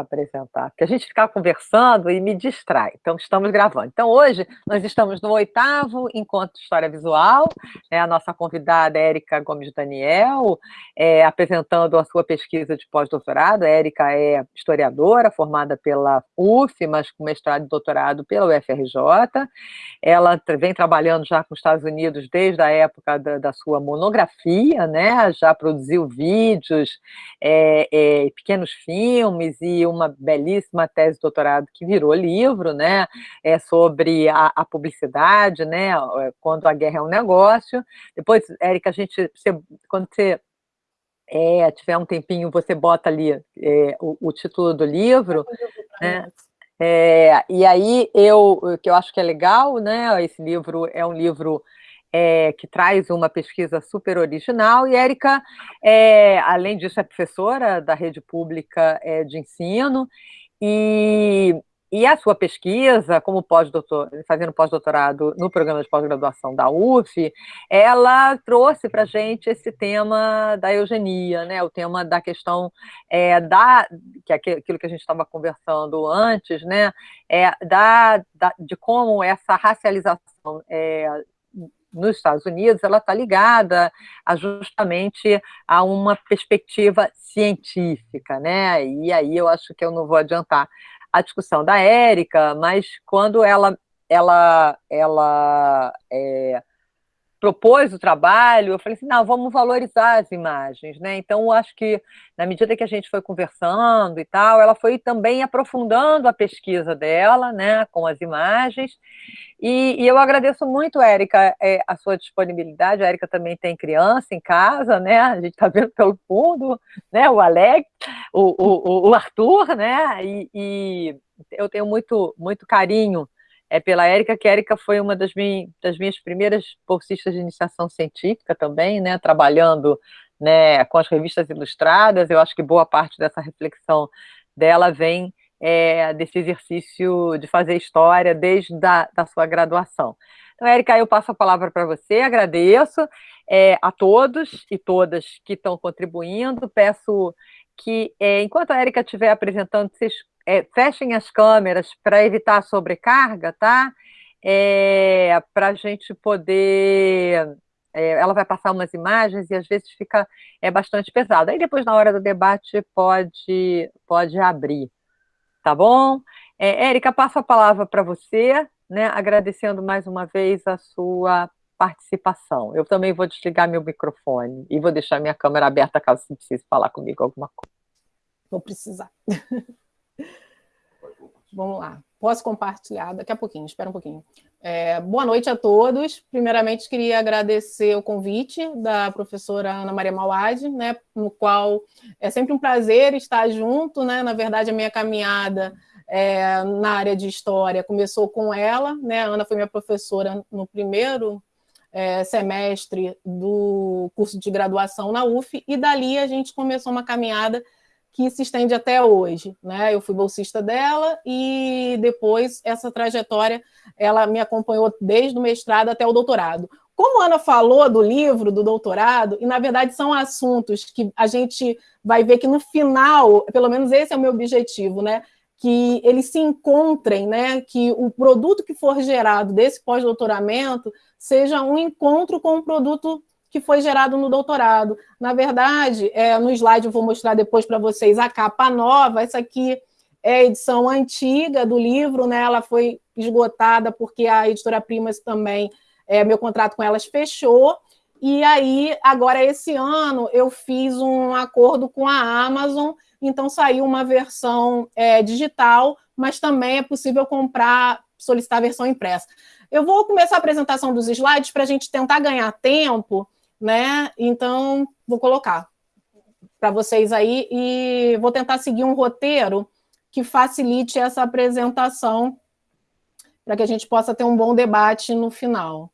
apresentar, porque a gente fica conversando e me distrai. Então, estamos gravando. Então, hoje, nós estamos no oitavo Encontro de História Visual, é a nossa convidada Érica Gomes Daniel, é, apresentando a sua pesquisa de pós-doutorado. Érica é historiadora, formada pela UF, mas com mestrado e doutorado pela UFRJ. Ela vem trabalhando já com os Estados Unidos desde a época da, da sua monografia, né? já produziu vídeos, é, é, pequenos filmes e uma belíssima tese de doutorado que virou livro, né, é sobre a, a publicidade, né, quando a guerra é um negócio. Depois, Érica, a gente, você, quando você é, tiver um tempinho, você bota ali é, o, o, título do livro, né? É, e aí eu, que eu acho que é legal, né? Esse livro é um livro é, que traz uma pesquisa super original, e Érica, é, além disso, é professora da rede pública é, de ensino, e, e a sua pesquisa, como pós-doutor, fazendo pós-doutorado no programa de pós-graduação da UF, ela trouxe para gente esse tema da eugenia, né, o tema da questão é, da, que é aquilo que a gente estava conversando antes, né, é, da, da, de como essa racialização é, nos Estados Unidos, ela está ligada a, justamente a uma perspectiva científica, né? E aí eu acho que eu não vou adiantar a discussão da Érica, mas quando ela, ela, ela é, propôs o trabalho, eu falei assim, não, vamos valorizar as imagens, né? Então, acho que, na medida que a gente foi conversando e tal, ela foi também aprofundando a pesquisa dela, né, com as imagens, e, e eu agradeço muito, Érica, é, a sua disponibilidade, a Érica também tem criança em casa, né, a gente está vendo pelo fundo, né, o Alex, o, o, o Arthur, né, e, e eu tenho muito, muito carinho é pela Érica, que a Érica foi uma das, minhas, das minhas primeiras bolsistas de iniciação científica também, né, trabalhando né, com as revistas ilustradas, eu acho que boa parte dessa reflexão dela vem é, desse exercício de fazer história desde da, da sua graduação. Então, Érica, eu passo a palavra para você, agradeço é, a todos e todas que estão contribuindo, peço que, é, enquanto a Érica estiver apresentando, vocês é, fechem as câmeras para evitar a sobrecarga, tá? É, para a gente poder... É, ela vai passar umas imagens e às vezes fica é bastante pesado. Aí depois, na hora do debate, pode, pode abrir, tá bom? Érica, passo a palavra para você, né, agradecendo mais uma vez a sua participação. Eu também vou desligar meu microfone e vou deixar minha câmera aberta caso você precise falar comigo alguma coisa. Vou precisar. Vamos lá. Posso compartilhar daqui a pouquinho, espera um pouquinho. É, boa noite a todos. Primeiramente, queria agradecer o convite da professora Ana Maria Mauad, né, no qual é sempre um prazer estar junto. Né? Na verdade, a minha caminhada é, na área de história começou com ela. Né? A Ana foi minha professora no primeiro é, semestre do curso de graduação na UF, e dali a gente começou uma caminhada que se estende até hoje. Né? Eu fui bolsista dela e depois essa trajetória ela me acompanhou desde o mestrado até o doutorado. Como a Ana falou do livro, do doutorado, e na verdade são assuntos que a gente vai ver que no final, pelo menos esse é o meu objetivo, né? Que eles se encontrem, né? que o produto que for gerado desse pós-doutoramento seja um encontro com o produto que foi gerado no doutorado. Na verdade, é, no slide eu vou mostrar depois para vocês a capa nova, essa aqui é a edição antiga do livro, né? ela foi esgotada porque a editora Primas também, é, meu contrato com elas fechou, e aí, agora esse ano, eu fiz um acordo com a Amazon, então saiu uma versão é, digital, mas também é possível comprar, solicitar a versão impressa. Eu vou começar a apresentação dos slides para a gente tentar ganhar tempo, né? Então, vou colocar para vocês aí e vou tentar seguir um roteiro que facilite essa apresentação para que a gente possa ter um bom debate no final.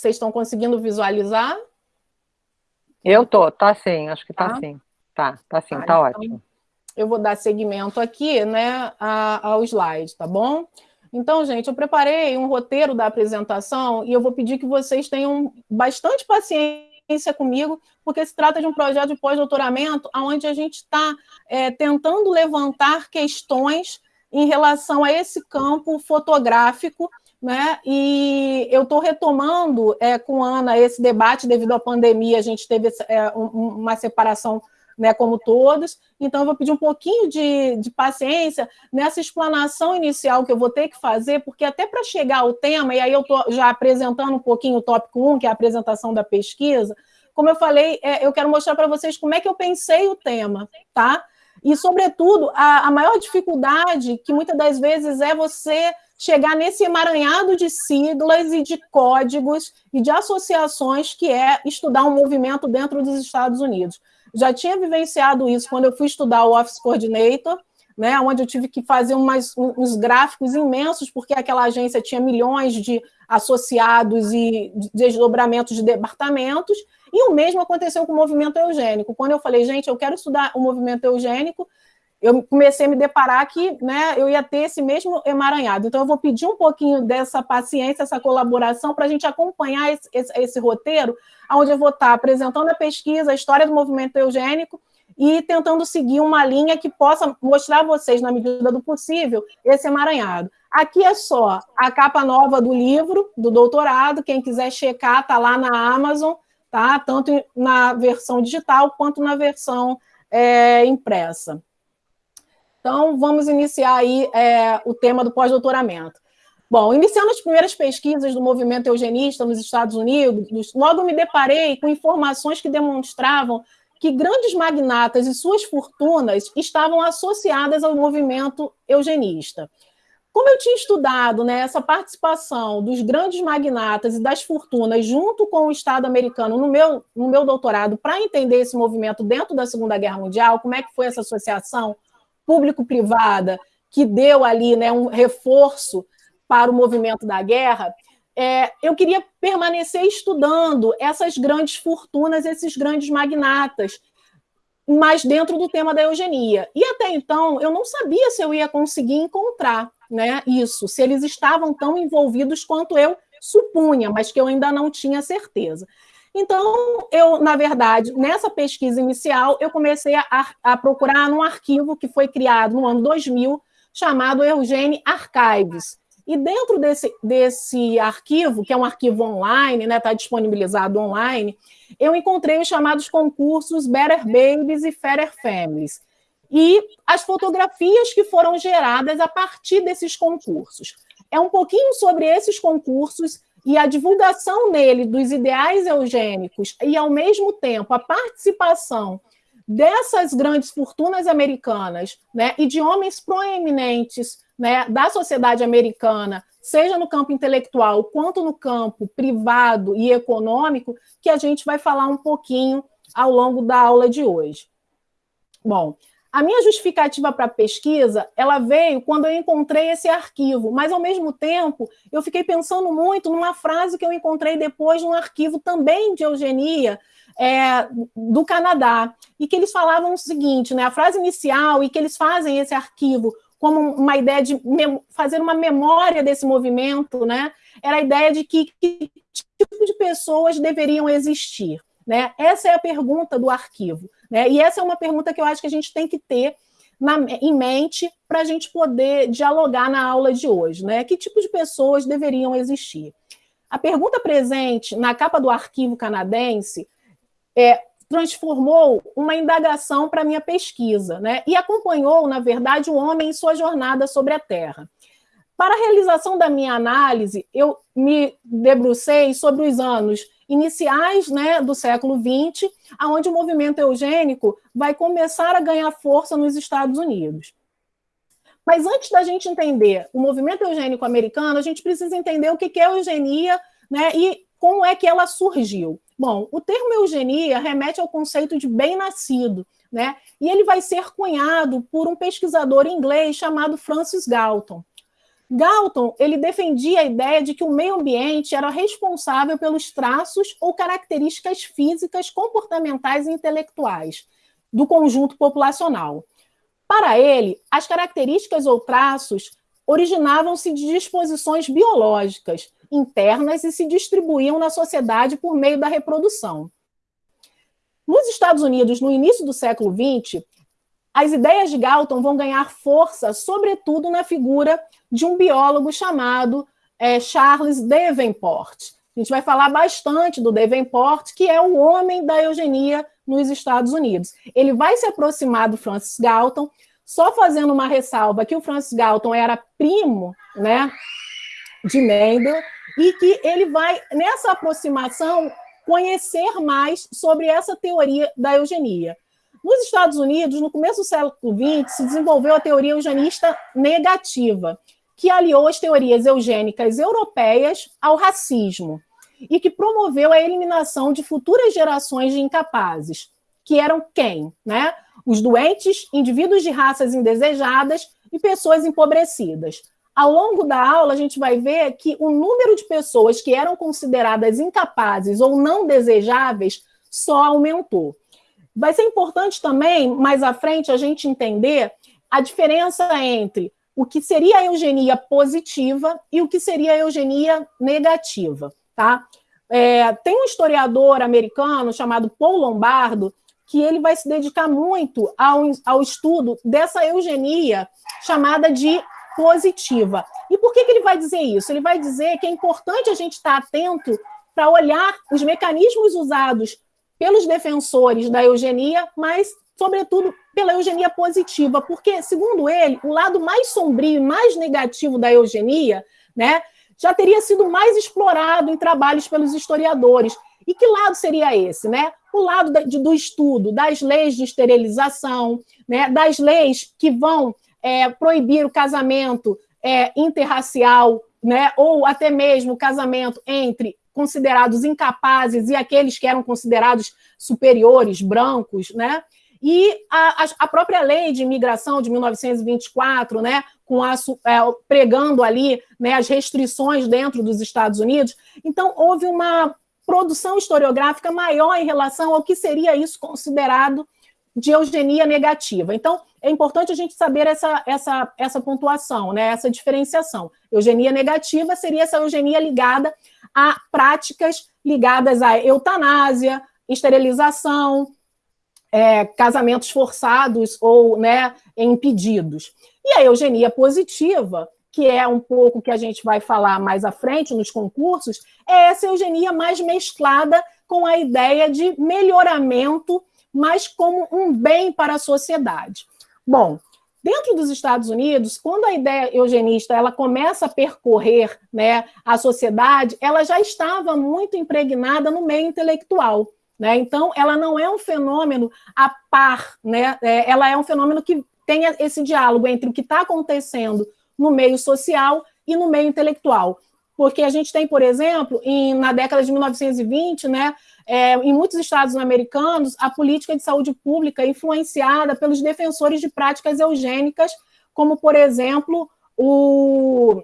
Vocês estão conseguindo visualizar? Eu tô, tá sim, acho que tá, tá sim. Tá, tá sim, tá, tá então, ótimo. Eu vou dar seguimento aqui, né, ao slide, tá bom? Então, gente, eu preparei um roteiro da apresentação e eu vou pedir que vocês tenham bastante paciência comigo, porque se trata de um projeto de pós-doutoramento onde a gente está é, tentando levantar questões em relação a esse campo fotográfico, né? E eu estou retomando é, com a Ana esse debate devido à pandemia, a gente teve é, uma separação né, como todos. Então, eu vou pedir um pouquinho de, de paciência nessa explanação inicial que eu vou ter que fazer, porque até para chegar ao tema, e aí eu estou já apresentando um pouquinho o tópico 1, que é a apresentação da pesquisa, como eu falei, é, eu quero mostrar para vocês como é que eu pensei o tema, tá? E, sobretudo, a, a maior dificuldade, que muitas das vezes é você chegar nesse emaranhado de siglas e de códigos e de associações que é estudar um movimento dentro dos Estados Unidos já tinha vivenciado isso quando eu fui estudar o Office Coordinator, né, onde eu tive que fazer umas, uns gráficos imensos, porque aquela agência tinha milhões de associados e desdobramentos de departamentos, e o mesmo aconteceu com o movimento eugênico. Quando eu falei, gente, eu quero estudar o movimento eugênico, eu comecei a me deparar que né, eu ia ter esse mesmo emaranhado. Então, eu vou pedir um pouquinho dessa paciência, essa colaboração, para a gente acompanhar esse, esse, esse, roteiro, onde eu vou estar apresentando a pesquisa, a história do movimento eugênico e tentando seguir uma linha que possa mostrar a vocês, na medida do possível, esse emaranhado. Aqui é só a capa nova do livro, do doutorado, quem quiser checar, está lá na Amazon, tá? tanto na versão digital quanto na versão é, impressa. Então, vamos iniciar aí é, o tema do pós-doutoramento. Bom, iniciando as primeiras pesquisas do movimento eugenista nos Estados Unidos, logo me deparei com informações que demonstravam que grandes magnatas e suas fortunas estavam associadas ao movimento eugenista. Como eu tinha estudado né, essa participação dos grandes magnatas e das fortunas junto com o Estado americano no meu, no meu doutorado para entender esse movimento dentro da Segunda Guerra Mundial, como é que foi essa associação, público-privada que deu ali né, um reforço para o movimento da guerra, é, eu queria permanecer estudando essas grandes fortunas, esses grandes magnatas, mas dentro do tema da eugenia. E até então eu não sabia se eu ia conseguir encontrar né, isso, se eles estavam tão envolvidos quanto eu supunha, mas que eu ainda não tinha certeza. Então, eu, na verdade, nessa pesquisa inicial, eu comecei a, a procurar num arquivo que foi criado no ano 2000, chamado Eugene Archives. E dentro desse, desse arquivo, que é um arquivo online, está né, tá disponibilizado online, eu encontrei os chamados concursos Better Babies e Fairer Families. E as fotografias que foram geradas a partir desses concursos. É um pouquinho sobre esses concursos e a divulgação nele dos ideais eugênicos e, ao mesmo tempo, a participação dessas grandes fortunas americanas né, e de homens proeminentes né, da sociedade americana, seja no campo intelectual quanto no campo privado e econômico, que a gente vai falar um pouquinho ao longo da aula de hoje. Bom, a minha justificativa para a pesquisa, ela veio quando eu encontrei esse arquivo, mas ao mesmo tempo eu fiquei pensando muito numa frase que eu encontrei depois num arquivo também de eugenia é, do Canadá, e que eles falavam o seguinte, né, a frase inicial, e que eles fazem esse arquivo como uma ideia de fazer uma memória desse movimento, né, era a ideia de que, que tipo de pessoas deveriam existir. Né? Essa é a pergunta do arquivo. Né? E essa é uma pergunta que eu acho que a gente tem que ter na, em mente para a gente poder dialogar na aula de hoje. Né? Que tipo de pessoas deveriam existir? A pergunta presente na capa do arquivo canadense é, transformou uma indagação para minha pesquisa, né? E acompanhou, na verdade, o homem em sua jornada sobre a Terra. Para a realização da minha análise, eu me debrucei sobre os anos iniciais né, do século XX, onde o movimento eugênico vai começar a ganhar força nos Estados Unidos. Mas antes da gente entender o movimento eugênico americano, a gente precisa entender o que é eugenia né, e como é que ela surgiu. Bom, o termo eugenia remete ao conceito de bem-nascido, né? E ele vai ser cunhado por um pesquisador inglês chamado Francis Galton. Galton ele defendia a ideia de que o meio ambiente era responsável pelos traços ou características físicas, comportamentais e intelectuais do conjunto populacional. Para ele, as características ou traços originavam-se de disposições biológicas internas e se distribuíam na sociedade por meio da reprodução. Nos Estados Unidos, no início do século XX, as ideias de Galton vão ganhar força, sobretudo na figura de um biólogo chamado é, Charles Davenport. A gente vai falar bastante do Davenport, que é o homem da eugenia nos Estados Unidos. Ele vai se aproximar do Francis Galton, só fazendo uma ressalva que o Francis Galton era primo né, de Mendel, e que ele vai, nessa aproximação, conhecer mais sobre essa teoria da eugenia. Nos Estados Unidos, no começo do século XX, se desenvolveu a teoria eugenista negativa, que aliou as teorias eugênicas europeias ao racismo e que promoveu a eliminação de futuras gerações de incapazes, que eram quem? Né? Os doentes, indivíduos de raças indesejadas e pessoas empobrecidas. Ao longo da aula, a gente vai ver que o número de pessoas que eram consideradas incapazes ou não desejáveis só aumentou. Vai ser importante também, mais à frente, a gente entender a diferença entre o que seria a eugenia positiva e o que seria a eugenia negativa. Tá? É, tem um historiador americano chamado Paul Lombardo que ele vai se dedicar muito ao, ao estudo dessa eugenia chamada de positiva. E por que, que ele vai dizer isso? Ele vai dizer que é importante a gente estar atento para olhar os mecanismos usados pelos defensores da eugenia, mas, sobretudo, pela eugenia positiva, porque, segundo ele, o lado mais sombrio e mais negativo da eugenia né, já teria sido mais explorado em trabalhos pelos historiadores. E que lado seria esse? Né? O lado do estudo das leis de esterilização, né, das leis que vão é, proibir o casamento é, interracial, né, ou até mesmo o casamento entre considerados incapazes e aqueles que eram considerados superiores, brancos, né? E a, a própria lei de imigração de 1924, né, com a, é, pregando ali né, as restrições dentro dos Estados Unidos. Então, houve uma produção historiográfica maior em relação ao que seria isso considerado de eugenia negativa. Então, é importante a gente saber essa, essa, essa pontuação, né, essa diferenciação. Eugenia negativa seria essa eugenia ligada a práticas ligadas à eutanásia, esterilização, é, casamentos forçados ou né, impedidos. E a eugenia positiva, que é um pouco que a gente vai falar mais à frente nos concursos, é essa eugenia mais mesclada com a ideia de melhoramento, mas como um bem para a sociedade. Bom, Dentro dos Estados Unidos, quando a ideia eugenista ela começa a percorrer né, a sociedade, ela já estava muito impregnada no meio intelectual. Né? Então, ela não é um fenômeno a par, né? É, ela é um fenômeno que tem esse diálogo entre o que está acontecendo no meio social e no meio intelectual. Porque a gente tem, por exemplo, em, na década de 1920, né, é, em muitos estados americanos, a política de saúde pública é influenciada pelos defensores de práticas eugênicas, como, por exemplo, o,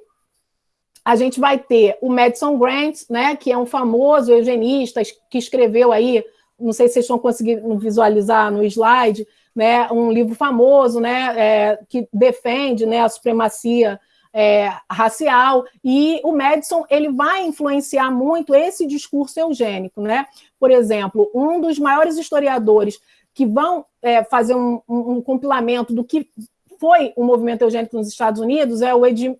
a gente vai ter o Madison Grant, né, que é um famoso eugenista que escreveu aí, não sei se vocês estão conseguindo visualizar no slide, né, um livro famoso, né, é, que defende, né, a supremacia é, racial, e o Madison ele vai influenciar muito esse discurso eugênico. Né? Por exemplo, um dos maiores historiadores que vão é, fazer um, um, um, compilamento do que foi o movimento eugênico nos Estados Unidos é o Edmund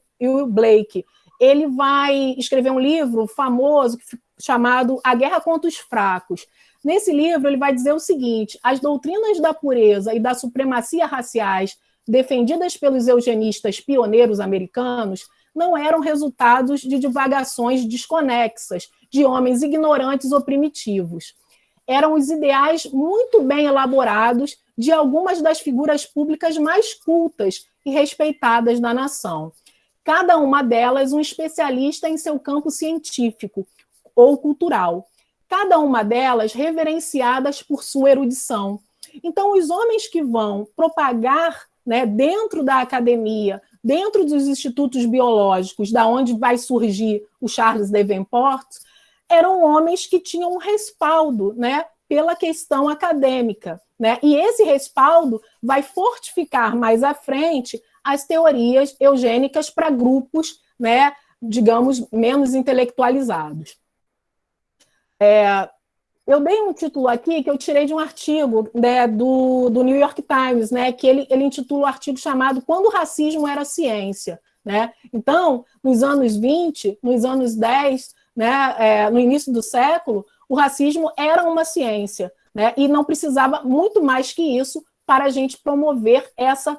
Blake. Ele vai escrever um livro famoso chamado A Guerra contra os Fracos. Nesse livro, ele vai dizer o seguinte: as doutrinas da pureza e da supremacia raciais defendidas pelos eugenistas pioneiros americanos não eram resultados de divagações desconexas de homens ignorantes ou primitivos. Eram os ideais muito bem elaborados de algumas das figuras públicas mais cultas e respeitadas da nação. Cada uma delas um especialista em seu campo científico ou cultural. Cada uma delas reverenciadas por sua erudição. Então, os homens que vão propagar né, dentro da academia, dentro dos institutos biológicos, da onde vai surgir o Charles Davenport, eram homens que tinham um respaldo né, pela questão acadêmica. Né? E esse respaldo vai fortificar mais à frente as teorias eugênicas para grupos, né, digamos, menos intelectualizados. É, eu dei um título aqui que eu tirei de um artigo né, do, do New York Times, né, que ele, ele intitula o um artigo chamado Quando o Racismo Era Ciência. Né? Então, nos anos 20, nos anos 10, né, é, no início do século, o racismo era uma ciência, né, e não precisava muito mais que isso para a gente promover essa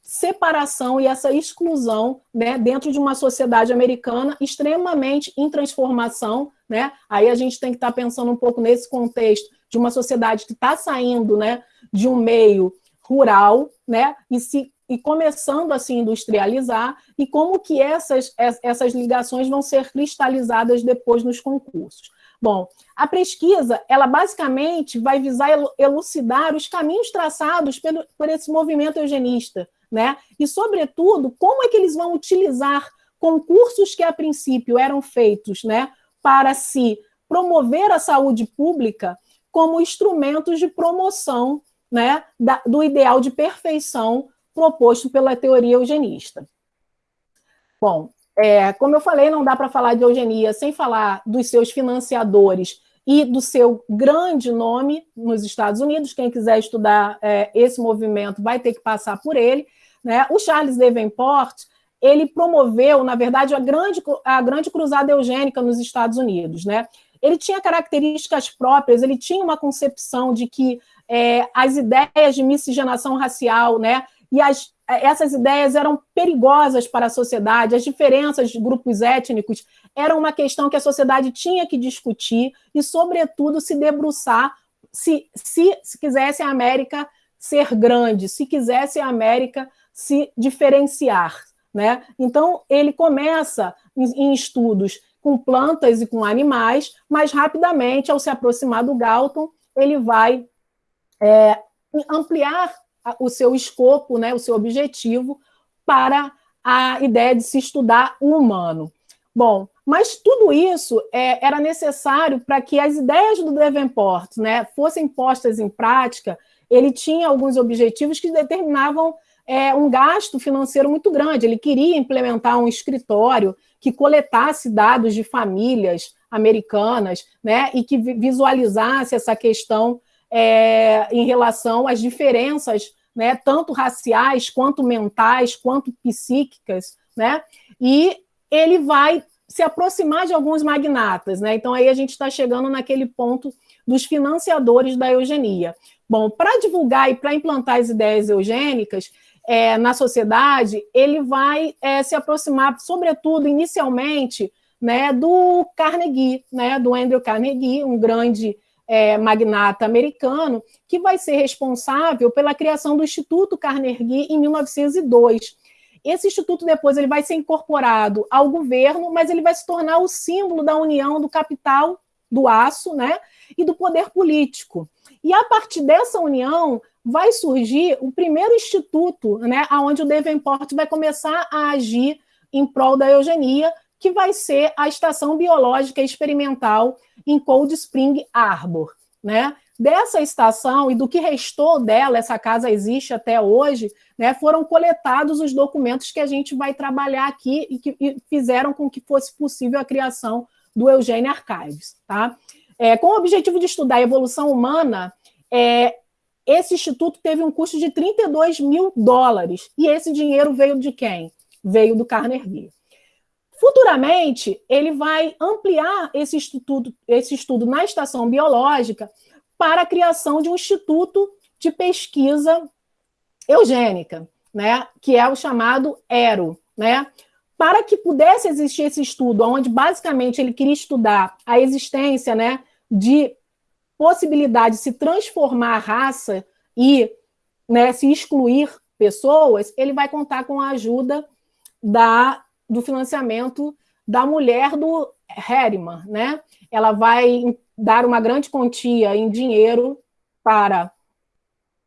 separação e essa exclusão né, dentro de uma sociedade americana extremamente em transformação. Né? Aí a gente tem que estar pensando um pouco nesse contexto de uma sociedade que está saindo né, de um meio rural né, e se e começando a se industrializar, e como que essas, essas ligações vão ser cristalizadas depois nos concursos. Bom, a pesquisa, ela basicamente vai visar elucidar os caminhos traçados pelo, por esse movimento eugenista, né? E, sobretudo, como é que eles vão utilizar concursos que, a princípio, eram feitos né, para se promover a saúde pública como instrumentos de promoção né, da, do ideal de perfeição proposto pela teoria eugenista. Bom, é, como eu falei, não dá para falar de eugenia sem falar dos seus financiadores e do seu grande nome nos Estados Unidos. Quem quiser estudar é, esse movimento vai ter que passar por ele. Né? O Charles Davenport ele promoveu, na verdade, a grande, a grande cruzada eugênica nos Estados Unidos. Né? Ele tinha características próprias, ele tinha uma concepção de que é, as ideias de miscigenação racial, né, e as, essas ideias eram perigosas para a sociedade, as diferenças de grupos étnicos eram uma questão que a sociedade tinha que discutir e, sobretudo, se debruçar se, se, se quisesse a América ser grande, se quisesse a América se diferenciar. Né? Então, ele começa em, em estudos com plantas e com animais, mas rapidamente, ao se aproximar do Galton, ele vai é, ampliar o seu escopo, né, o seu objetivo para a ideia de se estudar o humano. Bom, mas tudo isso é, era necessário para que as ideias do Davenport né, fossem postas em prática. Ele tinha alguns objetivos que determinavam é, um gasto financeiro muito grande. Ele queria implementar um escritório que coletasse dados de famílias americanas né, e que visualizasse essa questão é, em relação às diferenças, né, tanto raciais, quanto mentais, quanto psíquicas, né, e ele vai se aproximar de alguns magnatas, né, então aí a gente está chegando naquele ponto dos financiadores da eugenia. Bom, para divulgar e para implantar as ideias eugênicas é, na sociedade, ele vai é, se aproximar, sobretudo, inicialmente, né, do Carnegie, né, do Andrew Carnegie, um grande é, magnata americano, que vai ser responsável pela criação do Instituto Carnegie em 1902. Esse instituto depois ele vai ser incorporado ao governo, mas ele vai se tornar o símbolo da união do capital, do aço, né, e do poder político. E a partir dessa união vai surgir o primeiro instituto, né, onde o Davenport vai começar a agir em prol da eugenia, que vai ser a Estação Biológica Experimental em Cold Spring Harbor. Né? Dessa estação e do que restou dela, essa casa existe até hoje, né, foram coletados os documentos que a gente vai trabalhar aqui e que e fizeram com que fosse possível a criação do Eugênio Archives. Tá? É, com o objetivo de estudar a evolução humana, é, esse instituto teve um custo de 32 mil dólares. E esse dinheiro veio de quem? Veio do Carnegie. Futuramente, ele vai ampliar esse estudo, esse estudo na estação biológica para a criação de um instituto de pesquisa eugênica, né, que é o chamado ERO, né? Para que pudesse existir esse estudo, onde basicamente ele queria estudar a existência, né, de possibilidade de se transformar a raça e, né, se excluir pessoas, ele vai contar com a ajuda da do financiamento da mulher do Herriman, né? Ela vai dar uma grande quantia em dinheiro para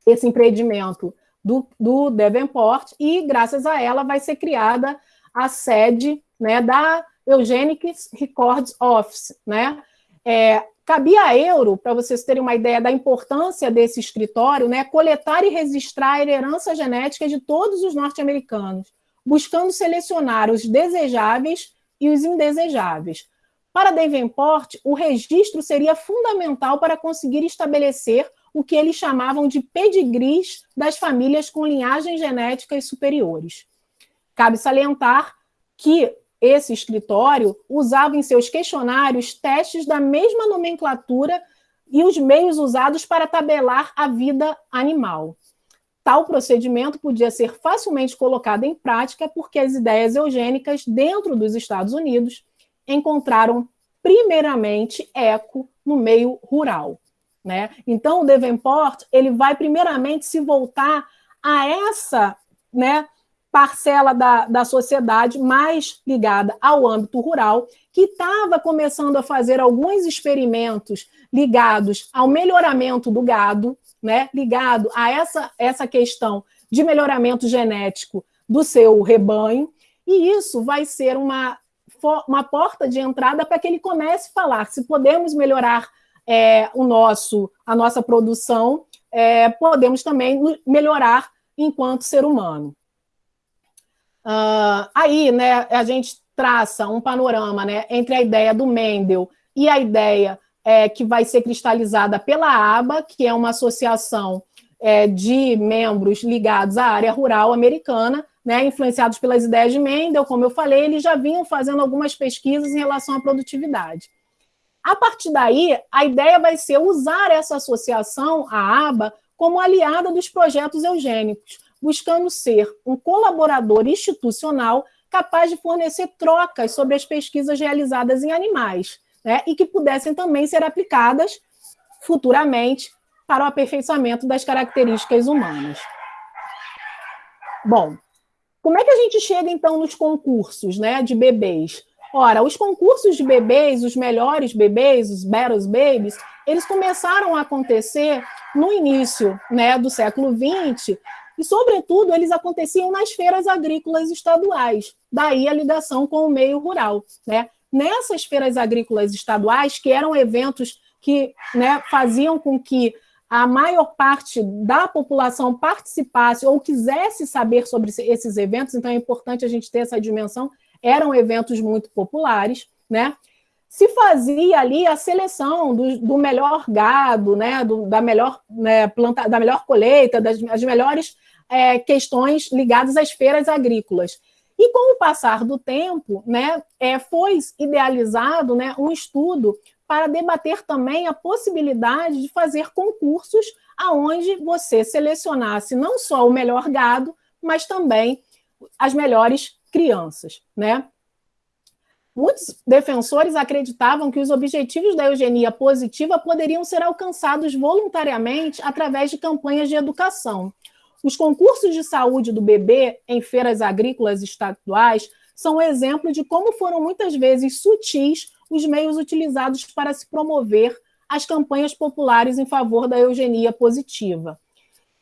esse empreendimento do, do Davenport e, graças a ela, vai ser criada a sede né, da Eugenics Records Office, né? É, cabia a Euro, para vocês terem uma ideia da importância desse escritório, né, coletar e registrar a herança genética de todos os norte-americanos, buscando selecionar os desejáveis e os indesejáveis. Para Davenport, o registro seria fundamental para conseguir estabelecer o que eles chamavam de pedigrees das famílias com linhagens genéticas superiores. Cabe salientar que esse escritório usava em seus questionários testes da mesma nomenclatura e os meios usados para tabelar a vida animal. Tal procedimento podia ser facilmente colocado em prática porque as ideias eugênicas dentro dos Estados Unidos encontraram primeiramente eco no meio rural. Né? Então, o Davenport ele vai primeiramente se voltar a essa né, parcela da, da sociedade mais ligada ao âmbito rural, que estava começando a fazer alguns experimentos ligados ao melhoramento do gado, né, ligado a essa, essa questão de melhoramento genético do seu rebanho, e isso vai ser uma, uma porta de entrada para que ele comece a falar se podemos melhorar é, o nosso, a nossa produção, é, podemos também melhorar enquanto ser humano. Uh, aí, né, a gente traça um panorama né, entre a ideia do Mendel e a ideia é, que vai ser cristalizada pela ABA, que é uma associação é, de membros ligados à área rural americana, né, influenciados pelas ideias de Mendel, como eu falei, eles já vinham fazendo algumas pesquisas em relação à produtividade. A partir daí, a ideia vai ser usar essa associação, a ABA, como aliada dos projetos eugênicos, buscando ser um colaborador institucional capaz de fornecer trocas sobre as pesquisas realizadas em animais, né, e que pudessem também ser aplicadas futuramente para o aperfeiçoamento das características humanas. Bom, como é que a gente chega então nos concursos né, de bebês? Ora, os concursos de bebês, os melhores bebês, os Better Babies, eles começaram a acontecer no início né, do século XX e, sobretudo, eles aconteciam nas feiras agrícolas estaduais, daí a ligação com o meio rural. Né? Nessas feiras agrícolas estaduais, que eram eventos que né, faziam com que a maior parte da população participasse ou quisesse saber sobre esses eventos, então é importante a gente ter essa dimensão, eram eventos muito populares, né? se fazia ali a seleção do, do melhor gado, né, do, da melhor né, planta, da melhor colheita, das as melhores é, questões ligadas às feiras agrícolas. E com o passar do tempo, né, é, foi idealizado né, um estudo para debater também a possibilidade de fazer concursos aonde você selecionasse não só o melhor gado, mas também as melhores crianças. Né? Muitos defensores acreditavam que os objetivos da eugenia positiva poderiam ser alcançados voluntariamente através de campanhas de educação. Os concursos de saúde do bebê em feiras agrícolas estaduais são exemplo de como foram muitas vezes sutis os meios utilizados para se promover as campanhas populares em favor da eugenia positiva.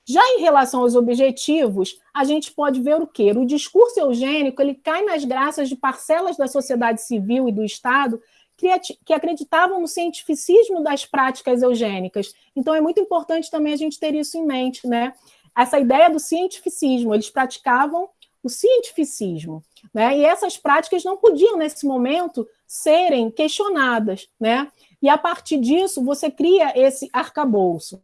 Já em relação aos objetivos, a gente pode ver o quê? O discurso eugênico ele cai nas graças de parcelas da sociedade civil e do Estado que acreditavam no cientificismo das práticas eugênicas. Então, é muito importante também a gente ter isso em mente, né? Essa ideia do cientificismo, eles praticavam o cientificismo, né? E essas práticas não podiam, nesse momento, serem questionadas, né? E a partir disso, você cria esse arcabouço.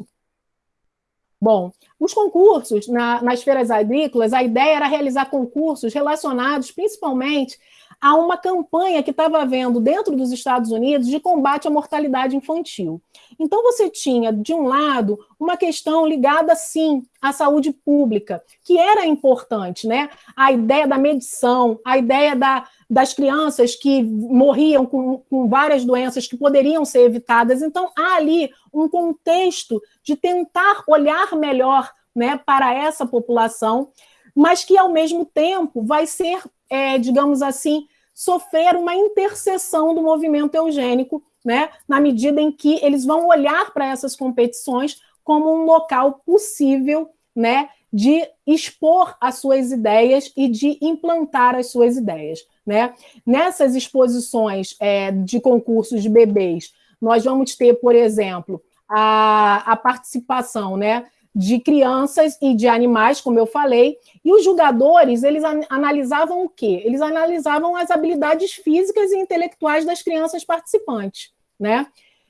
Bom, os concursos na, nas feiras agrícolas, a ideia era realizar concursos relacionados principalmente a uma campanha que estava havendo dentro dos Estados Unidos de combate à mortalidade infantil. Então, você tinha, de um lado, uma questão ligada, sim, à saúde pública, que era importante, né? A ideia da medição, a ideia da, das crianças que morriam com, com várias doenças que poderiam ser evitadas. Então, há ali um contexto de tentar olhar melhor né, para essa população, mas que, ao mesmo tempo, vai ser, é, digamos assim, sofrer uma interseção do movimento eugênico, né, na medida em que eles vão olhar para essas competições como um local possível né, de expor as suas ideias e de implantar as suas ideias. Né? Nessas exposições é, de concursos de bebês nós vamos ter, por exemplo, a, a participação né, de crianças e de animais, como eu falei, e os julgadores, eles analisavam o quê? Eles analisavam as habilidades físicas e intelectuais das crianças participantes, né?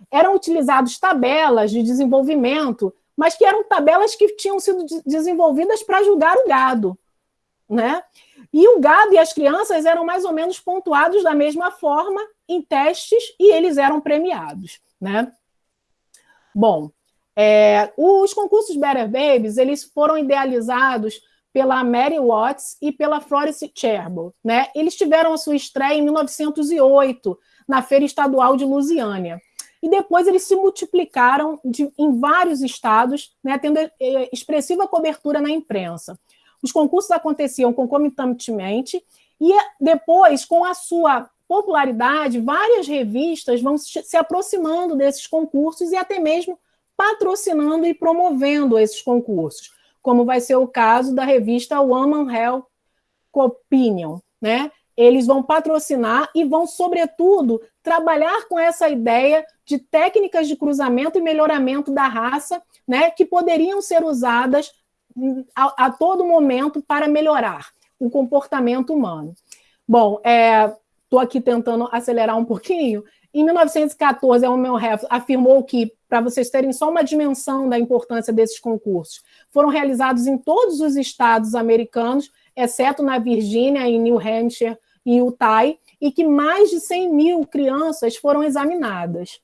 Eram utilizadas tabelas de desenvolvimento, mas que eram tabelas que tinham sido desenvolvidas para julgar o gado, né? E o gado e as crianças eram mais ou menos pontuados da mesma forma em testes e eles eram premiados, né? Bom, é, os concursos Better Babies eles foram idealizados pela Mary Watts e pela Florence Cherbo. Né? Eles tiveram a sua estreia em 1908, na Feira Estadual de Lusiânia. E depois eles se multiplicaram de, em vários estados, né, tendo é, expressiva cobertura na imprensa. Os concursos aconteciam concomitantemente e depois, com a sua popularidade, várias revistas vão se aproximando desses concursos e até mesmo patrocinando e promovendo esses concursos, como vai ser o caso da revista Woman Health Opinion, né? Eles vão patrocinar e vão, sobretudo, trabalhar com essa ideia de técnicas de cruzamento e melhoramento da raça, né, que poderiam ser usadas a, a todo momento para melhorar o comportamento humano. Bom, estou é, aqui tentando acelerar um pouquinho. Em 1914, a Health afirmou que para vocês terem só uma dimensão da importância desses concursos. Foram realizados em todos os estados americanos, exceto na Virgínia, em New Hampshire e Utah, e que mais de 100 mil crianças foram examinadas.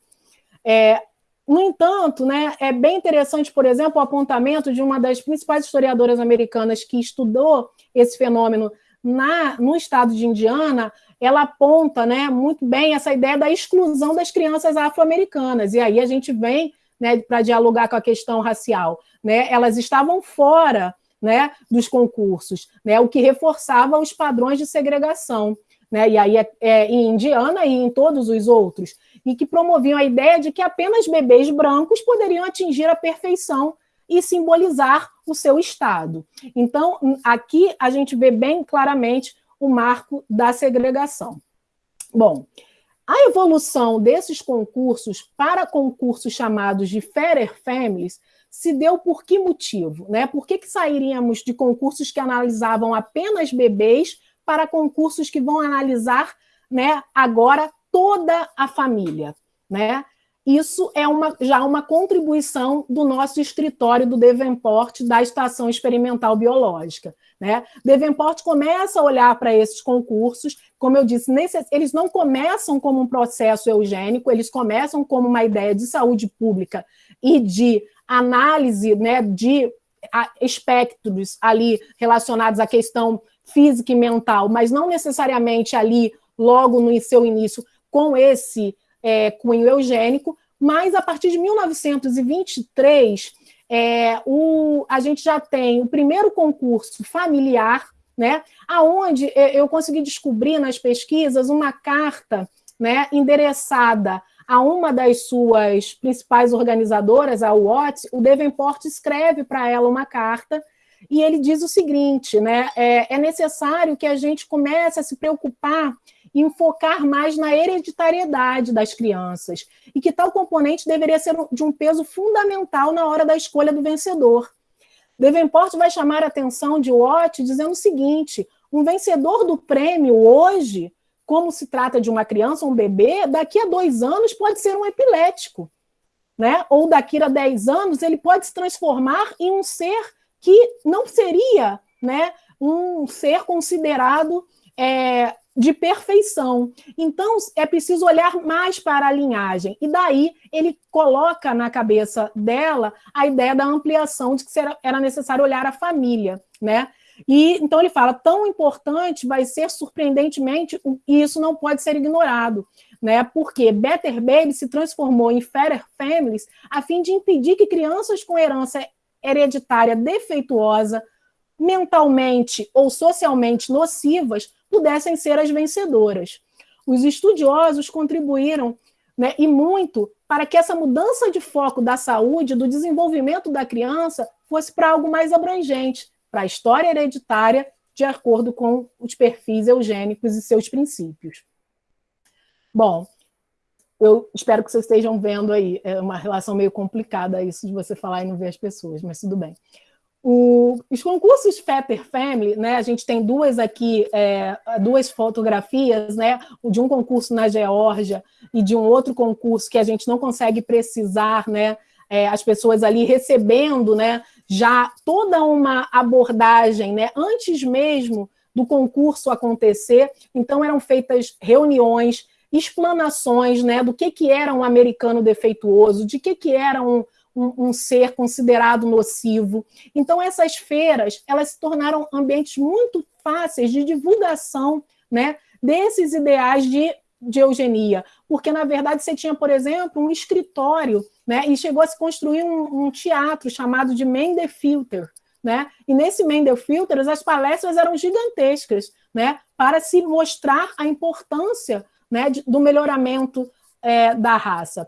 É, no entanto, né, é bem interessante, por exemplo, o apontamento de uma das principais historiadoras americanas que estudou esse fenômeno na, no estado de Indiana, ela aponta né, muito bem essa ideia da exclusão das crianças afro-americanas. E aí a gente vem né, para dialogar com a questão racial. Né? Elas estavam fora né, dos concursos, né, o que reforçava os padrões de segregação. Né, e aí é, é, em Indiana e em todos os outros, e que promoviam a ideia de que apenas bebês brancos poderiam atingir a perfeição e simbolizar o seu estado. Então, aqui a gente vê bem claramente o marco da segregação. Bom, a evolução desses concursos para concursos chamados de Fairer Families se deu por que motivo? Né? Por que, que sairíamos de concursos que analisavam apenas bebês para concursos que vão analisar né, agora toda a família? Né? Isso é uma, já uma contribuição do nosso escritório do Devenport da Estação Experimental Biológica. Né? Devenport começa a olhar para esses concursos, como eu disse, nesse, eles não começam como um processo eugênico, eles começam como uma ideia de saúde pública e de análise né, de espectros ali relacionados à questão física e mental, mas não necessariamente ali, logo no seu início, com esse é, cunho eugênico, mas a partir de 1923, é, o, a gente já tem o primeiro concurso familiar, né, aonde eu consegui descobrir nas pesquisas uma carta né, endereçada a uma das suas principais organizadoras, a Watts, o Devenport escreve para ela uma carta e ele diz o seguinte, né, é, é necessário que a gente comece a se preocupar e focar mais na hereditariedade das crianças, e que tal componente deveria ser de um peso fundamental na hora da escolha do vencedor. Devenport vai chamar a atenção de Watt dizendo o seguinte, um vencedor do prêmio hoje, como se trata de uma criança, um bebê, daqui a dois anos pode ser um epilético, né? ou daqui a dez anos ele pode se transformar em um ser que não seria né, um ser considerado é, de perfeição. Então, é preciso olhar mais para a linhagem. E daí ele coloca na cabeça dela a ideia da ampliação de que era necessário olhar a família, né? E então ele fala, tão importante vai ser surpreendentemente, e isso não pode ser ignorado, né? Porque Better Baby se transformou em Fairer Families a fim de impedir que crianças com herança hereditária defeituosa, mentalmente ou socialmente nocivas, pudessem ser as vencedoras. Os estudiosos contribuíram né, e muito para que essa mudança de foco da saúde, do desenvolvimento da criança, fosse para algo mais abrangente, para a história hereditária, de acordo com os perfis eugênicos e seus princípios. Bom, eu espero que vocês estejam vendo aí. É uma relação meio complicada isso de você falar e não ver as pessoas, mas tudo bem. O, os concursos Fetter Family, né, a gente tem duas aqui, é, duas fotografias, né, de um concurso na Geórgia e de um outro concurso que a gente não consegue precisar, né, é, as pessoas ali recebendo, né, já toda uma abordagem, né, antes mesmo do concurso acontecer, então eram feitas reuniões, explanações, né, do que, que era um americano defeituoso, de que, que era um, um, um, ser considerado nocivo. Então, essas feiras, elas se tornaram ambientes muito fáceis de divulgação né, desses ideais de, de eugenia, porque, na verdade, você tinha, por exemplo, um escritório, né, e chegou a se construir um, um teatro chamado de Filter, né? E nesse Filter, as palestras eram gigantescas, né? Para se mostrar a importância né, do melhoramento é, da raça.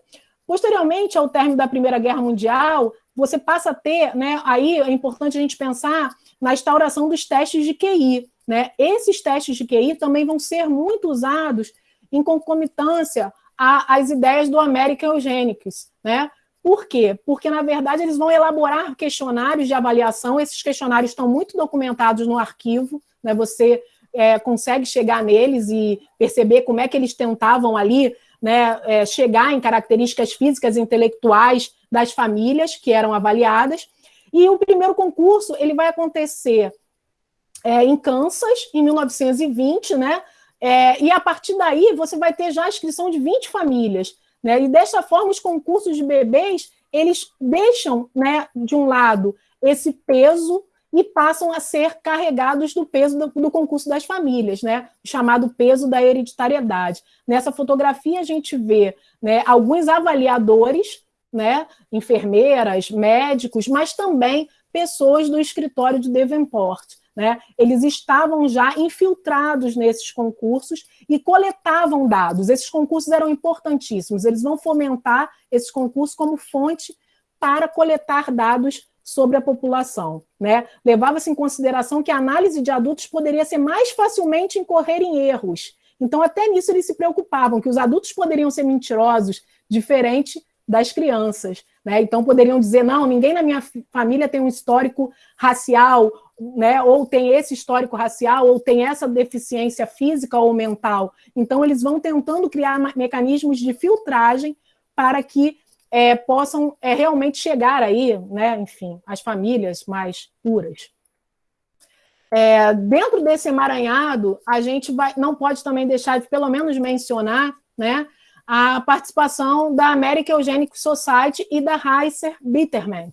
Posteriormente ao término da Primeira Guerra Mundial, você passa a ter, né, aí é importante a gente pensar na instauração dos testes de QI. Né? Esses testes de QI também vão ser muito usados em concomitância às ideias do American Eugenics. Né? Por quê? Porque, na verdade, eles vão elaborar questionários de avaliação, esses questionários estão muito documentados no arquivo, né? você é, consegue chegar neles e perceber como é que eles tentavam ali né, é, chegar em características físicas e intelectuais das famílias que eram avaliadas. E o primeiro concurso ele vai acontecer é, em Kansas, em 1920, né? É, e a partir daí você vai ter já a inscrição de 20 famílias. Né? E desta forma, os concursos de bebês eles deixam, né, de um lado, esse peso e passam a ser carregados do peso do, do, concurso das famílias, né? chamado peso da hereditariedade. Nessa fotografia a gente vê né, alguns avaliadores, né, enfermeiras, médicos, mas também pessoas do escritório de Devonport. Né? Eles estavam já infiltrados nesses concursos e coletavam dados. Esses concursos eram importantíssimos, eles vão fomentar esses concursos como fonte para coletar dados sobre a população. Né? Levava-se em consideração que a análise de adultos poderia ser mais facilmente incorrer em erros. Então, até nisso eles se preocupavam, que os adultos poderiam ser mentirosos, diferente das crianças. Né? Então, poderiam dizer, não, ninguém na minha família tem um histórico racial, né? ou tem esse histórico racial, ou tem essa deficiência física ou mental. Então, eles vão tentando criar mecanismos de filtragem para que é, possam é, realmente chegar aí, né, enfim, às famílias mais puras. É, dentro desse emaranhado, a gente vai, não pode também deixar de, pelo menos, mencionar né, a participação da American Eugenic Society e da Heiser Bitterment,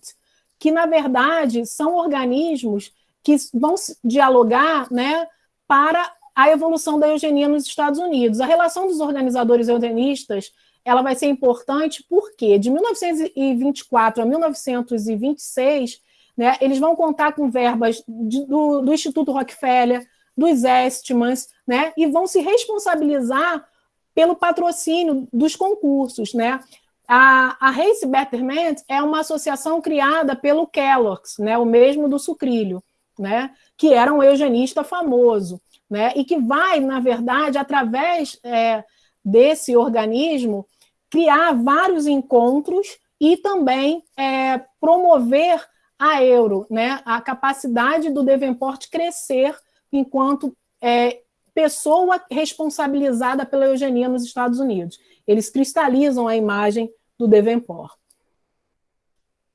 que, na verdade, são organismos que vão dialogar né, para a evolução da eugenia nos Estados Unidos. A relação dos organizadores eugenistas ela vai ser importante porque de 1924 a 1926, né, eles vão contar com verbas de, do, do, Instituto Rockefeller, dos Estmans, né, e vão se responsabilizar pelo patrocínio dos concursos. Né? A, a Race Betterment é uma associação criada pelo Kellogg's, né, o mesmo do sucrilho, né, que era um eugenista famoso, né, e que vai, na verdade, através é, desse organismo, criar vários encontros e também é, promover a euro, né? a capacidade do Devenport crescer enquanto é, pessoa responsabilizada pela eugenia nos Estados Unidos. Eles cristalizam a imagem do Devenport.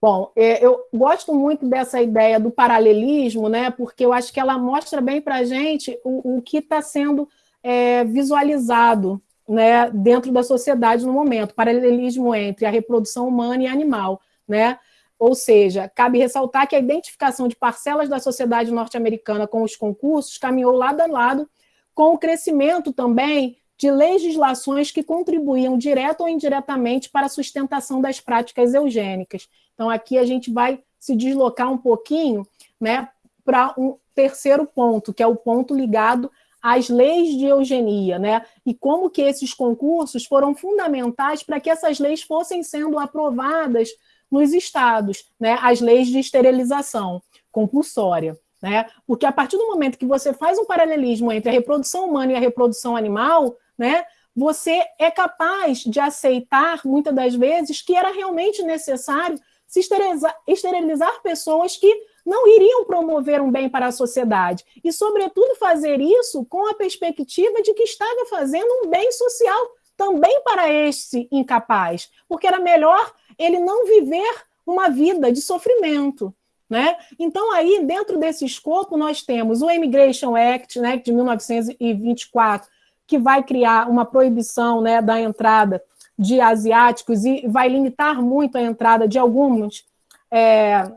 Bom, é, eu gosto muito dessa ideia do paralelismo, né, porque eu acho que ela mostra bem para a gente o, o, que está sendo é, visualizado né, dentro da sociedade no momento, paralelismo entre a reprodução humana e animal, né? Ou seja, cabe ressaltar que a identificação de parcelas da sociedade norte-americana com os concursos caminhou lado a lado com o crescimento também de legislações que contribuíam direto ou indiretamente para a sustentação das práticas eugênicas. Então, aqui a gente vai se deslocar um pouquinho né, para um terceiro ponto, que é o ponto ligado as leis de eugenia, né? E como que esses concursos foram fundamentais para que essas leis fossem sendo aprovadas nos estados, né? As leis de esterilização compulsória, né? Porque a partir do momento que você faz um paralelismo entre a reprodução humana e a reprodução animal, né? você é capaz de aceitar, muitas das vezes, que era realmente necessário se esterilizar, esterilizar pessoas que não iriam promover um bem para a sociedade. E, sobretudo, fazer isso com a perspectiva de que estava fazendo um bem social também para esse incapaz, porque era melhor ele não viver uma vida de sofrimento. Né? Então, aí, dentro desse escopo, nós temos o Immigration Act né, de 1924, que vai criar uma proibição né, da entrada de asiáticos e vai limitar muito a entrada de alguns é,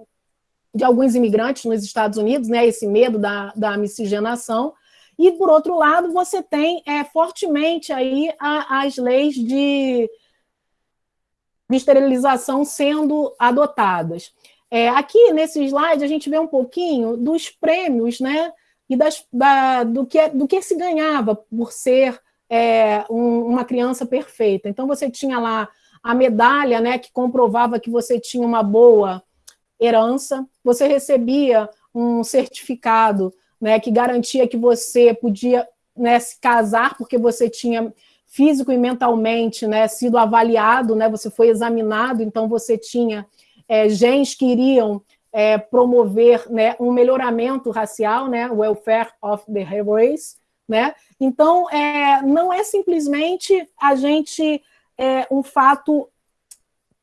de alguns imigrantes nos Estados Unidos, né, esse medo da, da miscigenação, e, por outro lado, você tem é, fortemente aí a, as leis de, de esterilização sendo adotadas. É, aqui, nesse slide, a gente vê um pouquinho dos prêmios, né, e das, da, do, que, do que se ganhava por ser é, um, uma criança perfeita. Então, você tinha lá a medalha, né, que comprovava que você tinha uma boa herança, você recebia um certificado né, que garantia que você podia né, se casar porque você tinha físico e mentalmente né, sido avaliado, né, você foi examinado, então você tinha é, genes que iriam é, promover né, um melhoramento racial, né, welfare of the race, né? Então, é, não é simplesmente a gente é, um fato,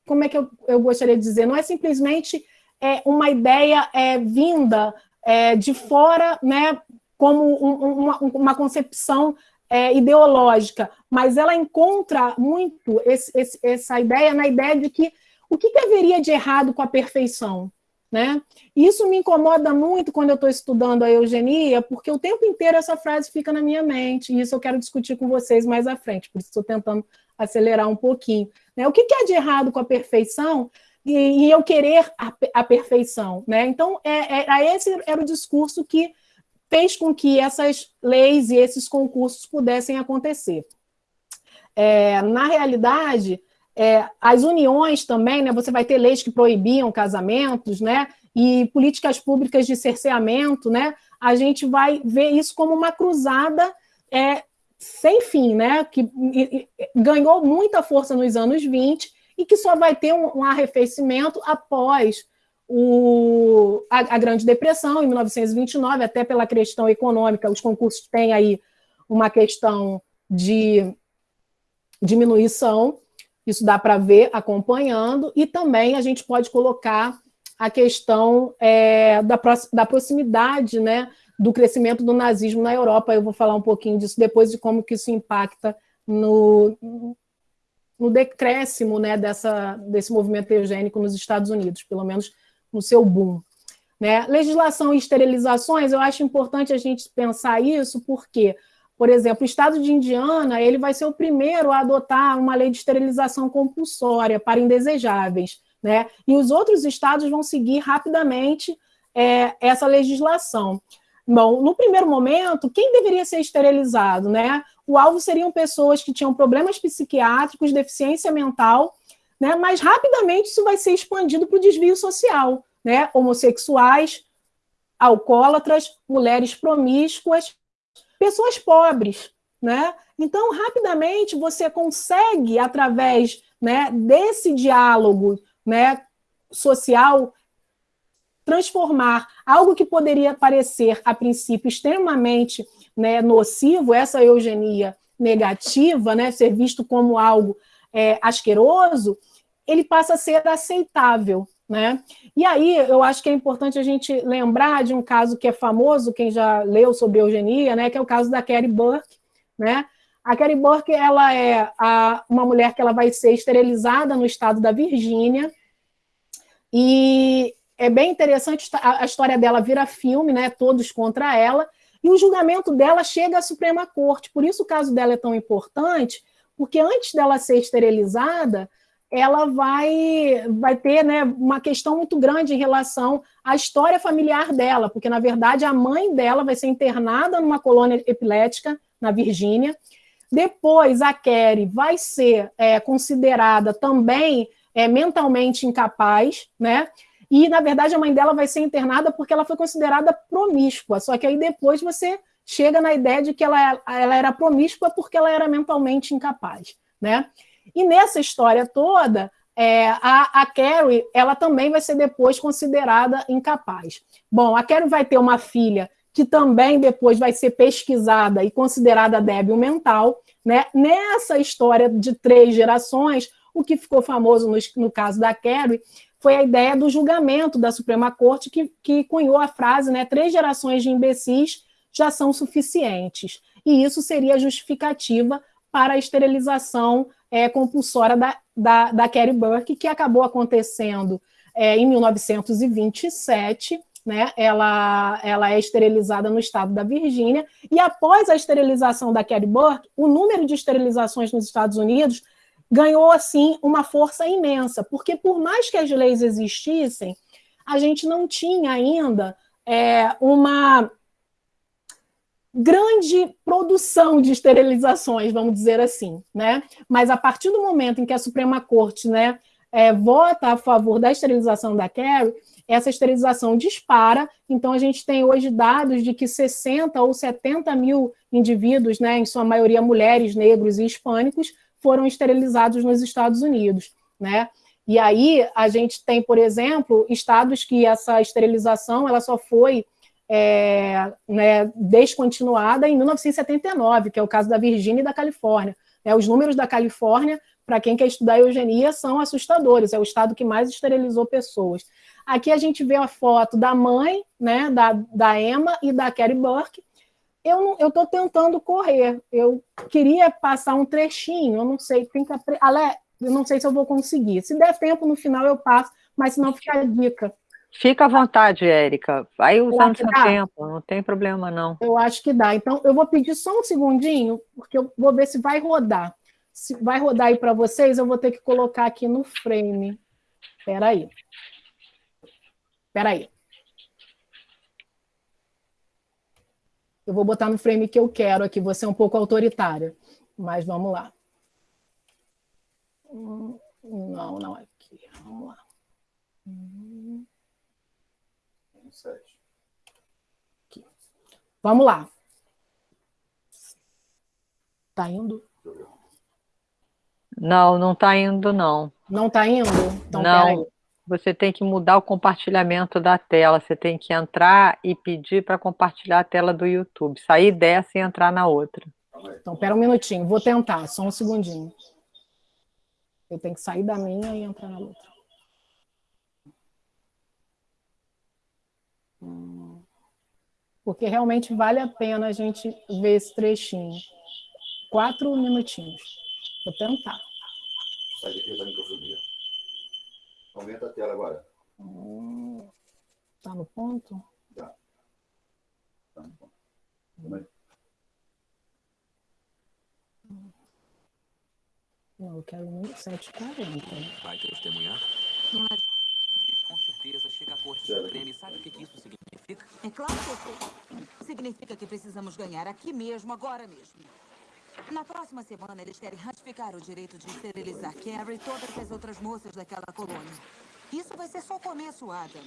como é que eu, eu gostaria de dizer, não é simplesmente é, uma ideia é, vinda é, de fora, né, como um, uma, uma, concepção é, ideológica, mas ela encontra muito esse, esse, essa ideia na ideia de que o que, que haveria de errado com a perfeição? Né? Isso me incomoda muito quando eu estou estudando a eugenia, porque o tempo inteiro essa frase fica na minha mente, e isso eu quero discutir com vocês mais à frente, por isso estou tentando acelerar um pouquinho. Né? O que, que de errado com a perfeição e, eu querer a, a, perfeição? Né? Então, é, é, esse era o discurso que fez com que essas leis e esses concursos pudessem acontecer. É, na realidade, é, as uniões também, né, você vai ter leis que proibiam casamentos, né, e políticas públicas de cerceamento, né, a gente vai ver isso como uma cruzada é, sem fim, né, que e, e, ganhou muita força nos anos 20 e que só vai ter um, um arrefecimento após o, a, a, Grande Depressão, em 1929, até pela questão econômica, os concursos têm aí uma questão de diminuição, isso dá para ver acompanhando, e também a gente pode colocar a questão é, da, da proximidade né, do crescimento do nazismo na Europa. Eu vou falar um pouquinho disso depois, de como que isso impacta no, no decréscimo né, dessa, desse movimento eugênico nos Estados Unidos, pelo menos no seu boom. Né? Legislação e esterilizações, eu acho importante a gente pensar isso, porque por exemplo, o estado de Indiana ele vai ser o primeiro a adotar uma lei de esterilização compulsória para indesejáveis, né? E os outros estados vão seguir rapidamente é, essa legislação. Bom, no primeiro momento, quem deveria ser esterilizado, né? O alvo seriam pessoas que tinham problemas psiquiátricos, deficiência mental, né? Mas rapidamente isso vai ser expandido para o desvio social, né? Homossexuais, alcoólatras, mulheres promíscuas, pessoas pobres, né? Então, rapidamente, você consegue, através né, desse diálogo né, social, transformar algo que poderia parecer, a princípio, extremamente né, nocivo, essa eugenia negativa, né, ser visto como algo é, asqueroso, ele passa a ser aceitável. Né? E aí eu acho que é importante a gente lembrar de um caso que é famoso, quem já leu sobre eugenia, né, que é o caso da Carrie Burke. Né? A Carrie Burke ela é a, uma mulher que ela vai ser esterilizada no estado da Virgínia, e é bem interessante, a, a história dela vira filme, né, todos contra ela, e o julgamento dela chega à Suprema Corte, por isso o caso dela é tão importante, porque antes dela ser esterilizada, ela vai, vai ter né, uma questão muito grande em relação à história familiar dela, porque, na verdade, a mãe dela vai ser internada numa colônia epilética na Virgínia. Depois, a Kerry vai ser é, considerada também é, mentalmente incapaz, né? E, na verdade, a mãe dela vai ser internada porque ela foi considerada promíscua. Só que aí depois você chega na ideia de que ela, ela era promíscua porque ela era mentalmente incapaz. Né? E nessa história toda, é, a, a Carrie ela também vai ser depois considerada incapaz. Bom, a Carrie vai ter uma filha que também depois vai ser pesquisada e considerada débil mental. Né? Nessa história de três gerações, o que ficou famoso no, no caso da Carrie foi a ideia do julgamento da Suprema Corte que, que cunhou a frase, né, três gerações de imbecis já são suficientes. E isso seria justificativa para a esterilização é, compulsória da, da, da Carrie Burke, que acabou acontecendo é, em 1927, né, ela, ela é esterilizada no estado da Virgínia, e após a esterilização da Carrie Burke, o número de esterilizações nos Estados Unidos ganhou, assim, uma força imensa, porque por mais que as leis existissem, a gente não tinha ainda é, uma grande produção de esterilizações, vamos dizer assim, né? Mas a partir do momento em que a Suprema Corte, né, é, vota a favor da esterilização da Carrie, essa esterilização dispara. Então, a gente tem hoje dados de que 60 ou 70 mil indivíduos, né, em sua maioria mulheres, negros e hispânicos, foram esterilizados nos Estados Unidos, né? E aí a gente tem, por exemplo, estados que essa esterilização ela só foi é, né, descontinuada em 1979, que é o caso da Virgínia e da Califórnia. É, os números da Califórnia, para quem quer estudar eugenia, são assustadores. É o estado que mais esterilizou pessoas. Aqui a gente vê a foto da mãe, né, da, da Emma e da Carrie Burke, eu estou tentando correr. Eu queria passar um trechinho, eu não sei, tem que Ale, eu não sei se eu vou conseguir. Se der tempo no final eu passo, mas se não fica a dica. Fica à vontade, Érica. Vai usando seu tempo, não tem problema não. Eu acho que dá. Então eu vou pedir só um segundinho, porque eu vou ver se vai rodar. Se vai rodar aí para vocês, eu vou ter que colocar aqui no frame. Espera aí. Espera aí. Eu vou botar no frame que eu quero aqui, você é um pouco autoritária. Mas vamos lá. Não, não aqui. Vamos lá. Aqui. Vamos lá. Tá indo? Não, não tá indo, não. Não tá indo? Então, não você tem que mudar o compartilhamento da tela, você tem que entrar e pedir para compartilhar a tela do YouTube, sair dessa e entrar na outra. Então, pera um minutinho, vou tentar, só um segundinho. Eu tenho que sair da minha e entrar na outra. Porque realmente vale a pena a gente ver esse trechinho. Quatro minutinhos. Vou tentar. Sai daqui da microfonia. Aumenta a tela agora. Hum, tá no ponto? Tá. Tá no ponto. Hum. Não, eu quero 740. Vai testemunhar? Com certeza chega a Corte Suprema e sabe o que, que isso significa? É claro que eu sei. Significa que precisamos ganhar aqui mesmo, agora mesmo. Na próxima semana, eles querem ratificar o direito de esterilizar Carrie e todas as outras moças daquela colônia. Isso vai ser só o começo, Adam.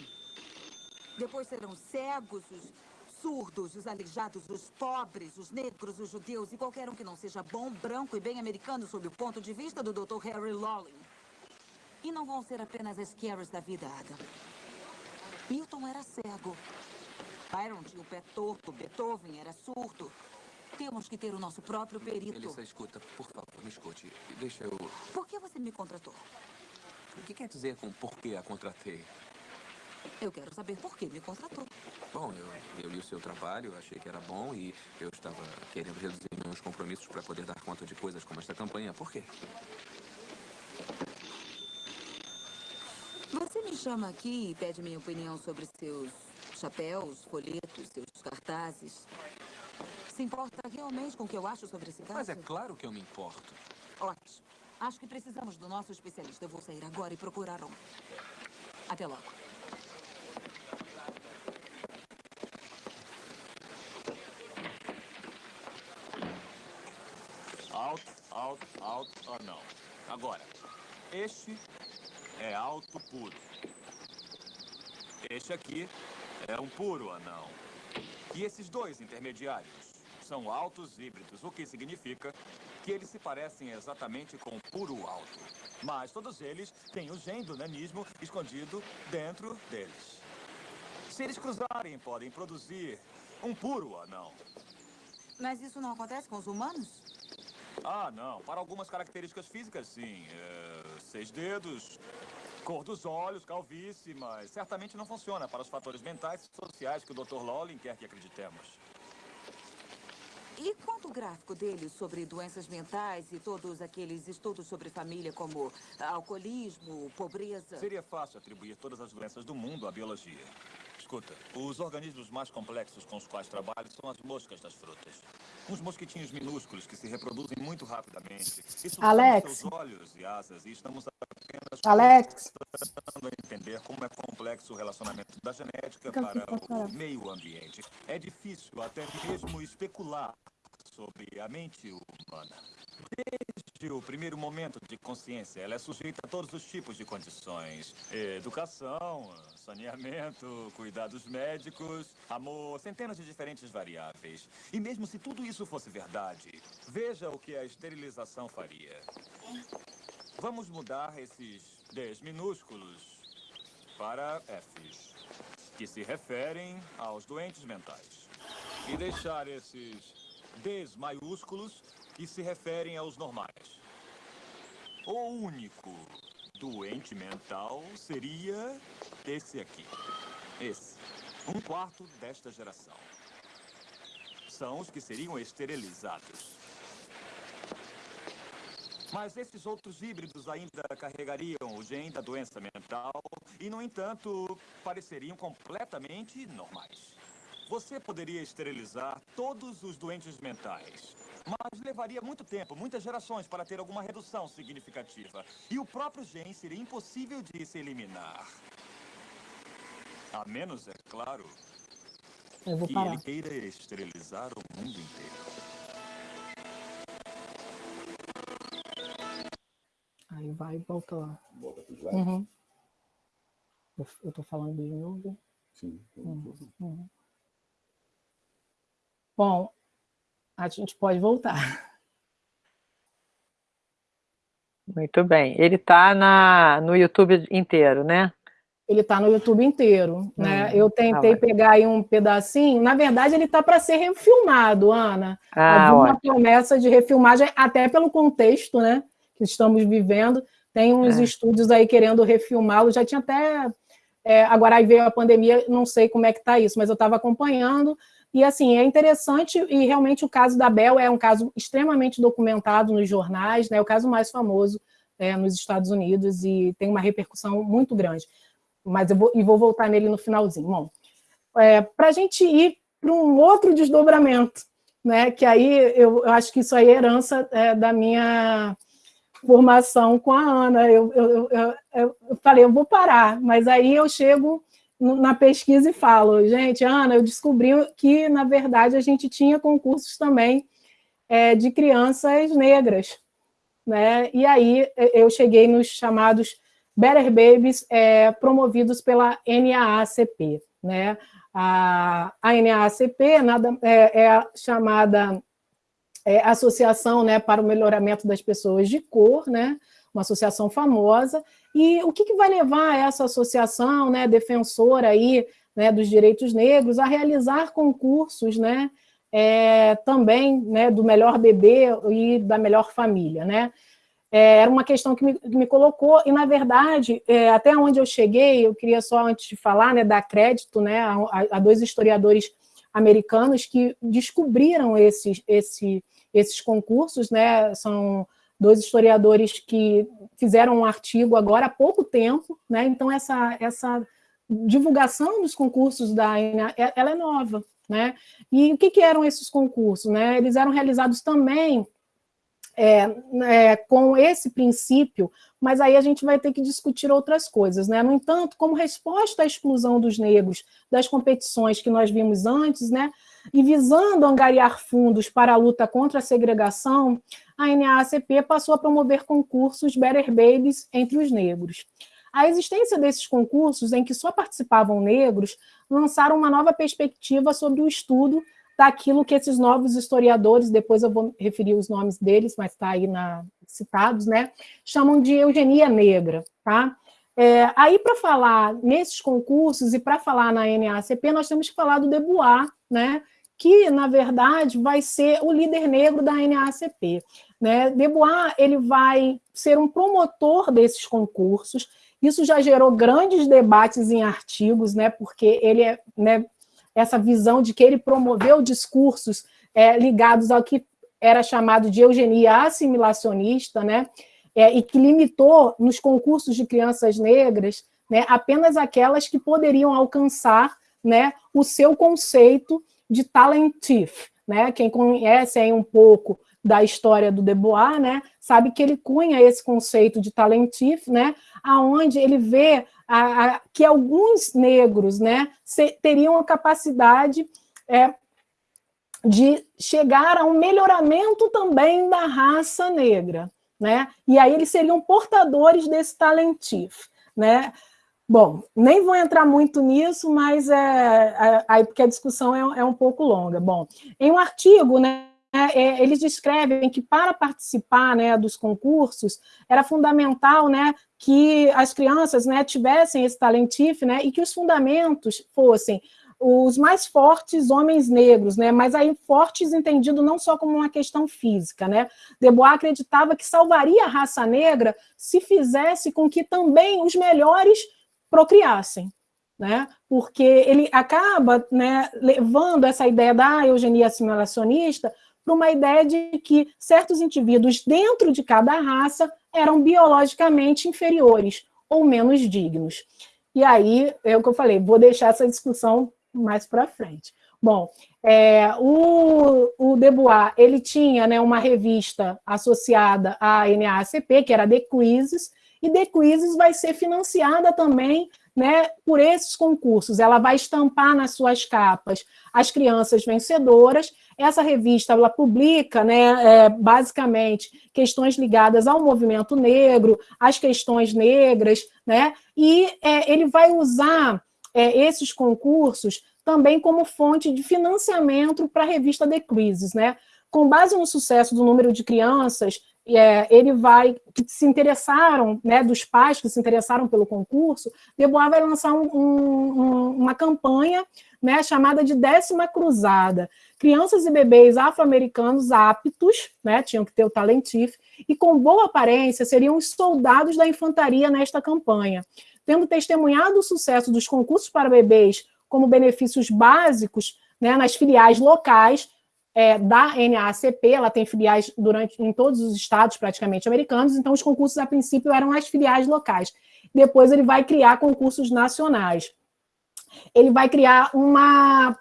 Depois serão cegos, os surdos, os aleijados, os pobres, os negros, os judeus e qualquer um que não seja bom, branco e bem americano sob o ponto de vista do Dr. Harry Lawling. E não vão ser apenas as Carries da vida, Adam. Milton era cego. Byron tinha o pé torto, Beethoven era surdo. Temos que ter o nosso próprio perito. Elissa, escuta, por favor, me escute. Deixa eu... Por que você me contratou? O que quer dizer com por que a contratei? Eu quero saber por que me contratou. Bom, eu, eu li o seu trabalho, achei que era bom e eu estava querendo reduzir meus compromissos para poder dar conta de coisas como esta campanha. Por quê? Você me chama aqui e pede minha opinião sobre seus chapéus, folhetos, seus cartazes se importa realmente com o que eu acho sobre esse caso? Mas é claro que eu me importo. Ótimo. Acho que precisamos do nosso especialista. Eu vou sair agora e procurar um. Até logo. Alto, alto, alto, ah não. Agora, este é alto puro. Este aqui é um puro anão. E esses dois intermediários são altos híbridos, o que significa que eles se parecem exatamente com o puro alto. Mas todos eles têm o gene do nanismo escondido dentro deles. Se eles cruzarem, podem produzir um puro anão. Mas isso não acontece com os humanos? Ah, não. Para algumas características físicas, sim. É, seis dedos, cor dos olhos, calvície, mas certamente não funciona para os fatores mentais e sociais que o Dr. Lawlin quer que acreditemos. E quanto o gráfico dele sobre doenças mentais e todos aqueles estudos sobre família, como alcoolismo, pobreza? Seria fácil atribuir todas as doenças do mundo à biologia. Escuta, os organismos mais complexos com os quais trabalho são as moscas das frutas. Uns mosquitinhos minúsculos que se reproduzem muito rapidamente. Isso Alex. seus olhos e asas e estamos apenas Alex, tentando entender como é complexo o relacionamento da genética Fica para o meio ambiente. É difícil até mesmo especular sobre a mente humana. Desde o primeiro momento de consciência, ela é sujeita a todos os tipos de condições. Educação, saneamento, cuidados médicos, amor, centenas de diferentes variáveis. E mesmo se tudo isso fosse verdade, veja o que a esterilização faria. Vamos mudar esses Ds minúsculos para Fs, que se referem aos doentes mentais. E deixar esses Ds maiúsculos, que se referem aos normais. O único doente mental seria esse aqui. Esse. Um quarto desta geração. São os que seriam esterilizados. Mas esses outros híbridos ainda carregariam o gene da doença mental e, no entanto, pareceriam completamente normais. Você poderia esterilizar todos os doentes mentais, mas levaria muito tempo, muitas gerações, para ter alguma redução significativa. E o próprio gene seria impossível de se eliminar. A menos, é claro, que ele queira esterilizar o mundo inteiro. Aí vai e volta lá. Volta pro slide. Uhum. Eu, eu tô falando de novo. Sim. Uhum. Bom, a gente pode voltar. Muito bem. Ele está no YouTube inteiro, né? Ele está no YouTube inteiro, né? Hum, eu tentei tá pegar aí um pedacinho. Na verdade, ele está para ser refilmado, Ana. Ah, Havia uma promessa de refilmagem, até pelo contexto, né? Que estamos vivendo. Tem uns É. estúdios aí querendo refilmá-lo. Já tinha até. é, agora aí veio a pandemia, não sei como é que está isso, mas eu estava acompanhando. E assim, é interessante, e realmente o caso da Bel é um caso extremamente documentado nos jornais, né? O caso mais famoso é, nos Estados Unidos e tem uma repercussão muito grande. Mas eu vou, e vou voltar nele no finalzinho. Bom, é, para a gente ir para um outro desdobramento, né? Que aí eu, eu acho que isso aí é herança é, da minha formação com a Ana. Eu, eu, eu, eu, falei, eu vou parar, mas aí eu chego na pesquisa e falo, gente, Ana, eu descobri que, na verdade, a gente tinha concursos também é, de crianças negras, né? E aí eu cheguei nos chamados Better Babies, é, promovidos pela NAACP, né? A, a NAACP nada, é, é chamada é, Associação né, para o Melhoramento das Pessoas de Cor, né? Uma associação famosa. E o que, que vai levar essa associação, né, defensora aí, né, dos direitos negros, a realizar concursos, né? é, também né, do melhor bebê e da melhor família, né? É, era uma questão que me, me colocou, e na verdade, é, até onde eu cheguei, eu queria só, antes de falar, né, dar crédito né, a, a dois historiadores americanos que descobriram esses, esse, esses concursos, né? São dois historiadores que fizeram um artigo agora há pouco tempo, né? Então, essa, essa divulgação dos concursos da ANA, ela é nova, né? E o que, que eram esses concursos? Né? Eles eram realizados também é, é, com esse princípio, mas aí a gente vai ter que discutir outras coisas. Né? No entanto, como resposta à exclusão dos negros das competições que nós vimos antes, né? E visando angariar fundos para a luta contra a segregação, a NAACP passou a promover concursos Better Babies entre os negros. A existência desses concursos, em que só participavam negros, lançaram uma nova perspectiva sobre o estudo daquilo que esses novos historiadores, depois eu vou referir os nomes deles, mas está aí na, citados, né, chamam de eugenia negra. Tá? É, aí, para falar nesses concursos e para falar na NACP, nós temos que falar do Debois, né, que, na verdade, vai ser o líder negro da NACP. Né? Debois ele vai ser um promotor desses concursos, isso já gerou grandes debates em artigos, né, porque ele é né, essa visão de que ele promoveu discursos é, ligados ao que era chamado de eugenia assimilacionista, né, é, e que limitou nos concursos de crianças negras né, apenas aquelas que poderiam alcançar né, o seu conceito de talentif. Né? Quem conhece aí um pouco da história do Debois, né, sabe que ele cunha esse conceito de talentif, né, aonde ele vê a, a, que alguns negros né, se, teriam a capacidade é, de chegar a um melhoramento também da raça negra. Né? E aí eles seriam portadores desse talentif. Né? Bom, nem vou entrar muito nisso, mas é, é, aí porque a discussão é, é um pouco longa. Bom, em um artigo, né, é, eles descrevem que para participar né, dos concursos era fundamental né, que as crianças né, tivessem esse talentif né, e que os fundamentos fossem os mais fortes homens negros, né? mas aí fortes entendido não só como uma questão física. Né? Debois acreditava que salvaria a raça negra se fizesse com que também os melhores procriassem. Né? Porque ele acaba né, levando essa ideia da eugenia assimilacionista para uma ideia de que certos indivíduos dentro de cada raça eram biologicamente inferiores ou menos dignos. E aí, é o que eu falei, vou deixar essa discussão mais para frente. Bom, é, o, o Debois, ele tinha né, uma revista associada à NAACP, que era The Quizzes, e The Quizzes vai ser financiada também né, por esses concursos. Ela vai estampar nas suas capas as crianças vencedoras. Essa revista ela publica, né, é, basicamente, questões ligadas ao movimento negro, às questões negras, né, e é, ele vai usar é, esses concursos também como fonte de financiamento para a revista The Quizzes. Né? Com base no sucesso do número de crianças é, ele vai, que se interessaram, né, dos pais que se interessaram pelo concurso, Debois vai lançar um, um, uma campanha né, chamada de Décima Cruzada. Crianças e bebês afro-americanos aptos, né, tinham que ter o talentif, e com boa aparência seriam os soldados da infantaria nesta campanha. Tendo testemunhado o sucesso dos concursos para bebês como benefícios básicos né, nas filiais locais, é, da NAACP, ela tem filiais durante, em todos os estados praticamente americanos, então os concursos a princípio eram as filiais locais. Depois ele vai criar concursos nacionais. Ele vai criar uma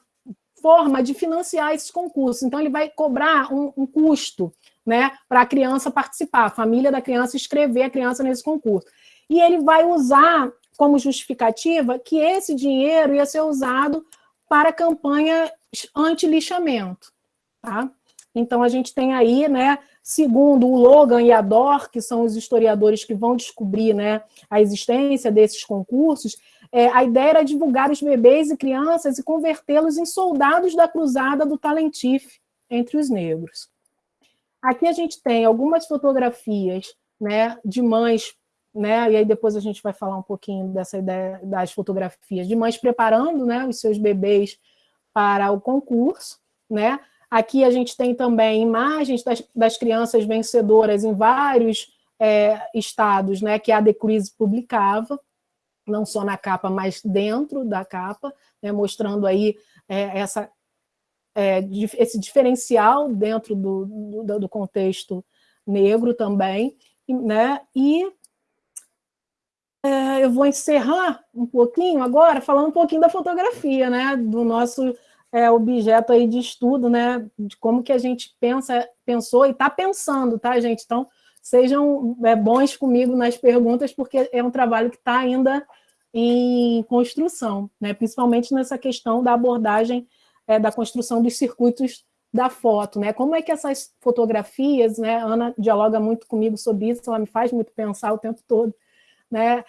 forma de financiar esses concursos, então ele vai cobrar um, um custo né, para a criança participar, a família da criança escrever a criança nesse concurso. E ele vai usar como justificativa que esse dinheiro ia ser usado para campanha anti-lixamento. Tá? Então, a gente tem aí, né, segundo o Logan e a Dor, que são os historiadores que vão descobrir né, a existência desses concursos, é, a ideia era divulgar os bebês e crianças e convertê-los em soldados da cruzada do Talentif entre os negros. Aqui a gente tem algumas fotografias né, de mães, né, e aí depois a gente vai falar um pouquinho dessa ideia das fotografias de mães preparando né, os seus bebês para o concurso, né, Aqui a gente tem também imagens das, das crianças vencedoras em vários é, estados, né, que a Quiz publicava, não só na capa, mas dentro da capa, né, mostrando aí é, essa, é, esse diferencial dentro do, do, do, contexto negro também, né, e é, eu vou encerrar um pouquinho agora, falando um pouquinho da fotografia, né, do nosso é, objeto aí de estudo, né, de como que a gente pensa, pensou e está pensando, tá, gente? Então, sejam é, bons comigo nas perguntas, porque é um trabalho que está ainda em construção, né, principalmente nessa questão da abordagem é, da construção dos circuitos da foto, né? Como é que essas fotografias, né? Ana dialoga muito comigo sobre isso, ela me faz muito pensar o tempo todo, né?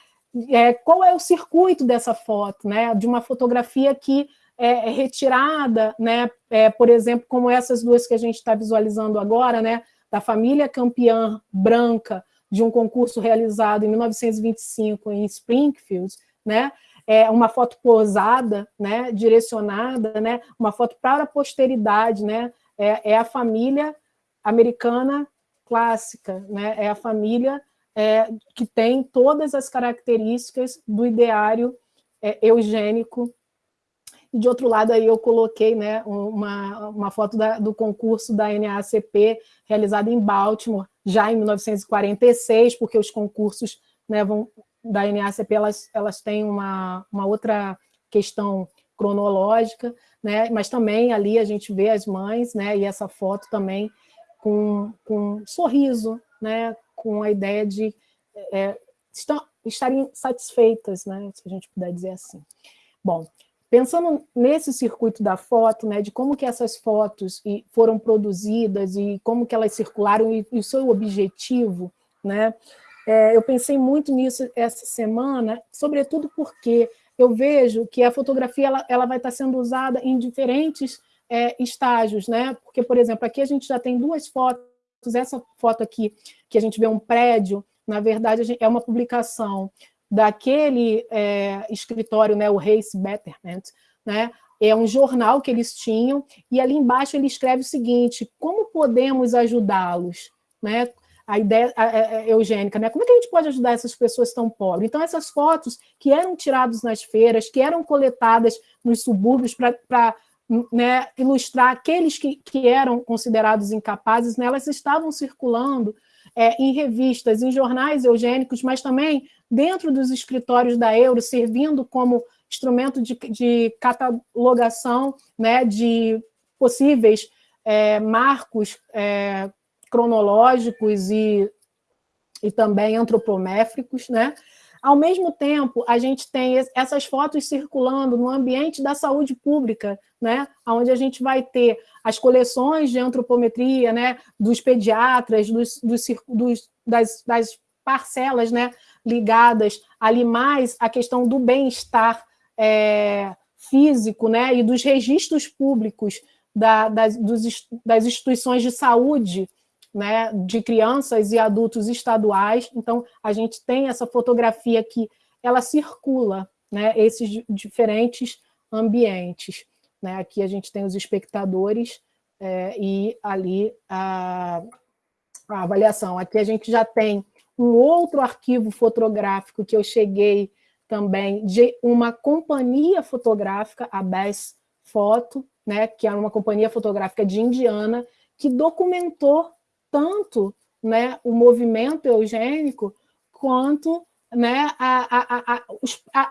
É, qual é o circuito dessa foto, né? De uma fotografia que é, retirada, né, é, por exemplo, como essas duas que a gente está visualizando agora, né, da família campeã branca de um concurso realizado em 1925 em Springfield, né, é uma foto posada, né, direcionada, né, uma foto para a posteridade, né, é, é a família americana clássica, né, é a família é, que tem todas as características do ideário é, eugênico. E, de outro lado, aí eu coloquei né, uma, uma foto da, do concurso da NACP, realizado em Baltimore, já em 1946, porque os concursos né, vão, da NACP elas, elas têm uma, uma outra questão cronológica, né? mas também ali a gente vê as mães, né? e essa foto também com, com sorriso, né? com a ideia de é, estarem satisfeitas, né? se a gente puder dizer assim. Bom, pensando nesse circuito da foto, né, de como que essas fotos foram produzidas e como que elas circularam e, e o seu objetivo, né, é, eu pensei muito nisso essa semana, sobretudo porque eu vejo que a fotografia ela, ela vai estar sendo usada em diferentes é, estágios, né? Porque, por exemplo, aqui a gente já tem duas fotos, essa foto aqui, que a gente vê um prédio, na verdade, é uma publicação daquele é, escritório, né, o Race Betterment, né, é um jornal que eles tinham, e ali embaixo ele escreve o seguinte, como podemos ajudá-los? Né? A ideia a, a, eugênica, né? como é que a gente pode ajudar essas pessoas tão pobres? Então, essas fotos que eram tiradas nas feiras, que eram coletadas nos subúrbios para né, ilustrar aqueles que, que eram considerados incapazes, né, elas estavam circulando é, em revistas, em jornais eugênicos, mas também dentro dos escritórios da Euro, servindo como instrumento de, de catalogação né, de possíveis é, marcos é, cronológicos e, e também antropométricos, né? Ao mesmo tempo, a gente tem essas fotos circulando no ambiente da saúde pública, né? onde a gente vai ter as coleções de antropometria né? dos pediatras, dos, dos, dos das, das, parcelas né? Ligadas ali mais à questão do bem-estar é, físico né? e dos registros públicos da, das, dos, das instituições de saúde né, de crianças e adultos estaduais. Então, a gente tem essa fotografia que ela circula né, esses diferentes ambientes. Né? Aqui a gente tem os espectadores é, e ali a, a avaliação. Aqui a gente já tem um outro arquivo fotográfico que eu cheguei também de uma companhia fotográfica, a Best Foto, né, que é uma companhia fotográfica de Indiana, que documentou tanto né, o movimento eugênico quanto né, a, a, a,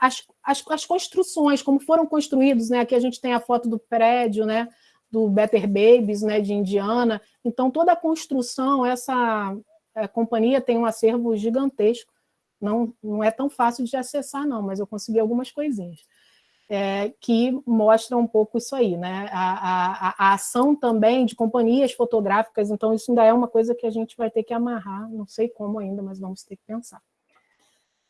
as, as, as, construções, como foram construídos. Né? Aqui a gente tem a foto do prédio, né, do Better Babies, né, de Indiana. Então, toda a construção, essa é, companhia tem um acervo gigantesco. Não, não é tão fácil de acessar, não, mas eu consegui algumas coisinhas. É, que mostra um pouco isso aí, né? A, a, a, ação também de companhias fotográficas, então isso ainda é uma coisa que a gente vai ter que amarrar, não sei como ainda, mas vamos ter que pensar.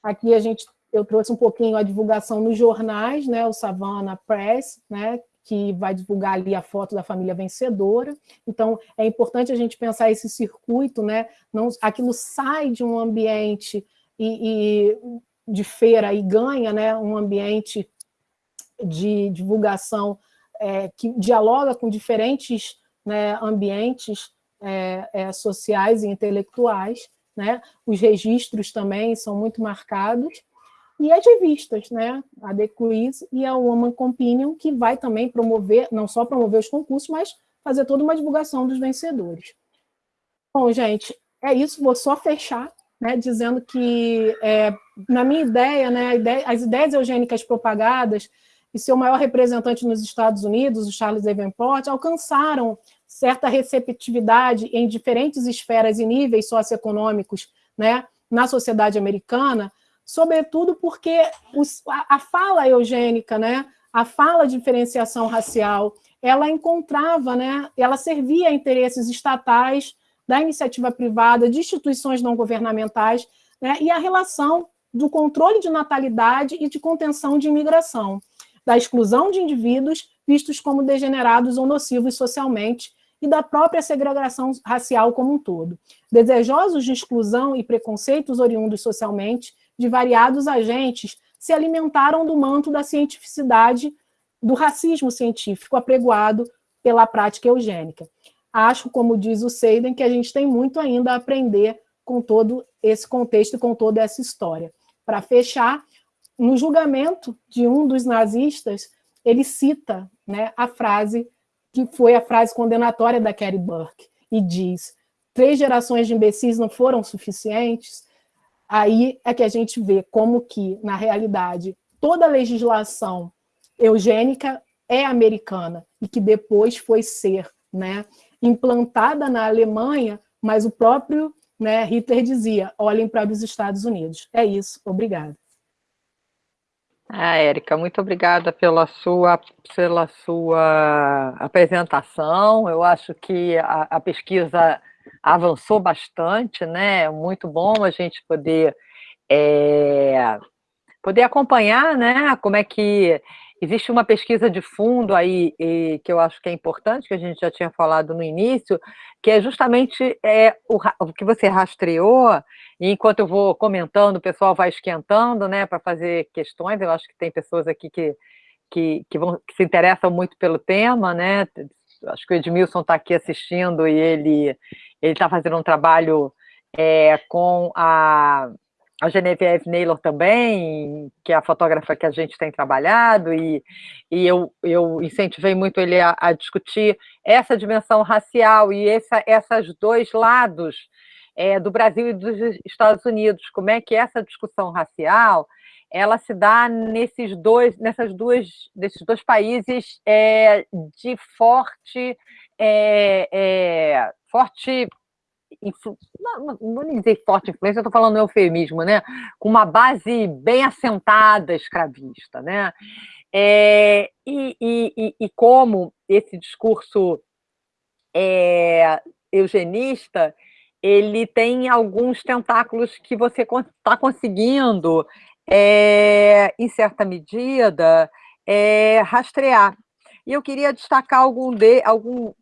Aqui a gente, eu trouxe um pouquinho a divulgação nos jornais, né? O Savannah Press, né? Que vai divulgar ali a foto da família vencedora. Então, é importante a gente pensar esse circuito, né? Não, aquilo sai de um ambiente e, e de feira e ganha né, um ambiente de divulgação é, que dialoga com diferentes né, ambientes é, é, sociais e intelectuais. Né? Os registros também são muito marcados, e as revistas, né? a The Quiz e a Woman Companion, que vai também promover, não só promover os concursos, mas fazer toda uma divulgação dos vencedores. Bom, gente, é isso, vou só fechar, né, dizendo que, é, na minha ideia, né, ideia, as ideias eugênicas propagadas e seu maior representante nos Estados Unidos, o Charles Davenport, alcançaram certa receptividade em diferentes esferas e níveis socioeconômicos né, na sociedade americana, sobretudo porque os, a, a, fala eugênica, né, a fala de diferenciação racial, ela encontrava, né, ela servia a interesses estatais, da iniciativa privada, de instituições não governamentais, né, e a relação do controle de natalidade e de contenção de imigração. da exclusão de indivíduos vistos como degenerados ou nocivos socialmente e da própria segregação racial como um todo. Desejosos de exclusão e preconceitos oriundos socialmente de variados agentes se alimentaram do manto da cientificidade, do racismo científico apregoado pela prática eugênica. Acho, como diz o Seiden, que a gente tem muito ainda a aprender com todo esse contexto e com toda essa história. Para fechar, no julgamento de um dos nazistas, ele cita né, a frase que foi a frase condenatória da Carrie Burke, e diz, três gerações de imbecis não foram suficientes, aí é que a gente vê como que, na realidade, toda a legislação eugênica é americana, e que depois foi ser né, implantada na Alemanha, mas o próprio né, Hitler dizia, olhem para os Estados Unidos. É isso, obrigada. Ah, Érica, muito obrigada pela sua, pela sua apresentação. Eu acho que a, a pesquisa avançou bastante, né? Muito bom a gente poder, é, poder acompanhar, né? Como é que Existe uma pesquisa de fundo aí, e, que eu acho que é importante, que a gente já tinha falado no início, que é justamente é, o, o que você rastreou, e enquanto eu vou comentando, o pessoal vai esquentando, né, para fazer questões, eu acho que tem pessoas aqui que, que, que, vão, que se interessam muito pelo tema, né, acho que o Edmilson está aqui assistindo e ele está fazendo um trabalho é, com a a Genevieve Naylor também, que é a fotógrafa que a gente tem trabalhado, e, e eu, eu incentivei muito ele a, a discutir essa dimensão racial e essa, esses dois lados é, do Brasil e dos Estados Unidos, como é que essa discussão racial ela se dá nesses dois, nessas duas, desses dois países é, de forte, é, é forte não, não vou dizer forte influência, eu estou falando eufemismo, né? com uma base bem assentada escravista. Né? É, e, e, e, como esse discurso é, eugenista ele tem alguns tentáculos que você está conseguindo, é, em certa medida, é, rastrear. E eu queria destacar algum de algum,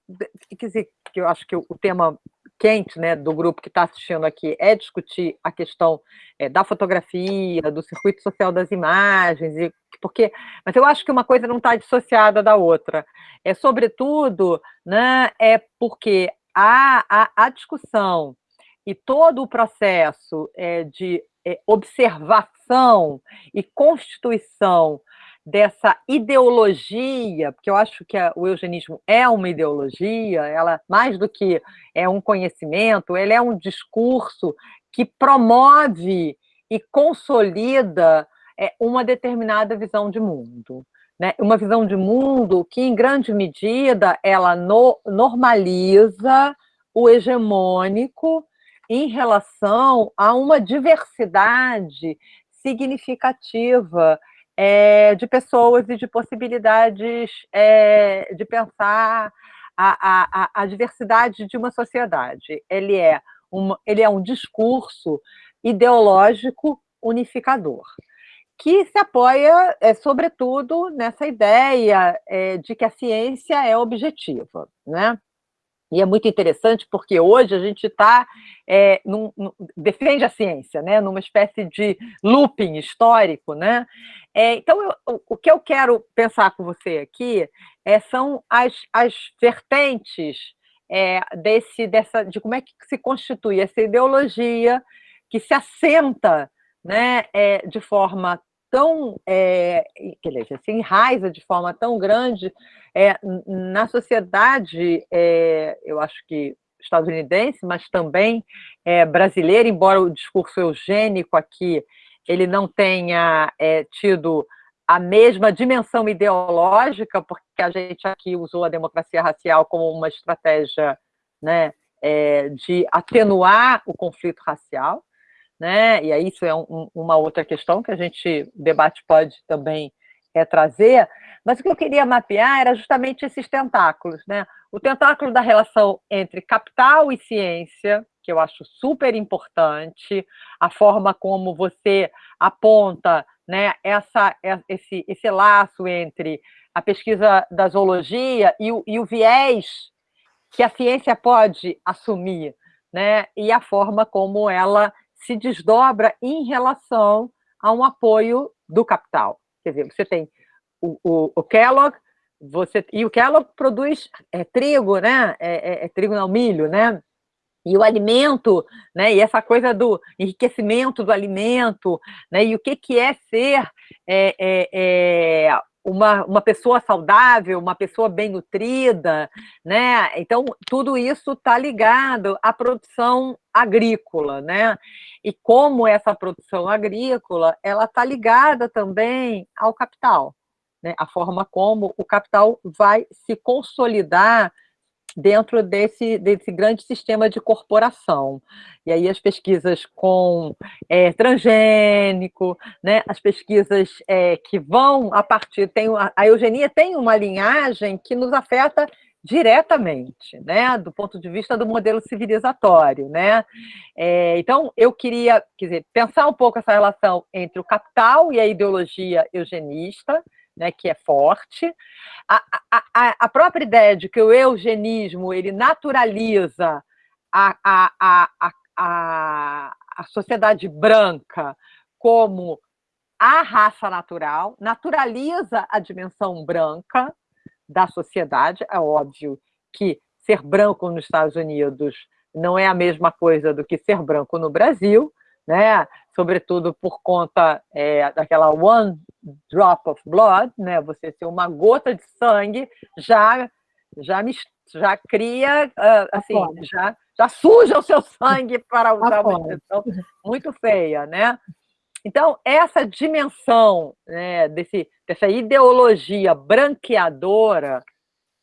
quer dizer, que eu acho que o tema quente né, do grupo que está assistindo aqui é discutir a questão é, da fotografia, do circuito social das imagens, e, porque, mas eu acho que uma coisa não está dissociada da outra. É, sobretudo, né, é porque a, a, a discussão e todo o processo é, de é, observação e constituição dessa ideologia, porque eu acho que a, o eugenismo é uma ideologia, ela mais do que é um conhecimento, ele é um discurso que promove e consolida é, uma determinada visão de mundo. Né? Uma visão de mundo que, em grande medida, ela no, normaliza o hegemônico em relação a uma diversidade significativa é, de pessoas e de possibilidades é, de pensar a, a, a, diversidade de uma sociedade. Ele é, um, ele é um discurso ideológico unificador, que se apoia, é, sobretudo, nessa ideia é, de que a ciência é objetiva. Né? E é muito interessante porque hoje a gente está, é, defende a ciência, né, numa espécie de looping histórico. Né? É, então, eu, o que eu quero pensar com você aqui é, são as, as vertentes é, desse, dessa, de como é que se constitui essa ideologia que se assenta né, é, de forma tão, é, que se enraiza de forma tão grande é, na sociedade, é, eu acho que estadunidense, mas também é, brasileira, embora o discurso eugênico aqui ele não tenha é, tido a mesma dimensão ideológica, porque a gente aqui usou a democracia racial como uma estratégia né, é, de atenuar o conflito racial, né? e aí isso é um, uma outra questão que a gente, o debate pode também é, trazer, mas o que eu queria mapear era justamente esses tentáculos, né? O tentáculo da relação entre capital e ciência, que eu acho super importante, a forma como você aponta né, essa, é, esse, esse laço entre a pesquisa da zoologia e o, e o viés que a ciência pode assumir, né, e a forma como ela se desdobra em relação a um apoio do capital. Quer dizer, você tem o, o, o Kellogg, você, e o Kellogg produz é, trigo, né? É, é, é, trigo não, milho, né? E o alimento, né? E essa coisa do enriquecimento do alimento, né? E o que, que é ser é, é, uma, uma pessoa saudável, uma pessoa bem nutrida, né? Então, tudo isso está ligado à produção agrícola, né? E como essa produção agrícola, ela está ligada também ao capital, né? A forma como o capital vai se consolidar dentro desse, desse grande sistema de corporação. E aí as pesquisas com é, transgênico, né, as pesquisas é, que vão a partir... Tem, a eugenia tem uma linhagem que nos afeta diretamente, né, do ponto de vista do modelo civilizatório, né. É, então, eu queria, quer dizer, pensar um pouco essa relação entre o capital e a ideologia eugenista, né, que é forte. A, a, a, própria ideia de que o eugenismo ele naturaliza a, a, a, a, a sociedade branca como a raça natural, naturaliza a dimensão branca da sociedade. É óbvio que ser branco nos Estados Unidos não é a mesma coisa do que ser branco no Brasil, né? sobretudo por conta é, daquela one drop of blood, né? Você ser uma gota de sangue já já me, já cria uh, assim, já já suja o seu sangue para usar uma expressão muito feia, né? Então, essa dimensão né, desse, dessa ideologia branqueadora,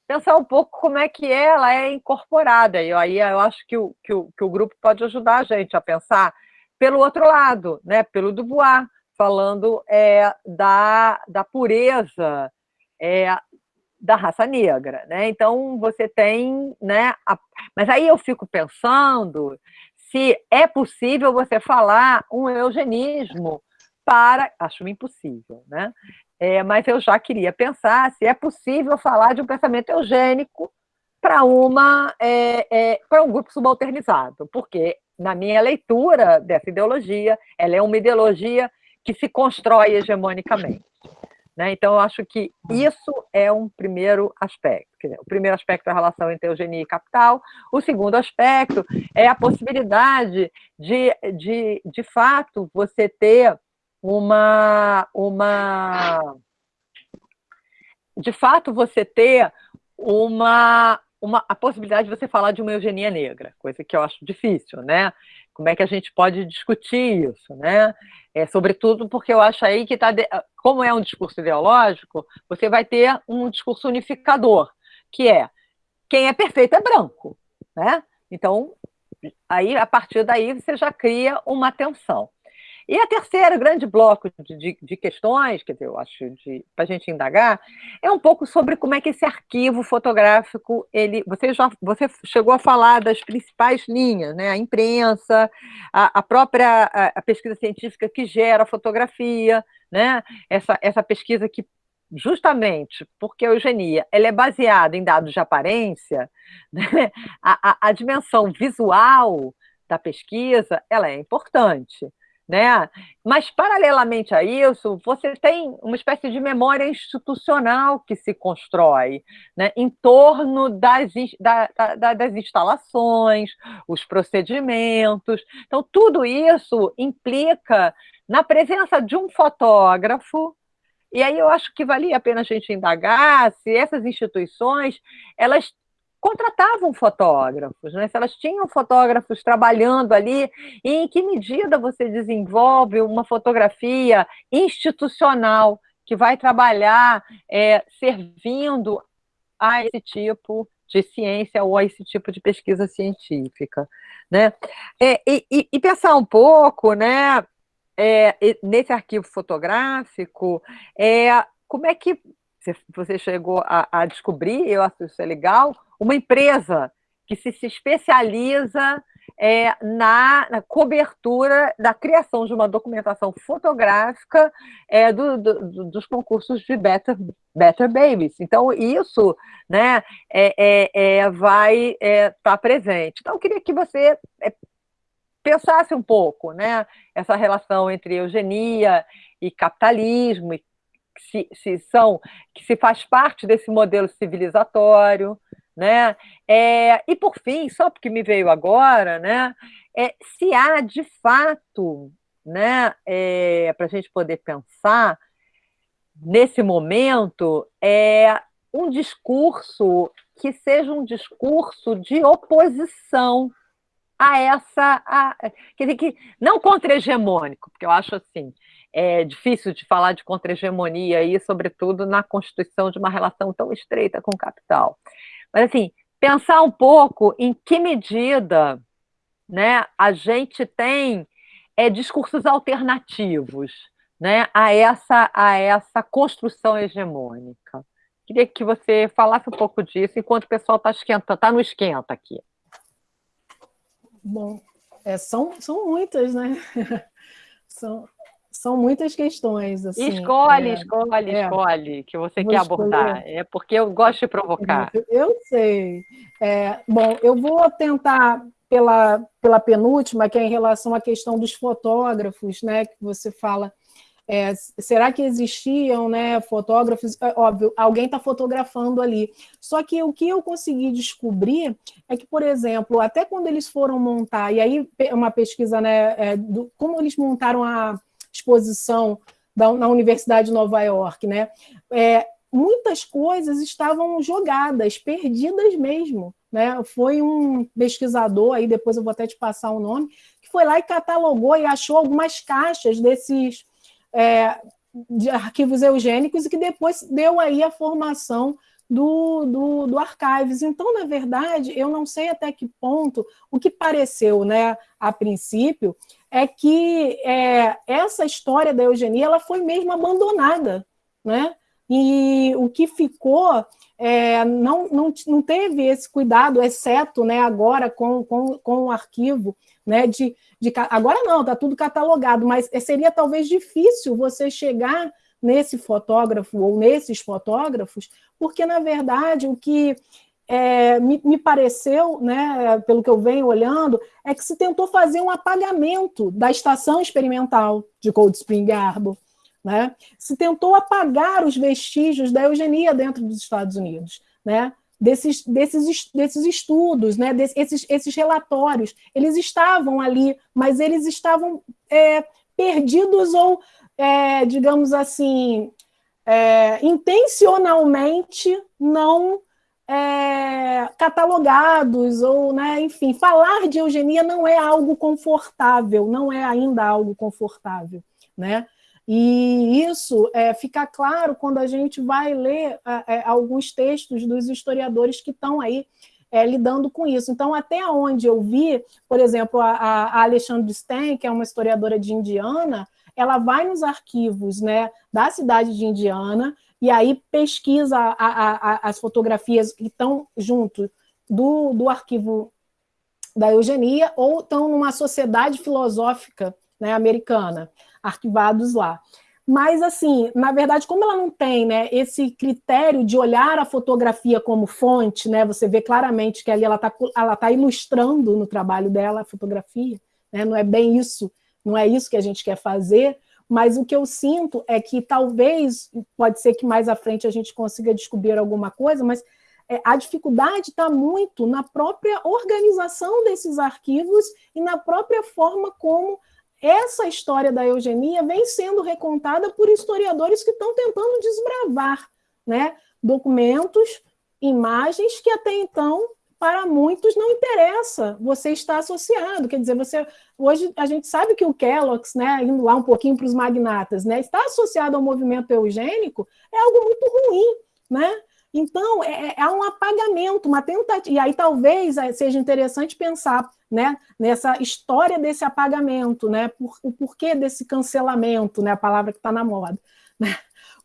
pensar um pouco como é que ela é incorporada. E aí eu acho que o, que o, que o grupo pode ajudar a gente a pensar pelo outro lado, né, pelo Dubois, falando é, da, da pureza é, da raça negra. Né? Então, você tem... Né, a... Mas aí eu fico pensando se é possível você falar um eugenismo para... Acho impossível, né? É, mas eu já queria pensar se é possível falar de um pensamento eugênico para uma é, é, para um grupo subalternizado, porque na minha leitura dessa ideologia, ela é uma ideologia que se constrói hegemonicamente. Né? Então, eu acho que isso é um primeiro aspecto. O primeiro aspecto é a relação entre eugenia e capital. O segundo aspecto é a possibilidade de, de, de fato, você ter uma, uma... De fato, você ter uma, uma, a possibilidade de você falar de uma eugenia negra, coisa que eu acho difícil, né? Como é que a gente pode discutir isso, né? É, sobretudo porque eu acho aí que, tá de... como é um discurso ideológico, você vai ter um discurso unificador, que é quem é perfeito é branco, né? Então, aí, a partir daí, você já cria uma tensão. E a terceira grande bloco de, de, de questões, que eu acho, para a gente indagar, é um pouco sobre como é que esse arquivo fotográfico, ele, você já você chegou a falar das principais linhas, né? a imprensa, a, a própria a, a pesquisa científica que gera a fotografia, né? essa, essa pesquisa que justamente porque a eugenia ela é baseada em dados de aparência, né? a, a, a dimensão visual da pesquisa ela é importante né? Mas, paralelamente a isso, você tem uma espécie de memória institucional que se constrói né? em torno das, da, da, das instalações, os procedimentos. Então, tudo isso implica na presença de um fotógrafo e aí eu acho que valia a pena a gente indagar se essas instituições elas contratavam fotógrafos, né? se elas tinham fotógrafos trabalhando ali, e em que medida você desenvolve uma fotografia institucional que vai trabalhar é, servindo a esse tipo de ciência ou a esse tipo de pesquisa científica. Né? É, e, e, pensar um pouco né, é, nesse arquivo fotográfico, é, como é que você chegou a, a descobrir, eu acho isso legal, uma empresa que se, se especializa é, na, na, cobertura da criação de uma documentação fotográfica é, do, do, dos concursos de Better, Better Babies. Então, isso né, é, é, é vai estar é, tá presente. Então, eu queria que você pensasse um pouco né, essa relação entre eugenia e capitalismo, e se, se são, que se faz parte desse modelo civilizatório, né? É, e por fim, só porque me veio agora, né? É, se há de fato, né? É, para a gente poder pensar nesse momento, é um discurso que seja um discurso de oposição a essa, a, quer dizer, que, não contra-hegemônico, porque eu acho assim, é difícil de falar de contra-hegemonia sobretudo na constituição de uma relação tão estreita com o capital. Mas, assim, pensar um pouco em que medida né, a gente tem é, discursos alternativos né, a, essa, a essa construção hegemônica. Queria que você falasse um pouco disso enquanto o pessoal está esquenta, tá no esquenta aqui. Bom, é, são, são muitas, né? são, são muitas questões. Assim, escolhe, é, escolhe, é, escolhe, que você quer abordar. Escolher. É porque eu gosto de provocar. Eu sei. É, bom, eu vou tentar pela, pela penúltima, que é em relação à questão dos fotógrafos, né? Que você fala. É, será que existiam né, fotógrafos? É, óbvio, alguém está fotografando ali. Só que o que eu consegui descobrir é que, por exemplo, até quando eles foram montar, e aí uma pesquisa, né, é, do, como eles montaram a, exposição da, na Universidade de Nova York, né? É, muitas coisas estavam jogadas, perdidas mesmo. Né? Foi um pesquisador, aí depois eu vou até te passar o nome, que foi lá e catalogou e achou algumas caixas desses é, de arquivos eugênicos e que depois deu aí a formação do, do, do Archives. Então, na verdade, eu não sei até que ponto o que pareceu né, a princípio é que é, essa história da eugenia ela foi mesmo abandonada, né? E o que ficou é, não, não, não teve esse cuidado, exceto né, agora com, com, com o arquivo, né, de, de, agora não, está tudo catalogado, mas seria talvez difícil você chegar nesse fotógrafo ou nesses fotógrafos, porque, na verdade, o que é, me, me, pareceu, né, pelo que eu venho olhando, é que se tentou fazer um apagamento da estação experimental de Cold Spring Harbor. Né? Se tentou apagar os vestígios da eugenia dentro dos Estados Unidos. Né? Desses, desses, desses estudos, né? desses esses relatórios, eles estavam ali, mas eles estavam é, perdidos ou, é, digamos assim, é, intencionalmente não é, catalogados, ou, né, enfim, falar de eugenia não é algo confortável, não é ainda algo confortável, né? E isso é, fica claro quando a gente vai ler é, alguns textos dos historiadores que estão aí é, lidando com isso. Então, até onde eu vi, por exemplo, a, a Alexandre Stein, que é uma historiadora de Indiana, ela vai nos arquivos né, da cidade de Indiana e aí pesquisa a, a, a, as fotografias que estão junto do, do arquivo da eugenia ou estão numa sociedade filosófica né, americana, arquivados lá. Mas, assim, na verdade, como ela não tem né, esse critério de olhar a fotografia como fonte, né, você vê claramente que ali ela está ela tá ilustrando no trabalho dela a fotografia, né, não é bem isso, não é isso que a gente quer fazer, mas o que eu sinto é que talvez, pode ser que mais à frente a gente consiga descobrir alguma coisa, mas é, a dificuldade está muito na própria organização desses arquivos e na própria forma como essa história da eugenia vem sendo recontada por historiadores que estão tentando desbravar né, documentos, imagens que até então para muitos não interessa você estar associado. Quer dizer, você hoje a gente sabe que o Kellogg's, né, indo lá um pouquinho para os magnatas, né, está associado ao movimento eugênico, é algo muito ruim, né? Então, é, é, é um apagamento, uma tentativa. E aí talvez é, seja interessante pensar né, nessa história desse apagamento, né, por, o porquê desse cancelamento, né, a palavra que está na moda. Né?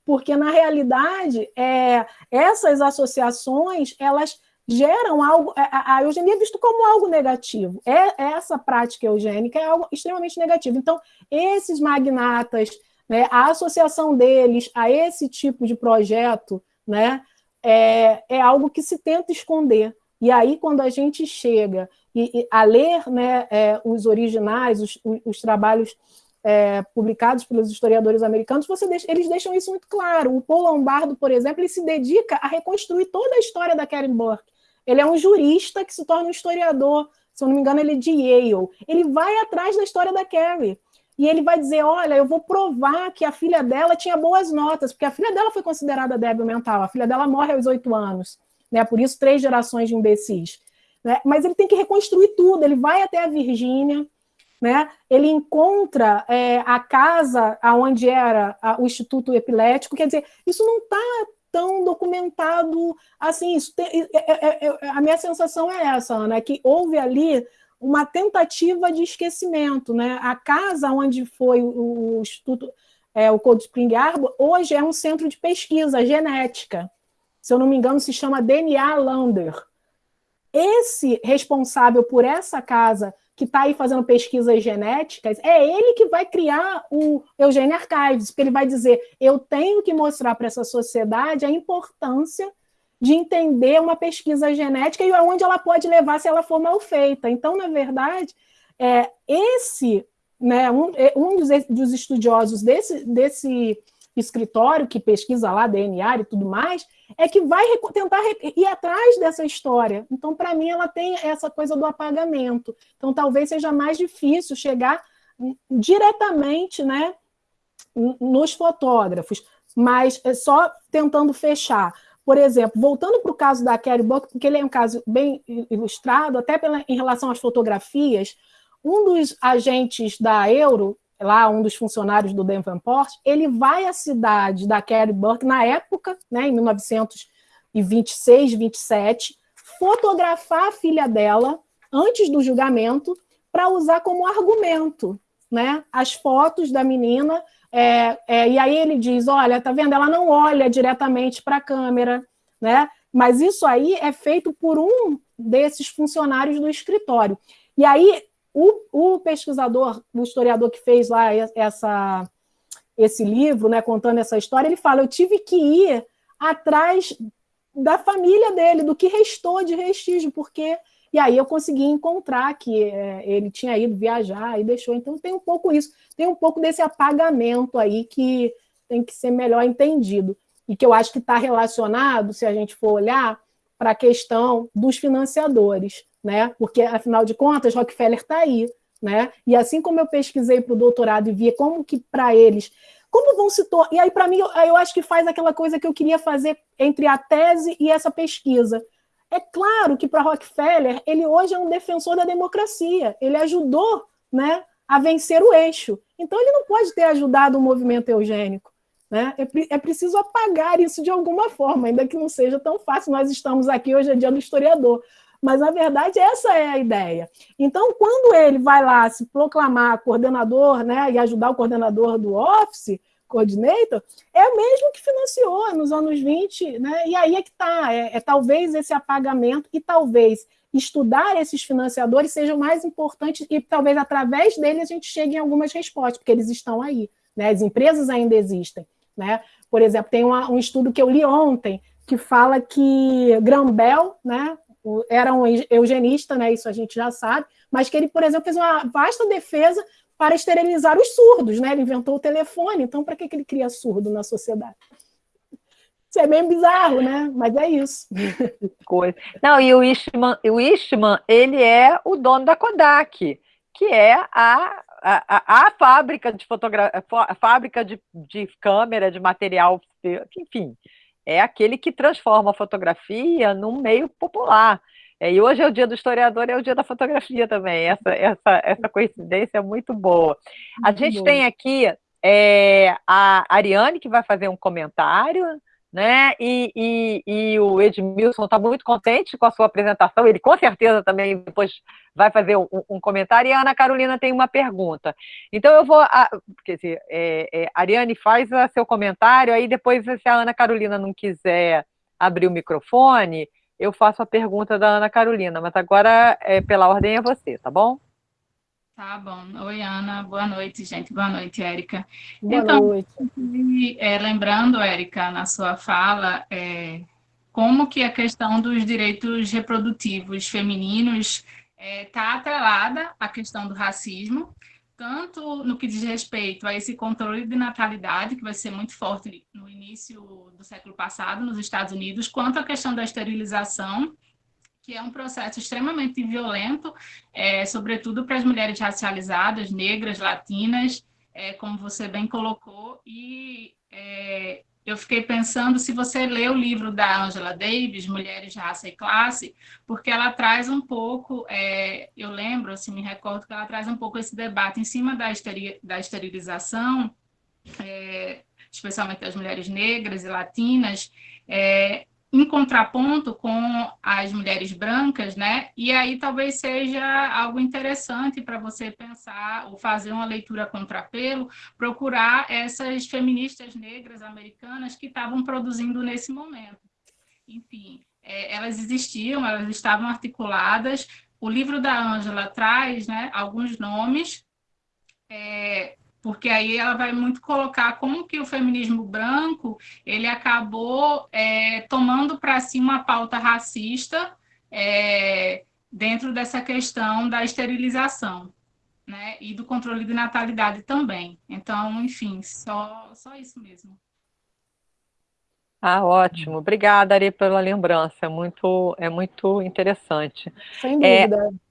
Porque, na realidade, é, essas associações, elas geram algo. A, a eugenia é visto como algo negativo. É, essa prática eugênica é algo extremamente negativo. Então, esses magnatas, né, a associação deles a esse tipo de projeto, né, é, é algo que se tenta esconder. E aí, quando a gente chega e, e a ler né, é, os originais, os, os trabalhos é, publicados pelos historiadores americanos, deixa, eles deixam isso muito claro. O Paul Lombardo, por exemplo, ele se dedica a reconstruir toda a história da Karen Burke. Ele é um jurista que se torna um historiador, se eu não me engano, ele é de Yale. Ele vai atrás da história da Carrie. E ele vai dizer: olha, eu vou provar que a filha dela tinha boas notas, porque a filha dela foi considerada débil mental, a filha dela morre aos oito anos, né? Por isso, três gerações de imbecis. Né? Mas ele tem que reconstruir tudo, ele vai até a Virgínia, né? ele encontra é, a casa onde era a, o Instituto Epilético, quer dizer, isso não está tão documentado assim. Tem, é, é, a minha sensação é essa, Ana, que houve ali uma tentativa de esquecimento. Né? A casa onde foi o, o Instituto, é, o Cold Spring Harbor, hoje é um centro de pesquisa genética. Se eu não me engano, se chama DNA Lander. Esse responsável por essa casa que está aí fazendo pesquisas genéticas, é ele que vai criar o Eugênio Archives, porque ele vai dizer: eu tenho que mostrar para essa sociedade a importância de entender uma pesquisa genética e aonde ela pode levar se ela for mal feita. Então, na verdade, é, esse, né, um, é, um dos, dos estudiosos desse, desse escritório que pesquisa lá DNA e tudo mais, é que vai tentar ir atrás dessa história. Então, para mim, ela tem essa coisa do apagamento. Então, talvez seja mais difícil chegar diretamente né, nos fotógrafos, mas é só tentando fechar. Por exemplo, voltando para o caso da Kerry Buck, porque ele é um caso bem ilustrado, até pela, em relação às fotografias, um dos agentes da Euro, lá um dos funcionários do Davenport, ele vai à cidade da Carrie Burke na época, né, em 1926, 27, fotografar a filha dela antes do julgamento para usar como argumento, né, as fotos da menina. É, é, e aí ele diz, olha, tá vendo? Ela não olha diretamente para a câmera, né? Mas isso aí é feito por um desses funcionários do escritório. E aí o, o pesquisador, o historiador que fez lá essa, esse livro, né, contando essa história, ele fala: eu tive que ir atrás da família dele, do que restou de vestígio, porque. E aí eu consegui encontrar que é, ele tinha ido viajar e deixou. Então tem um pouco isso, tem um pouco desse apagamento aí que tem que ser melhor entendido. E que eu acho que está relacionado, se a gente for olhar, para a questão dos financiadores né? Porque, afinal de contas, Rockefeller está aí, né? E assim como eu pesquisei para o doutorado e via como que para eles, como vão se tornar. E aí, para mim, eu, eu acho que faz aquela coisa que eu queria fazer entre a tese e essa pesquisa. É claro que para Rockefeller, ele hoje é um defensor da democracia, ele ajudou né, a vencer o eixo. Então, ele não pode ter ajudado o movimento eugênico. Né? É, é preciso apagar isso de alguma forma, ainda que não seja tão fácil. Nós estamos aqui hoje é dia do historiador, mas, na verdade, essa é a ideia. Então, quando ele vai lá se proclamar coordenador né, e ajudar o coordenador do Office, coordinator, é o mesmo que financiou nos anos 20, né? E aí é que está, é, é, talvez esse apagamento e talvez estudar esses financiadores seja mais importante e talvez através dele a gente chegue em algumas respostas, porque eles estão aí, né? As empresas ainda existem, né? Por exemplo, tem uma, um estudo que eu li ontem que fala que Grambel, né, era um eugenista, né, isso a gente já sabe, mas que ele, por exemplo, fez uma vasta defesa para esterilizar os surdos, né? Ele inventou o telefone, então para que, que ele cria surdo na sociedade? Isso é bem bizarro, né? Mas é isso. Coisa. Não, e o Eastman, o Eastman, ele é o dono da Kodak, que é a, a, a fábrica de fotografia, fábrica de, de câmera, de material, enfim, é aquele que transforma a fotografia num meio popular. É, e hoje é o dia do historiador, é o dia da fotografia também. Essa, essa, essa coincidência é muito boa. A muito gente tem aqui é, a Ariane, que vai fazer um comentário, né? E, e, e o Edmilson está muito contente com a sua apresentação, ele com certeza também depois vai fazer um, um, comentário, e a Ana Carolina tem uma pergunta. Então eu vou, a, quer dizer, é, é, Ariane faz seu comentário, aí depois se a Ana Carolina não quiser abrir o microfone, eu faço a pergunta da Ana Carolina, mas agora, é, pela ordem, é você, tá bom? Tá bom. Oi, Ana. Boa noite, gente. Boa noite, Érica. Boa então, noite. É, lembrando, Érica, na sua fala, é, como que a questão dos direitos reprodutivos femininos está é, tá atrelada à questão do racismo, tanto no que diz respeito a esse controle de natalidade, que vai ser muito forte no início do século passado nos Estados Unidos, quanto a questão da esterilização, que é um processo extremamente violento, é, sobretudo para as mulheres racializadas, negras, latinas, é, como você bem colocou, e é, eu fiquei pensando se você lê o livro da Angela Davis, Mulheres, Raça e Classe, porque ela traz um pouco, é, eu lembro, assim, me recordo que ela traz um pouco esse debate em cima da, esteri da esterilização, é, especialmente das mulheres negras e latinas, é, em contraponto com as mulheres brancas, né? E aí talvez seja algo interessante para você pensar ou fazer uma leitura contrapelo, procurar essas feministas negras americanas que estavam produzindo nesse momento. Enfim, é, elas existiam, elas estavam articuladas. O livro da Ângela traz, né, alguns nomes é, porque aí ela vai muito colocar como que o feminismo branco ele acabou é, tomando para si uma pauta racista é, dentro dessa questão da esterilização. Né, e do controle de natalidade também. Então, enfim, só, só isso mesmo. Ah, ótimo. Obrigada, Ari, pela lembrança. É muito, é muito interessante. Sem dúvida. É...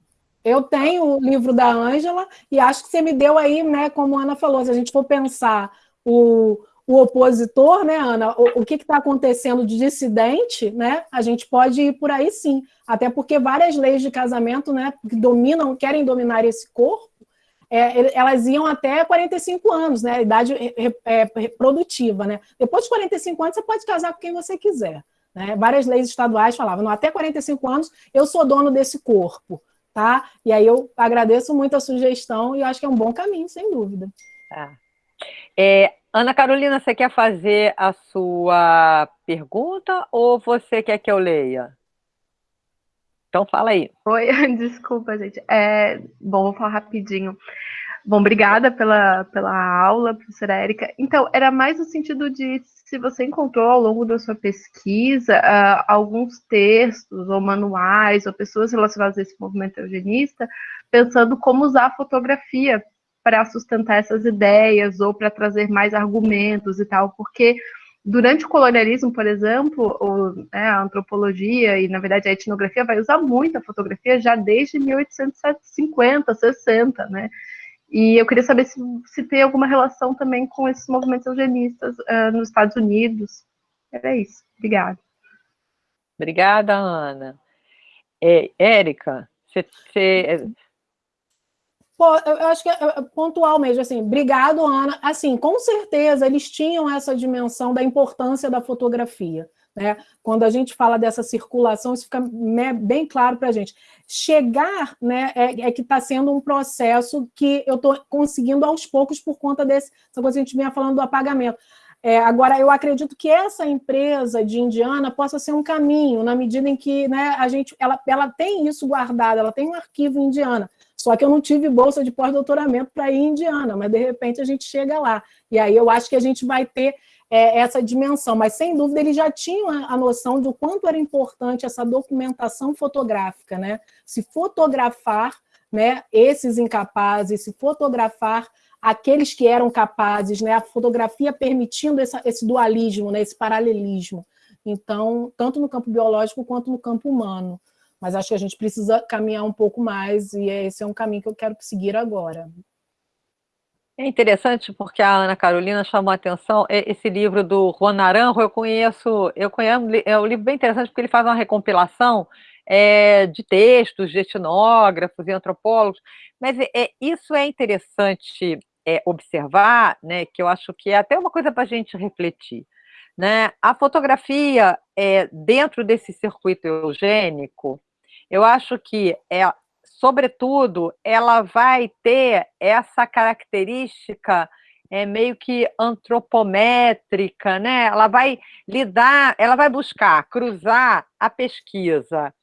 Eu tenho o livro da Ângela e acho que você me deu aí, né, como a Ana falou, se a gente for pensar o, o opositor, né, Ana, o, o que está acontecendo de dissidente, né, a gente pode ir por aí sim, até porque várias leis de casamento, né, que dominam, querem dominar esse corpo, é, elas iam até 45 anos, né, idade é, reprodutiva, né, depois de 45 anos você pode casar com quem você quiser, né, várias leis estaduais falavam, até 45 anos eu sou dono desse corpo, tá? E aí eu agradeço muito a sugestão e acho que é um bom caminho, sem dúvida. Tá. É, Ana Carolina, você quer fazer a sua pergunta ou você quer que eu leia? Então fala aí. Oi, desculpa, gente. É, bom, vou falar rapidinho. Bom, obrigada pela, pela aula, professora Érica. Então, era mais no sentido de se você encontrou ao longo da sua pesquisa uh, alguns textos ou manuais ou pessoas relacionadas a esse movimento eugenista, pensando como usar a fotografia para sustentar essas ideias ou para trazer mais argumentos e tal, porque durante o colonialismo, por exemplo, o, né, a antropologia e, na verdade, a etnografia vai usar muito a fotografia já desde 1850, 60, né? E eu queria saber se, se tem alguma relação também com esses movimentos eugenistas uh, nos Estados Unidos. Era isso. Obrigada. Obrigada, Ana. É, Érica, você, você... Pô, eu acho que é, é pontual mesmo, assim, obrigado, Ana. Assim, com certeza eles tinham essa dimensão da importância da fotografia. Né? Quando a gente fala dessa circulação, isso fica bem claro para a gente. Chegar né, é, é que está sendo um processo que eu estou conseguindo aos poucos por conta desse, essa coisa que a gente vinha falando do apagamento. É, agora, eu acredito que essa empresa de Indiana possa ser um caminho, na medida em que né, a gente, ela, ela tem isso guardado, ela tem um arquivo Indiana. Só que eu não tive bolsa de pós-doutoramento para ir em Indiana, mas de repente a gente chega lá. E aí eu acho que a gente vai ter é, essa dimensão, mas sem dúvida eles já tinham a, a, noção do quanto era importante essa documentação fotográfica, né? Se fotografar né, esses incapazes, se fotografar aqueles que eram capazes, né, a fotografia permitindo essa, esse dualismo, né, esse paralelismo. Então, tanto no campo biológico quanto no campo humano. Mas acho que a gente precisa caminhar um pouco mais, e esse é um caminho que eu quero seguir agora. É interessante porque a Ana Carolina chamou a atenção, esse livro do Juan Naranjo, eu conheço, eu conheço, é um livro bem interessante porque ele faz uma recompilação é, de textos de etnógrafos e antropólogos, mas é, isso é interessante é, observar, né, que eu acho que é até uma coisa para a gente refletir. Né? A fotografia é, dentro desse circuito eugênico, eu acho que é, sobretudo, ela vai ter essa característica é meio que antropométrica, né? Ela vai lidar, ela vai buscar cruzar a pesquisa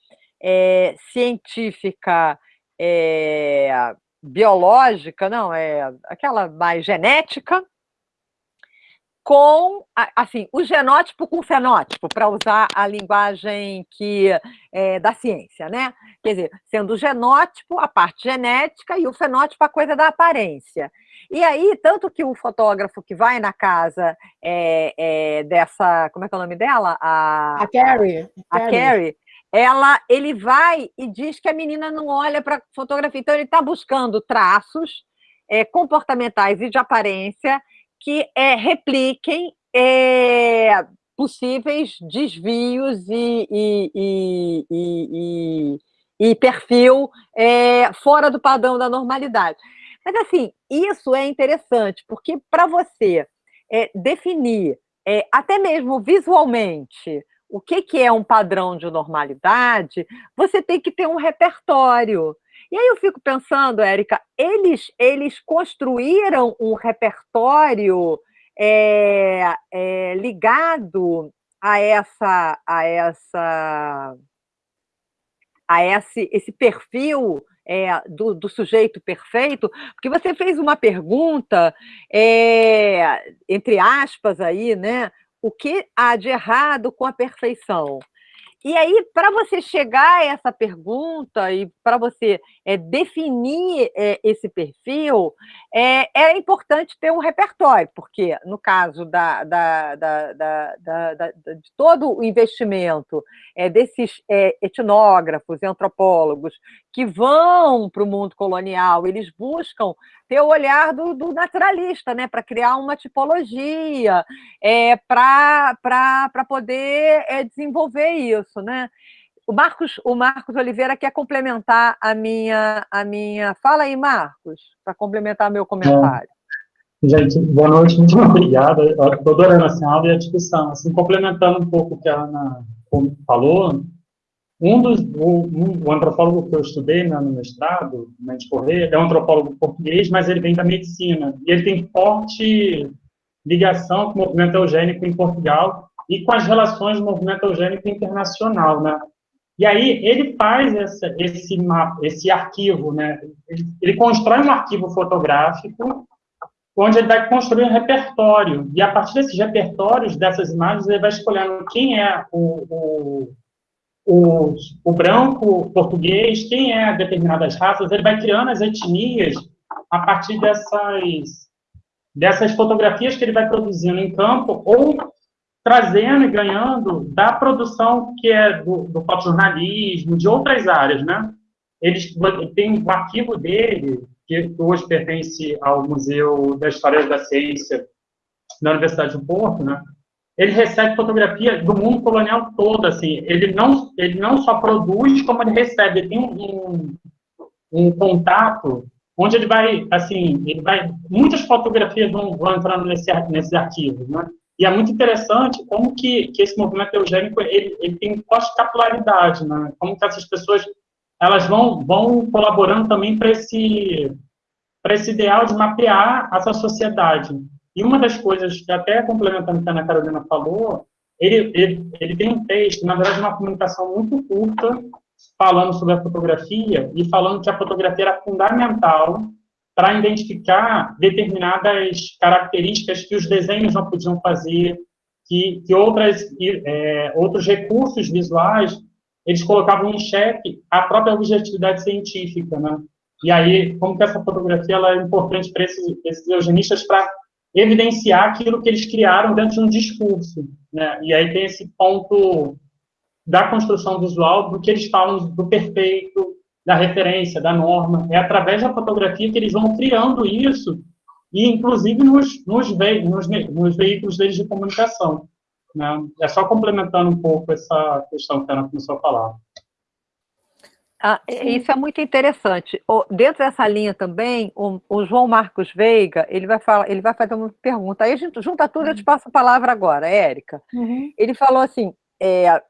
é, científica é, biológica, não, é aquela mais genética, com, assim, o genótipo com o fenótipo, para usar a linguagem que é, da ciência, né? Quer dizer, sendo o genótipo a parte genética e o fenótipo a coisa da aparência. E aí, tanto que o fotógrafo que vai na casa é, é, dessa, como é que é o nome dela? A, a Carrie. A Carrie. Carrie ela, ele vai e diz que a menina não olha para a fotografia. Então, ele está buscando traços é, comportamentais e de aparência que é, repliquem é, possíveis desvios e, e, e, e perfil é, fora do padrão da normalidade. Mas, assim, isso é interessante, porque para você é, definir, é, até mesmo visualmente, o que, que é um padrão de normalidade, você tem que ter um repertório. E aí eu fico pensando, Érica, eles, eles construíram um repertório é, é, ligado a essa a essa a esse, esse perfil é, do, do, sujeito perfeito, porque você fez uma pergunta, é, entre aspas aí, né? o que há de errado com a perfeição? E aí, para você chegar a essa pergunta e para você é, definir é, esse perfil, é, é, importante ter um repertório, porque no caso da, da, da, de todo o investimento desses etnógrafos e antropólogos que vão para o mundo colonial, eles buscam ter o olhar do, do naturalista, né, para criar uma tipologia, é, para poder é, desenvolver isso, né? O Marcos, o Marcos Oliveira quer complementar a minha, a minha. Fala aí, Marcos, para complementar meu comentário. É. Gente, boa noite, muito obrigada. Estou adorando assim, a aula e a discussão. Assim, complementando um pouco o que a Ana falou, um dos, o, o antropólogo que eu estudei no mestrado, Mendes Correia, é um antropólogo português, mas ele vem da medicina. E ele tem forte ligação com o movimento eugênico em Portugal e com as relações do movimento eugênico internacional, né? E aí ele faz essa, esse mapa, esse arquivo, né? Ele, ele, constrói um arquivo fotográfico onde ele vai construir um repertório. E a partir desses repertórios, dessas imagens, ele vai escolhendo quem é o, o o, o branco português, quem é determinadas raças, ele vai criando as etnias a partir dessas, dessas fotografias que ele vai produzindo em campo ou trazendo e ganhando da produção que é do, do fotojornalismo, de outras áreas, né? Eles tem o arquivo dele, que hoje pertence ao Museu da História da Ciência da Universidade de Porto, né? Ele recebe fotografia do mundo colonial todo, assim, ele não, ele não só produz, como ele recebe, ele tem um, um, contato onde ele vai, assim, ele vai, muitas fotografias vão, vão entrando nesse, nesses arquivos, né? E é muito interessante como que, que esse movimento eugênico, ele, ele tem pós-capilaridade, né? Como que essas pessoas, elas vão, vão colaborando também para esse, esse ideal de mapear essa sociedade. E uma das coisas, até complementando o que a Ana Carolina falou, ele, ele, ele tem um texto, na verdade, uma comunicação muito curta, falando sobre a fotografia e falando que a fotografia era fundamental para identificar determinadas características que os desenhos não podiam fazer, que, que outras, é, outros recursos visuais eles colocavam em xeque a própria objetividade científica, né? E aí, como que essa fotografia ela é importante para esses, esses eugenistas para evidenciar aquilo que eles criaram dentro de um discurso. Né? E aí tem esse ponto da construção visual, do que eles falam do perfeito, da referência, da norma. É através da fotografia que eles vão criando isso, e inclusive nos, nos, ve nos, nos veículos deles de comunicação. Né? É só complementando um pouco essa questão que a Ana começou a falar. Ah, isso é muito interessante. O, dentro dessa linha também, o, o, João Marcos Veiga, ele vai, falar, ele vai fazer uma pergunta. Aí a gente junta tudo, eu te uhum. passo a palavra agora, Érica. Uhum. Ele falou assim, é,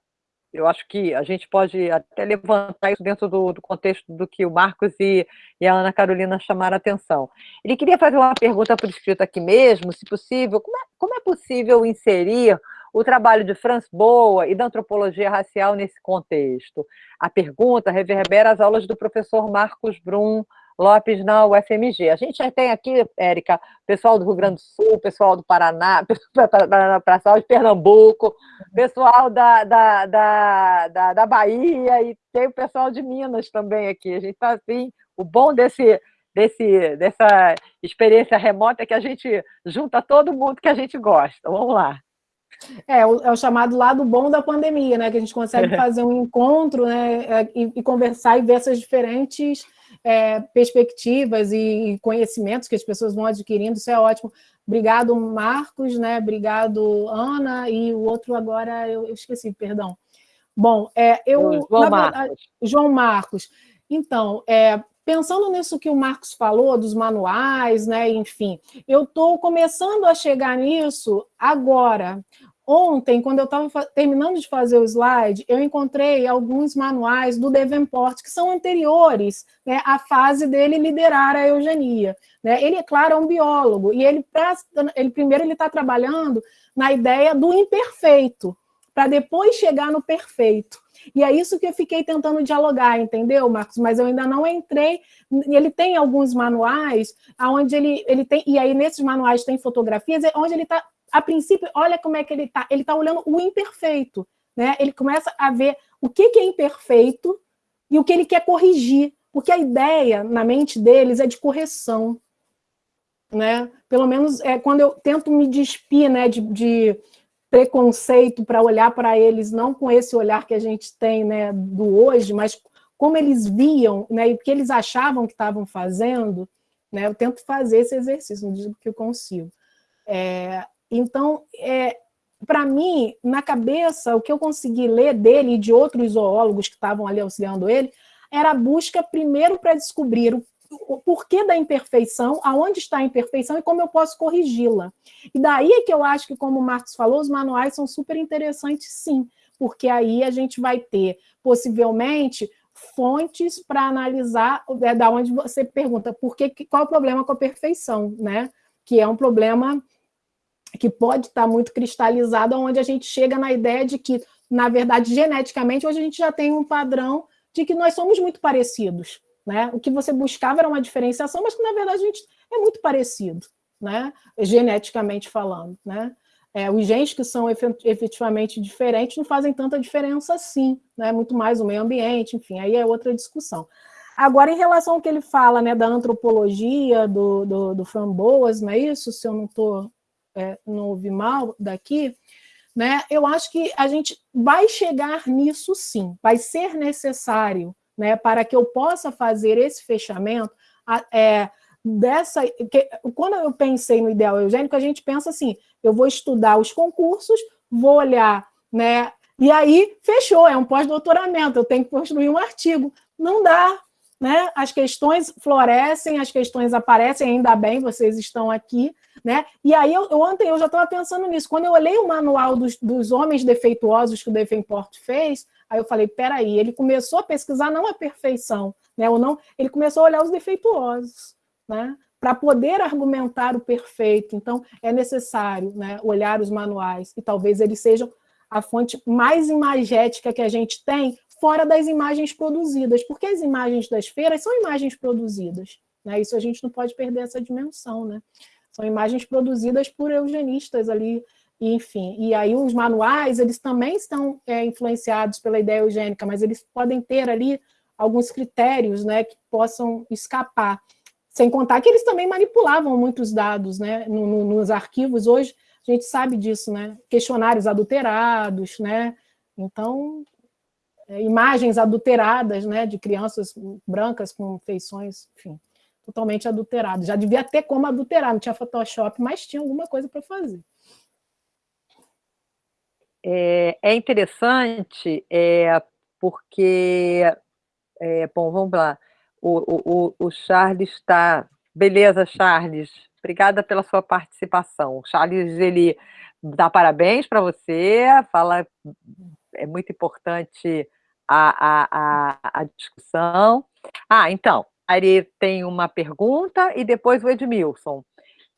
eu acho que a gente pode até levantar isso dentro do, do contexto do que o Marcos e, e, a Ana Carolina chamaram a atenção. Ele queria fazer uma pergunta por escrito aqui mesmo, se possível, como é, como é possível inserir o trabalho de Franz Boa e da antropologia racial nesse contexto? A pergunta reverbera as aulas do professor Marcos Brum, Lopes na UFMG. A gente já tem aqui, Érica, pessoal do Rio Grande do Sul, pessoal do Paraná, pessoal de Pernambuco, pessoal da, da, da, da, da Bahia e tem o pessoal de Minas também aqui. A gente está assim, o bom desse, desse, dessa experiência remota é que a gente junta todo mundo que a gente gosta. Vamos lá. É, o, é o chamado lado bom da pandemia, né? Que a gente consegue fazer um encontro né, é, e, e conversar e ver essas diferentes é, perspectivas e conhecimentos que as pessoas vão adquirindo, isso é ótimo. Obrigado, Marcos, né? Obrigado, Ana, e o outro agora eu, eu esqueci, perdão. Bom, é, eu. João Marcos. João Marcos. Então, é, pensando nisso que o Marcos falou, dos manuais, né? Enfim, eu estou começando a chegar nisso agora. Ontem, quando eu estava terminando de fazer o slide, eu encontrei alguns manuais do Devenport, que são anteriores né, à fase dele liderar a eugenia. Né? Ele, é claro, é um biólogo, e ele, ele primeiro ele está trabalhando na ideia do imperfeito, para depois chegar no perfeito. E é isso que eu fiquei tentando dialogar, entendeu, Marcos? Mas eu ainda não entrei. Ele tem alguns manuais, onde ele, ele tem, e aí nesses manuais tem fotografias, onde ele está a princípio, olha como é que ele está. Ele está olhando o imperfeito. Né? Ele começa a ver o que, que é imperfeito e o que ele quer corrigir. Porque a ideia na mente deles é de correção. Né? Pelo menos é quando eu tento me despir né, de, de preconceito para olhar para eles, não com esse olhar que a gente tem né, do hoje, mas como eles viam né, e o que eles achavam que estavam fazendo, né, eu tento fazer esse exercício, não digo que eu consigo. É, então, é, para mim, na cabeça, o que eu consegui ler dele e de outros zoólogos que estavam ali auxiliando ele, era a busca primeiro para descobrir o, o, porquê da imperfeição, aonde está a imperfeição e como eu posso corrigi-la. E daí é que eu acho que, como o Marcos falou, os manuais são super interessantes, sim, porque aí a gente vai ter, possivelmente, fontes para analisar, é, da onde você pergunta por que, qual é o problema com a perfeição, né? Que é um problema que pode estar muito cristalizado, onde a gente chega na ideia de que, na verdade, geneticamente, hoje a gente já tem um padrão de que nós somos muito parecidos. Né? O que você buscava era uma diferenciação, mas que, na verdade, a gente é muito parecido, né? geneticamente falando. Né? É, os genes que são efetivamente diferentes não fazem tanta diferença assim, né? muito mais o meio ambiente, enfim, aí é outra discussão. Agora, em relação ao que ele fala né, da antropologia, do, do, do Framboas, não é isso? Se eu não estou é, não ouvi mal daqui, né, eu acho que a gente vai chegar nisso sim, vai ser necessário, né, para que eu possa fazer esse fechamento, é, dessa, que, quando eu pensei no ideal eugênico, a gente pensa assim, eu vou estudar os concursos, vou olhar, né, e aí fechou, é um pós-doutoramento, eu tenho que construir um artigo. Não dá, né? As questões florescem, as questões aparecem, ainda bem, vocês estão aqui, né? E aí, eu, ontem eu já estava pensando nisso, quando eu olhei o manual dos, dos homens defeituosos que o Davenport fez, aí eu falei, peraí, ele começou a pesquisar não a perfeição, né? Ou não, ele começou a olhar os defeituosos, né? Para poder argumentar o perfeito. Então, é necessário né, olhar os manuais, e talvez eles sejam a fonte mais imagética que a gente tem fora das imagens produzidas, porque as imagens das feiras são imagens produzidas. Né? Isso a gente não pode perder essa dimensão. Né? São imagens produzidas por eugenistas ali, enfim. E aí os manuais, eles também estão é, influenciados pela ideia eugênica, mas eles podem ter ali alguns critérios né, que possam escapar. Sem contar que eles também manipulavam muitos dados né, no, no, nos arquivos. Hoje a gente sabe disso, né? questionários adulterados, né? Então, é, imagens adulteradas, né, de crianças brancas com feições, enfim, totalmente adulteradas. Já devia ter como adulterar, não tinha Photoshop, mas tinha alguma coisa para fazer. É, é interessante, é, porque, é, bom, vamos lá, o, o, o Charles está... Beleza, Charles, obrigada pela sua participação. O Charles, ele dá parabéns para você, fala é muito importante a, a, a, discussão. Ah, então, a Ari tem uma pergunta e depois o Edmilson.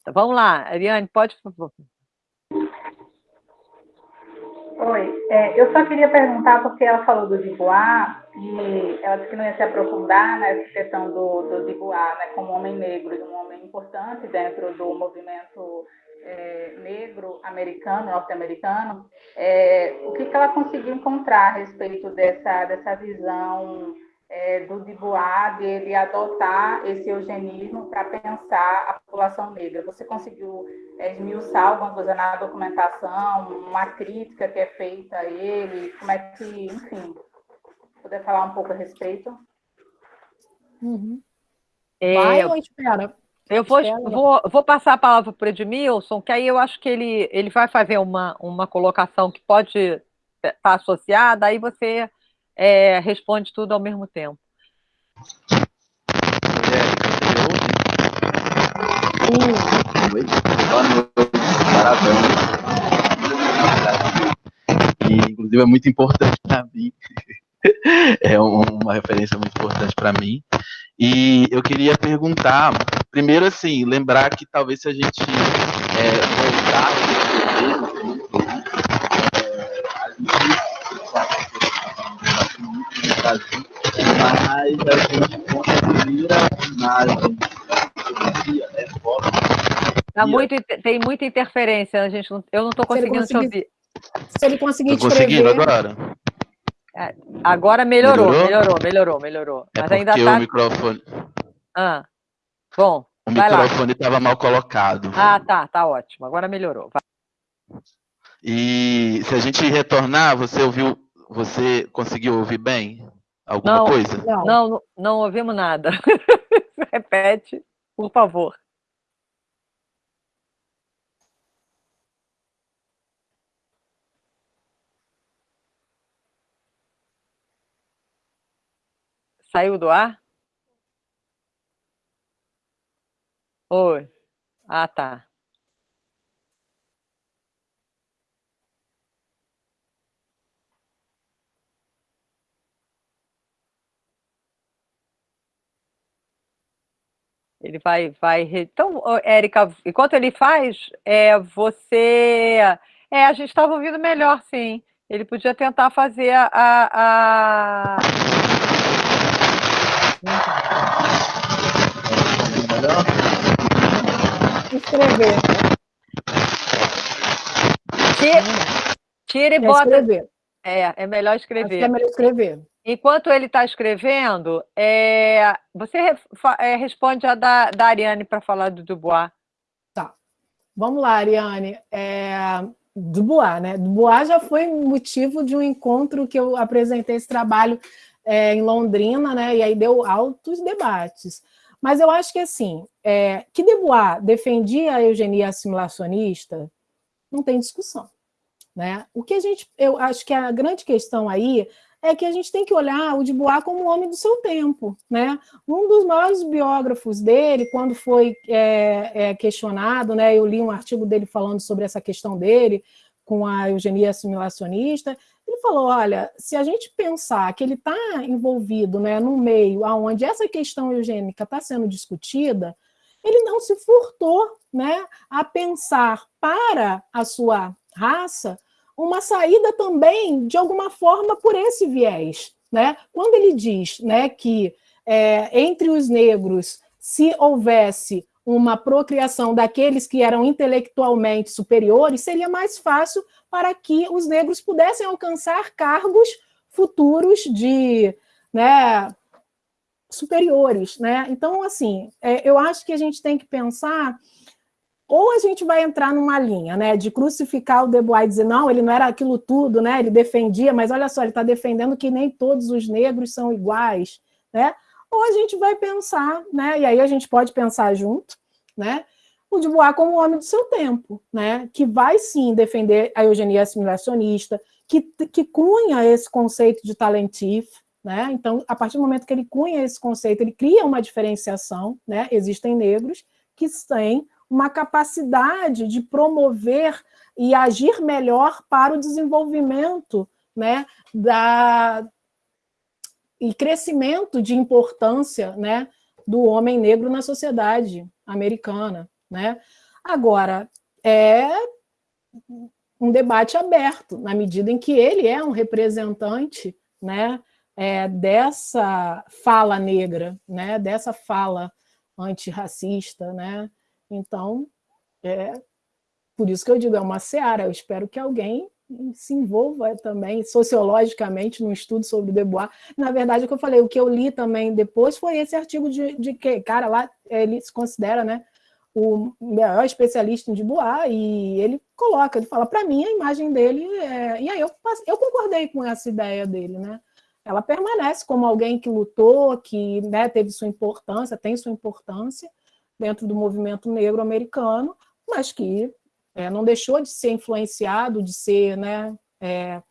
Então, vamos lá, Ariane, pode, por favor. Oi, é, eu só queria perguntar, porque ela falou do Dubois, e ela disse que não ia se aprofundar nessa questão do, do Dubois, né, como homem negro, um homem importante dentro do movimento é, negro americano, norte-americano, é, o que, que ela conseguiu encontrar a respeito dessa, dessa visão é, do Dubois, dele adotar esse eugenismo para pensar a população negra. Você conseguiu é, esmiuçar alguma coisa na documentação, uma crítica que é feita a ele, como é que, enfim, puder falar um pouco a respeito? Uhum. É, Vai ou espera? Eu vou, vou, vou, passar a palavra para o Edmilson, que aí eu acho que ele, ele vai fazer uma, uma colocação que pode estar tá associada, aí você é, responde tudo ao mesmo tempo. Boa noite. Boa noite. Parabéns. E, inclusive, é muito importante para mim. É uma referência muito importante para mim. E eu queria perguntar, primeiro assim, lembrar que talvez se a gente é, voltar Brasil, mas a gente conseguir a imagem é foto. Tá muito, tem muita interferência, a gente eu não estou conseguindo te ouvir. Se ele conseguir Tô conseguindo agora? É, agora melhorou, melhorou, melhorou, melhorou. melhorou. É Mas ainda tá... o microfone... Ah, bom, O microfone estava mal colocado. Ah, tá, tá ótimo. Agora melhorou. Vai. E se a gente retornar, você ouviu, você conseguiu ouvir bem alguma não, coisa? Não, não, não ouvimos nada. Repete, por favor. Saiu do ar? Oi. Ah, tá. Ele vai, vai. Então, Érica, enquanto ele faz, é, você. É, a gente estava ouvindo melhor, sim. Ele podia tentar fazer a, a, Escrever. Tira, tira e bota. Escrever. É, é melhor escrever. é melhor escrever. Enquanto ele está escrevendo, é, você é, responde a da, da Ariane para falar do Dubois. Tá. Vamos lá, Ariane. É, Dubois, né? Dubois já foi motivo de um encontro que eu apresentei esse trabalho é, em Londrina, né? E aí deu altos debates. Mas eu acho que assim, é, que Dubois defendia a eugenia assimilacionista, não tem discussão. Né? O que a gente, eu acho que a grande questão aí é que a gente tem que olhar o Dubois como um homem do seu tempo. Né? Um dos maiores biógrafos dele, quando foi é, é, questionado, né, eu li um artigo dele falando sobre essa questão dele, com a eugenia assimilacionista, ele falou, olha, se a gente pensar que ele está envolvido né, num meio onde essa questão eugênica está sendo discutida, ele não se furtou né, a pensar para a sua raça uma saída também, de alguma forma, por esse viés. Né? Quando ele diz né, que é, entre os negros, se houvesse uma procriação daqueles que eram intelectualmente superiores, seria mais fácil para que os negros pudessem alcançar cargos futuros de né, superiores. Né? Então, assim, é, eu acho que a gente tem que pensar ou a gente vai entrar numa linha né, de crucificar o Dubois e dizer, não, ele não era aquilo tudo, né, ele defendia, mas olha só, ele está defendendo que nem todos os negros são iguais, né? ou a gente vai pensar, né, e aí a gente pode pensar junto, né, o Dubois como homem do seu tempo, né, que vai sim defender a eugenia assimilacionista, que, que cunha esse conceito de talentif, né, então, a partir do momento que ele cunha esse conceito, ele cria uma diferenciação, né, existem negros que têm uma capacidade de promover e agir melhor para o desenvolvimento né, da, e crescimento de importância né, do homem negro na sociedade americana. Né? Agora, é um debate aberto, na medida em que ele é um representante né, é, dessa fala negra, né, dessa fala antirracista. Né? Então, é, por isso que eu digo, é uma seara. Eu espero que alguém se envolva também sociologicamente no estudo sobre Debois. Na verdade, o que eu falei, o que eu li também depois foi esse artigo de, de que, cara, lá ele se considera, né, o maior especialista em Dubois, e ele coloca, ele fala, para mim, a imagem dele, é... e aí eu, eu concordei com essa ideia dele, né? Ela permanece como alguém que lutou, que né, teve sua importância, tem sua importância dentro do movimento negro americano, mas que é, não deixou de ser influenciado, de ser, né, é,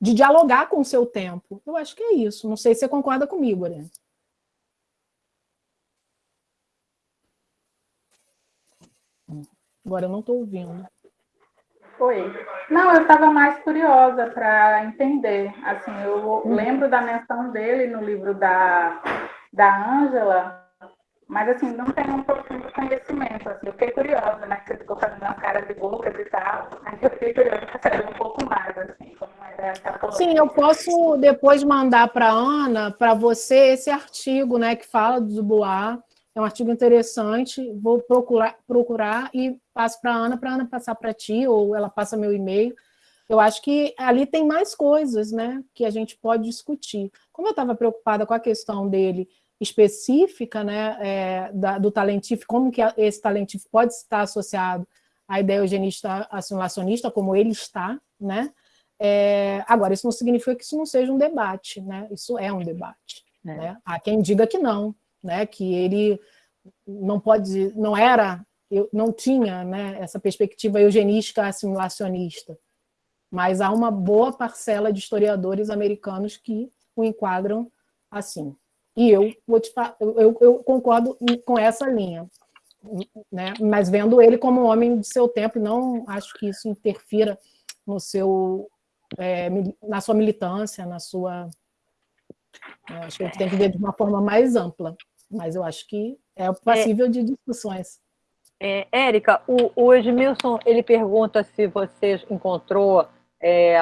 de dialogar com o seu tempo. Eu acho que é isso. Não sei se você concorda comigo, Ariane. Agora eu não estou ouvindo. Foi. Não, eu estava mais curiosa para entender. Assim, eu Uhum. lembro da menção dele no livro da da Ângela, mas assim, não tenho um profundo conhecimento. Assim, eu fiquei curiosa, né? Que você ficou fazendo uma cara de bocas e tal. Aí eu fiquei curiosa para saber um pouco mais, assim, como era. Sim, eu posso depois mandar para Ana, para você, esse artigo né, que fala do Dubois. É um artigo interessante. Vou procurar, procurar e passo para a Ana, para a Ana passar para ti, ou ela passa meu e-mail. Eu acho que ali tem mais coisas né, que a gente pode discutir. Como eu estava preocupada com a questão dele específica né, é, da, do talentífico, como que esse talentífico pode estar associado à ideia eugenista assimilacionista, como ele está, né? É, agora, isso não significa que isso não seja um debate, né? Isso é um debate. É. Né? Há quem diga que não, né? que ele não pode, não era, não tinha né, essa perspectiva eugenística assimilacionista, mas há uma boa parcela de historiadores americanos que o enquadram assim. E eu, vou te eu, eu concordo com essa linha, né? mas vendo ele como um homem de seu tempo, não acho que isso interfira no seu, é, na sua militância, na sua... Acho que a gente tem que ver de uma forma mais ampla, mas eu acho que é passível é, de discussões. É, Érica, o, o Edmilson, ele pergunta se você encontrou é,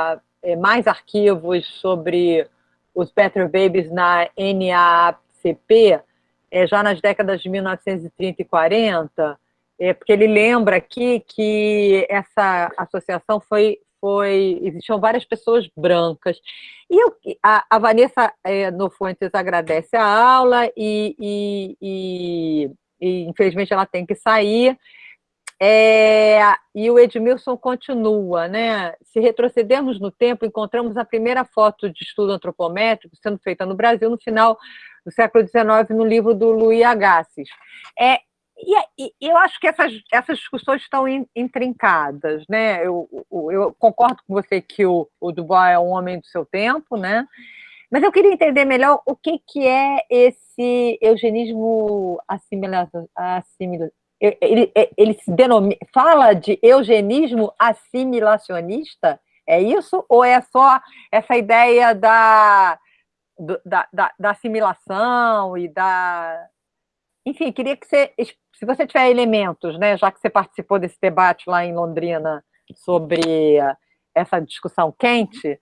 mais arquivos sobre os Better Babies na NAACP, é, já nas décadas de 1930 e 40, é, porque ele lembra aqui que essa associação foi, foi existiam várias pessoas brancas. E eu, a, a, Vanessa é, no Fuentes agradece a aula e, e, e, e, infelizmente, ela tem que sair. É, e o Edmilson continua, né? Se retrocedermos no tempo, encontramos a primeira foto de estudo antropométrico sendo feita no Brasil no final do século XIX, no livro do Louis Agassiz. É, e, e, eu acho que essas, essas discussões estão intrincadas, né? Eu, eu, concordo com você que o, o Dubois é um homem do seu tempo, né? Mas eu queria entender melhor o que, que é esse eugenismo assimilado ele, ele se denomina, fala de eugenismo assimilacionista? É isso? Ou é só essa ideia da, da, da, da assimilação e da... Enfim, queria que você, se você tiver elementos, né, já que você participou desse debate lá em Londrina sobre essa discussão quente,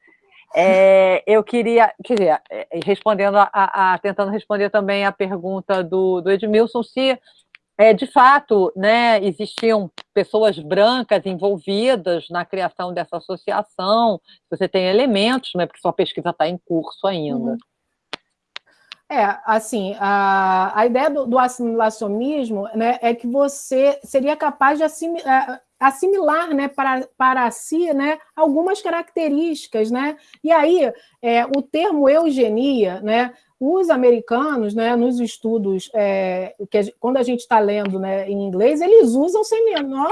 é, eu queria, quer dizer, respondendo a, a, tentando responder também a pergunta do, do Edmilson, se é, de fato, né, existiam pessoas brancas envolvidas na criação dessa associação, você tem elementos, né, porque sua pesquisa está em curso ainda. Uhum. É, assim, a, a ideia do, do assimilacionismo né, é que você seria capaz de assimilar, assimilar né, para, para si né, algumas características. Né? E aí, é, o termo eugenia, né, os americanos, né, nos estudos, é, que a, quando a gente está lendo né, em inglês, eles usam sem menor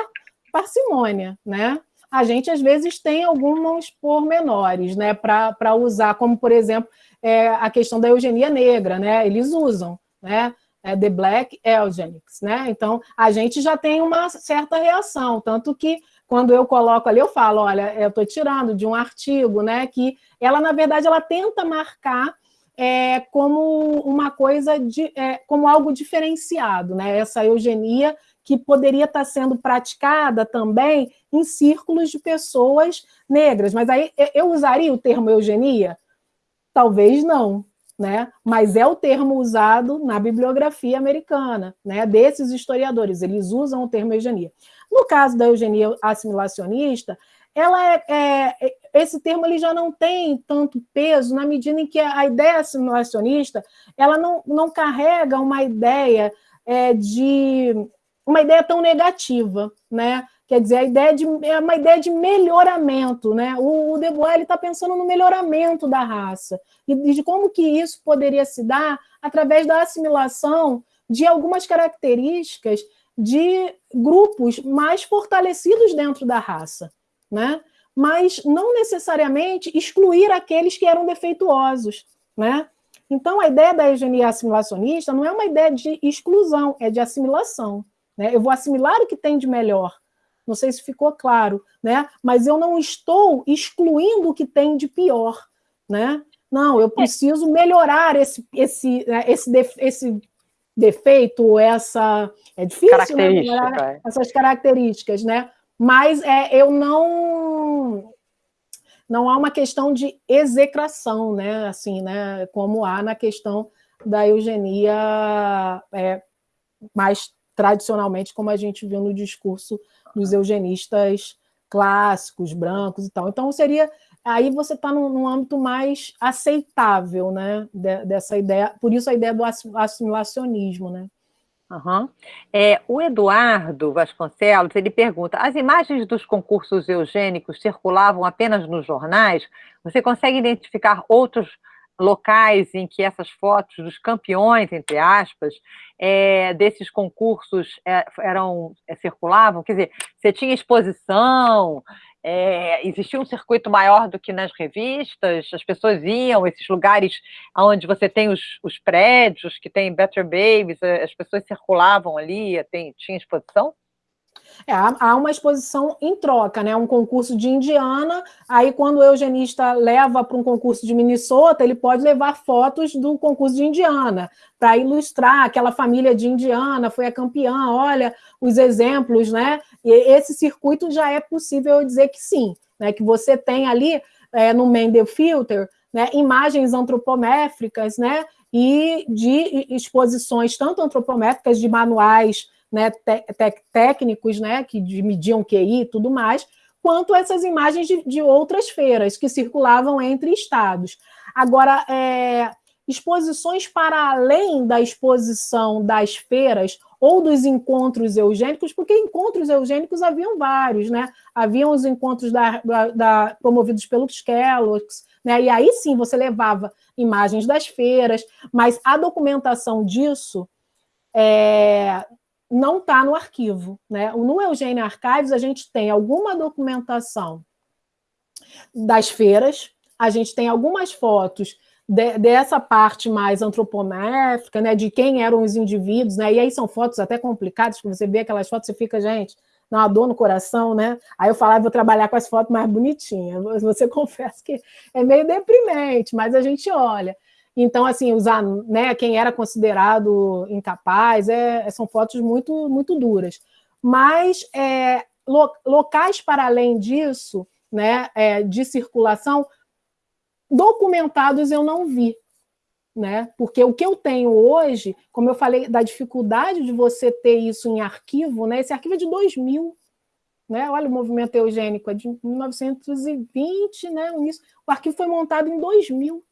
parcimônia. Né? A gente, às vezes, tem alguns pormenores né, para usar, como, por exemplo, é, a questão da eugenia negra, né? Eles usam, né? É the Black Eugenics, né? Então, a gente já tem uma certa reação, tanto que quando eu coloco ali, eu falo, olha, eu estou tirando de um artigo, né, que ela, na verdade, ela tenta marcar é, como uma coisa, de, é, como algo diferenciado, né, essa eugenia que poderia estar sendo praticada também em círculos de pessoas negras. Mas aí eu usaria o termo eugenia? Talvez não, né? mas é o termo usado na bibliografia americana, né? desses historiadores, eles usam o termo eugenia. No caso da eugenia assimilacionista, ela é, é, esse termo ele já não tem tanto peso na medida em que a ideia assimilacionista ela não, não carrega uma ideia é, de uma ideia tão negativa, né? Quer dizer, a ideia de, é uma ideia de melhoramento, né? O, o Debois está pensando no melhoramento da raça e de como que isso poderia se dar através da assimilação de algumas características de grupos mais fortalecidos dentro da raça, né? Mas não necessariamente excluir aqueles que eram defeituosos, né? Então, a ideia da eugenia assimilacionista não é uma ideia de exclusão, é de assimilação. Né? Eu vou assimilar o que tem de melhor. Não sei se ficou claro, né? mas eu não estou excluindo o que tem de pior. Né? Não, eu preciso melhorar esse, esse, né, esse, esse defeito, essa. É difícil né, essas características, né? Mas é, eu não. Não há uma questão de execração, né? Assim, né? Como há na questão da eugenia é, mais tradicionalmente, como a gente viu no discurso dos eugenistas clássicos, brancos e tal. Então, seria... Aí você está num, num, âmbito mais aceitável, né, de, dessa ideia, por isso a ideia do assimilacionismo, né? Uhum. É, o Eduardo Vasconcelos, ele pergunta, as imagens dos concursos eugênicos circulavam apenas nos jornais? Você consegue identificar outros locais em que essas fotos dos campeões, entre aspas, é, desses concursos é, eram é, circulavam? Quer dizer, você tinha exposição, é, existia um circuito maior do que nas revistas, as pessoas iam, esses lugares onde você tem os, os prédios, que tem Better Babies, as pessoas circulavam ali, tem, tinha exposição? É, há uma exposição em troca, né? Um concurso de Indiana, aí quando o eugenista leva para um concurso de Minnesota, ele pode levar fotos do concurso de Indiana, para ilustrar aquela família de Indiana, foi a campeã, olha os exemplos, né? E esse circuito já é possível dizer que sim, né? Que você tem ali é, no Mendel Filter né, imagens antropométricas, né? E de exposições tanto antropométricas de manuais né, técnicos né, que mediam QI e tudo mais, quanto essas imagens de, de, outras feiras que circulavam entre estados. Agora, é, exposições para além da exposição das feiras ou dos encontros eugênicos, porque encontros eugênicos haviam vários, né? Haviam os encontros da, da, da, promovidos pelos Kellogg's, né? E aí sim você levava imagens das feiras, mas a documentação disso é, não está no arquivo. Né? No Eugênio Archives, a gente tem alguma documentação das feiras, a gente tem algumas fotos de, dessa parte mais antropométrica, né, de quem eram os indivíduos, né, e aí são fotos até complicadas, que você vê aquelas fotos, você fica, gente, dá uma dor no coração, né? Aí eu falava, vou trabalhar com as fotos mais bonitinhas. Você confessa que é meio deprimente, mas a gente olha. Então, assim, usar né, quem era considerado incapaz, é, são fotos muito, muito duras. Mas é, lo, locais para além disso, né, é, de circulação, documentados eu não vi. Né? Porque o que eu tenho hoje, como eu falei, da dificuldade de você ter isso em arquivo, né? esse arquivo é de 2000, né? olha o movimento eugênico, é de 1920, né? o arquivo foi montado em 2000.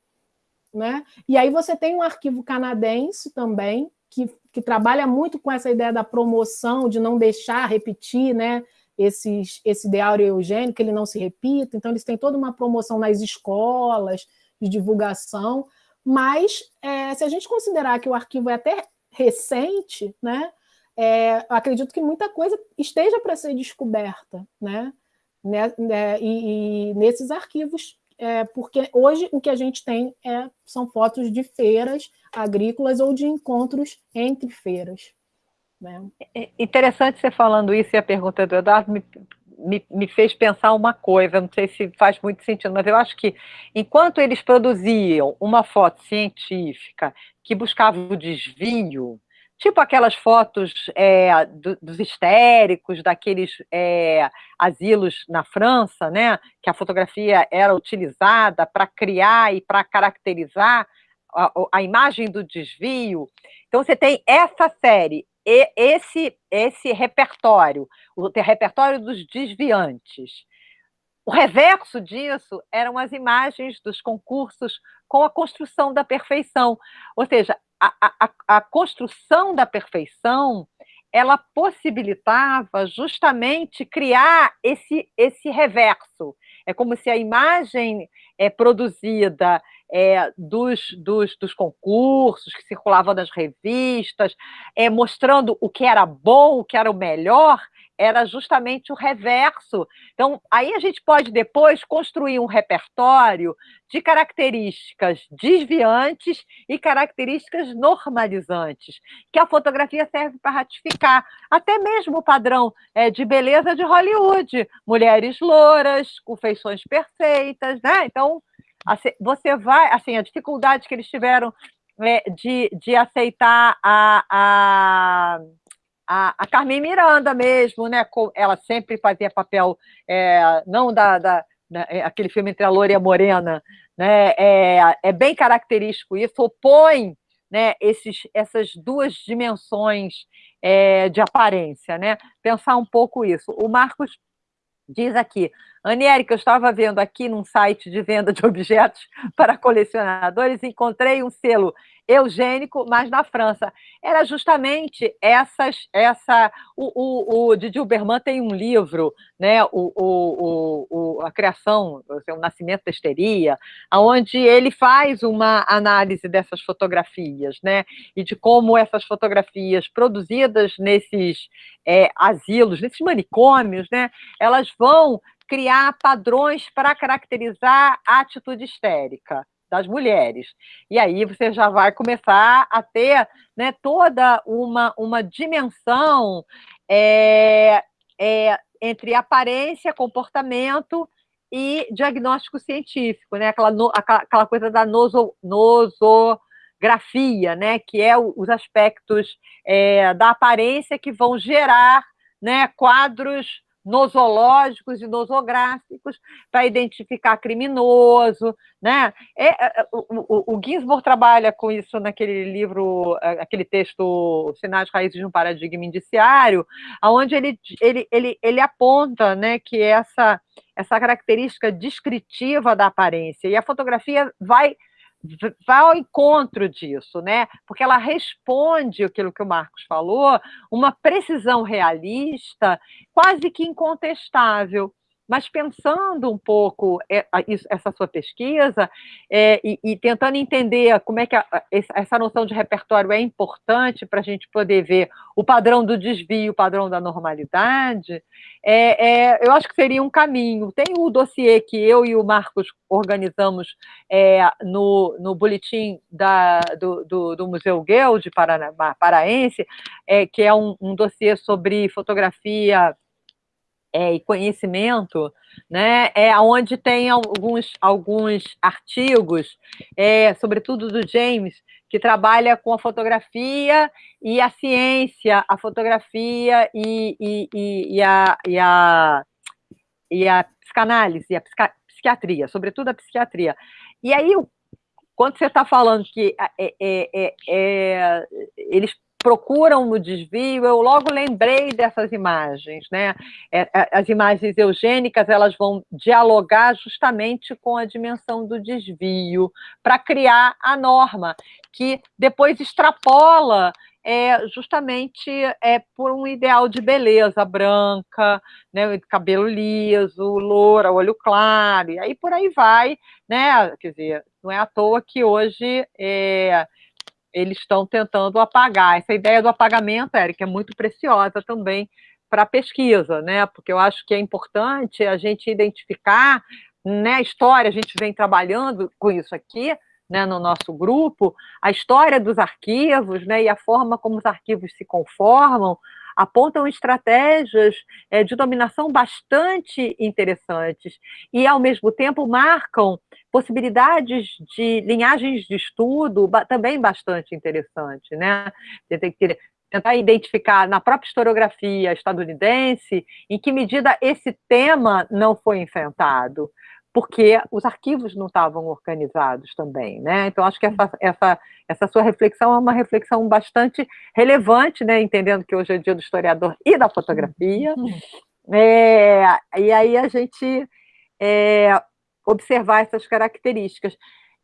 Né? E aí você tem um arquivo canadense também, que, que trabalha muito com essa ideia da promoção, de não deixar repetir né, esses, esse ideal eugênico, que ele não se repita, então eles têm toda uma promoção nas escolas, de divulgação, mas é, se a gente considerar que o arquivo é até recente, né, é, acredito que muita coisa esteja para ser descoberta, né, né, né e, e nesses arquivos é, porque hoje o que a gente tem é, são fotos de feiras agrícolas ou de encontros entre feiras. Né? É interessante você falando isso e a pergunta do Eduardo me, me, me fez pensar uma coisa, não sei se faz muito sentido, mas eu acho que enquanto eles produziam uma foto científica que buscava o desvio, tipo aquelas fotos é, do, dos histéricos, daqueles é, asilos na França, né, que a fotografia era utilizada para criar e para caracterizar a, a, imagem do desvio. Então, você tem essa série, e esse, esse repertório, o repertório dos desviantes. O reverso disso eram as imagens dos concursos com a construção da perfeição. Ou seja, a, a, construção da perfeição ela possibilitava justamente criar esse, esse reverso. É como se a imagem é, produzida é, dos, dos, dos, concursos que circulavam nas revistas, é, mostrando o que era bom, o que era o melhor, era justamente o reverso. Então, aí a gente pode depois construir um repertório de características desviantes e características normalizantes, que a fotografia serve para ratificar, até mesmo o padrão é, de beleza de Hollywood, mulheres louras, com feições perfeitas, né? Então, você vai, assim, a dificuldade que eles tiveram é, de, de aceitar a, a, a, a, Carmen Miranda mesmo, né? Ela sempre fazia papel, é, não da, da, da, é, aquele filme entre a Loura e a Morena, né? É, é bem característico isso, opõe né, esses, essas duas dimensões é, de aparência, né? Pensar um pouco isso. O Marcos diz aqui, Aniérica, eu estava vendo aqui num site de venda de objetos para colecionadores, encontrei um selo eugênico, mas na França. Era justamente essas, essa. O, o, o Didi Uberman tem um livro, né, o, o, o, a criação, o nascimento da histeria, onde ele faz uma análise dessas fotografias, né, e de como essas fotografias produzidas nesses é, asilos, nesses manicômios, né, elas vão criar padrões para caracterizar a atitude histérica das mulheres. E aí você já vai começar a ter né, toda uma, uma dimensão é, é, entre aparência, comportamento e diagnóstico científico, né? aquela, no, aquela coisa da noso, nosografia, né? que é os aspectos é, da aparência que vão gerar né, quadros nosológicos e nosográficos para identificar criminoso, né? É, é, é o, o, Ginsburg trabalha com isso naquele livro, é, aquele texto Sinais Raízes de um Paradigma Indiciário, onde ele, ele, ele, ele aponta né, que essa, essa característica descritiva da aparência, e a fotografia vai vai ao encontro disso, né? Porque ela responde aquilo que o Marcos falou, uma precisão realista, quase que incontestável. Mas pensando um pouco é, essa sua pesquisa é, e, e, tentando entender como é que a, essa noção de repertório é importante para a gente poder ver o padrão do desvio, o padrão da normalidade, é, é, eu acho que seria um caminho. Tem o dossiê que eu e o Marcos organizamos é, no, no boletim da, do, do, do Museu Guild Paraense, é, que é um, um dossiê sobre fotografia é, e conhecimento, né, é onde tem alguns, alguns artigos, é, sobretudo do James, que trabalha com a fotografia e a ciência, a fotografia e, e, e, e a, e, a, e a psicanálise, a psiquiatria, sobretudo a psiquiatria. E aí, quando você está falando que é, é, é, é eles procuram no desvio, eu logo lembrei dessas imagens, né? É, é, as imagens eugênicas, elas vão dialogar justamente com a dimensão do desvio, para criar a norma, que depois extrapola é, justamente é, por um ideal de beleza branca, né, cabelo liso, loura, olho claro, e aí por aí vai, né? Quer dizer, não é à toa que hoje é, eles estão tentando apagar. Essa ideia do apagamento, Érica, é muito preciosa também para a pesquisa, né? Porque eu acho que é importante a gente identificar né, a história, a gente vem trabalhando com isso aqui, né, no nosso grupo, a história dos arquivos, né, e a forma como os arquivos se conformam, apontam estratégias é, de dominação bastante interessantes e, ao mesmo tempo, marcam possibilidades de linhagens de estudo também bastante interessantes. Né? Você tem que tentar identificar na própria historiografia estadunidense em que medida esse tema não foi enfrentado porque os arquivos não estavam organizados também, né? Então, acho que essa, essa, essa sua reflexão é uma reflexão bastante relevante, né? Entendendo que hoje é dia do historiador e da fotografia. É, e aí a gente é, observar essas características.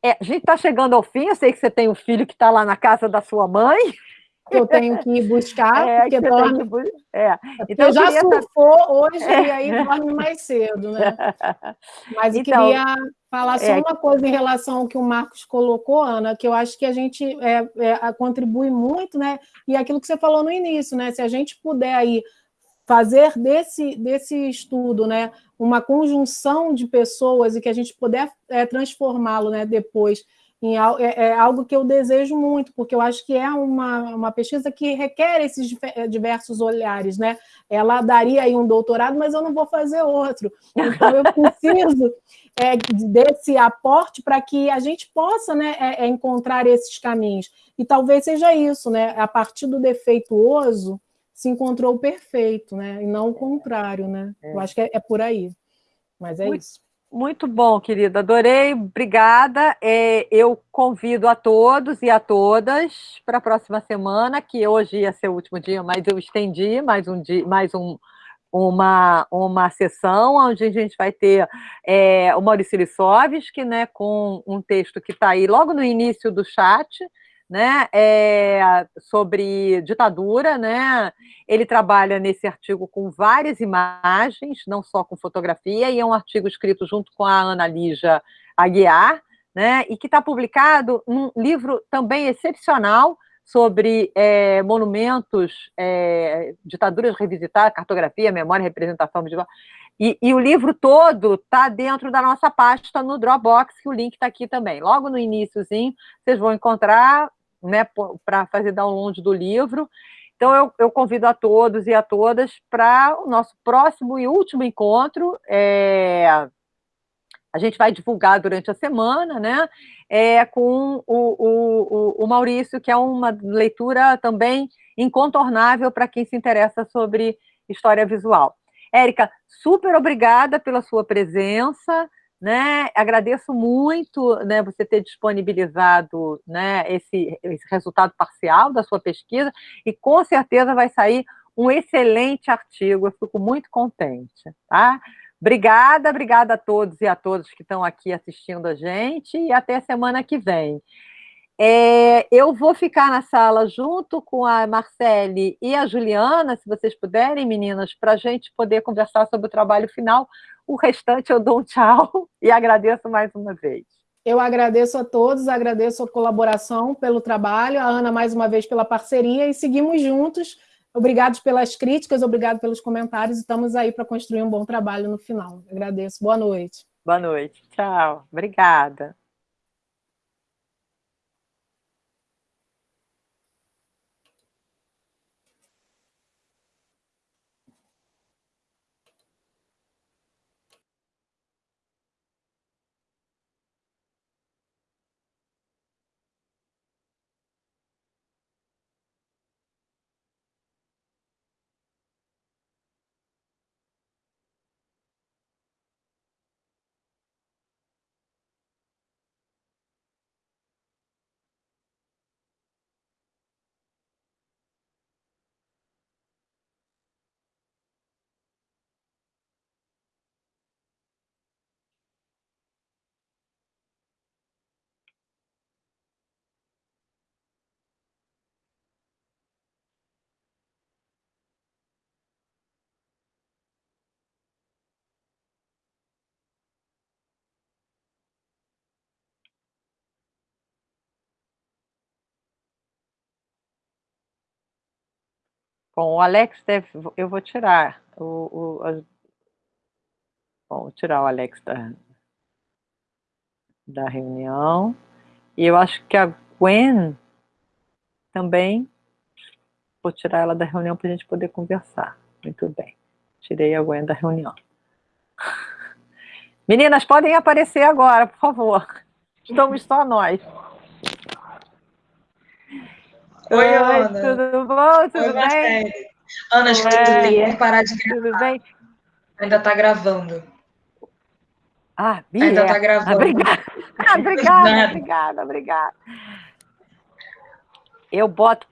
É, a gente está chegando ao fim, eu sei que você tem um filho que está lá na casa da sua mãe, que eu tenho que ir buscar, é, porque dorme... Bu... É. é então, eu já surfou hoje é. e aí dorme mais cedo, né? Mas eu então, queria falar só é... uma coisa em relação ao que o Marcos colocou, Ana, que eu acho que a gente é, é, contribui muito, né? E aquilo que você falou no início, né? Se a gente puder aí fazer desse, desse estudo, né, uma conjunção de pessoas e que a gente puder transformá-lo, né, depois em, é, é, algo que eu desejo muito, porque eu acho que é uma, uma pesquisa que requer esses eh, diversos olhares, né? Ela daria aí um doutorado, mas eu não vou fazer outro. Então, eu preciso é, desse aporte para que a gente possa né, é, é, encontrar esses caminhos. E talvez seja isso, né? A partir do defeituoso se encontrou o perfeito, né? E não o contrário, né? Eu acho que é, é por aí. Mas é muito, isso. Muito bom, querida, adorei, obrigada. É, eu convido a todos e a todas para a próxima semana, que hoje ia ser o último dia, mas eu estendi mais um dia, mais um, uma, uma sessão onde a gente vai ter é, o Maurício Lissovski, né, com um texto que está aí logo no início do chat, né, é, sobre ditadura, né, ele trabalha nesse artigo com várias imagens, não só com fotografia, e é um artigo escrito junto com a Ana Lígia Aguiar, né, e que está publicado num livro também excepcional sobre é, monumentos, é, ditaduras revisitadas, cartografia, memória, representação visual, e, e, o livro todo está dentro da nossa pasta no Dropbox, que o link está aqui também. Logo no iníciozinho, vocês vão encontrar né, para fazer download do livro. Então, eu, eu, convido a todos e a todas para o nosso próximo e último encontro. É, a gente vai divulgar durante a semana, né? É, com o, o, o Maurício, que é uma leitura também incontornável para quem se interessa sobre história visual. Érica, super obrigada pela sua presença né? Agradeço muito né, você ter disponibilizado né, esse, esse resultado parcial da sua pesquisa e com certeza vai sair um excelente artigo, eu fico muito contente, tá? Obrigada, obrigada a todos e a todas que estão aqui assistindo a gente e até semana que vem. É, eu vou ficar na sala junto com a Marcele e a Juliana, se vocês puderem, meninas, para a gente poder conversar sobre o trabalho final. O restante eu dou um tchau e agradeço mais uma vez. Eu agradeço a todos, agradeço a colaboração pelo trabalho, a Ana mais uma vez pela parceria e seguimos juntos. Obrigados pelas críticas, obrigado pelos comentários. Estamos aí para construir um bom trabalho no final. Agradeço. Boa noite. Boa noite. Tchau. Obrigada. Bom, o Alex deve. Eu vou tirar o. o bom, vou tirar o Alex da, da reunião. E eu acho que a Gwen também. vou tirar ela da reunião para a gente poder conversar. Muito bem. Tirei a Gwen da reunião. Meninas, podem aparecer agora, por favor. Estamos só nós. Oi, Oi Ana. Tudo bom? Tudo Oi, bem? Ana, acho que tu tem que parar de gravar. Tudo bem? Ainda está gravando. Ah, Bia. Ainda está gravando. Obrigada, obrigada, obrigada, obrigada. Eu boto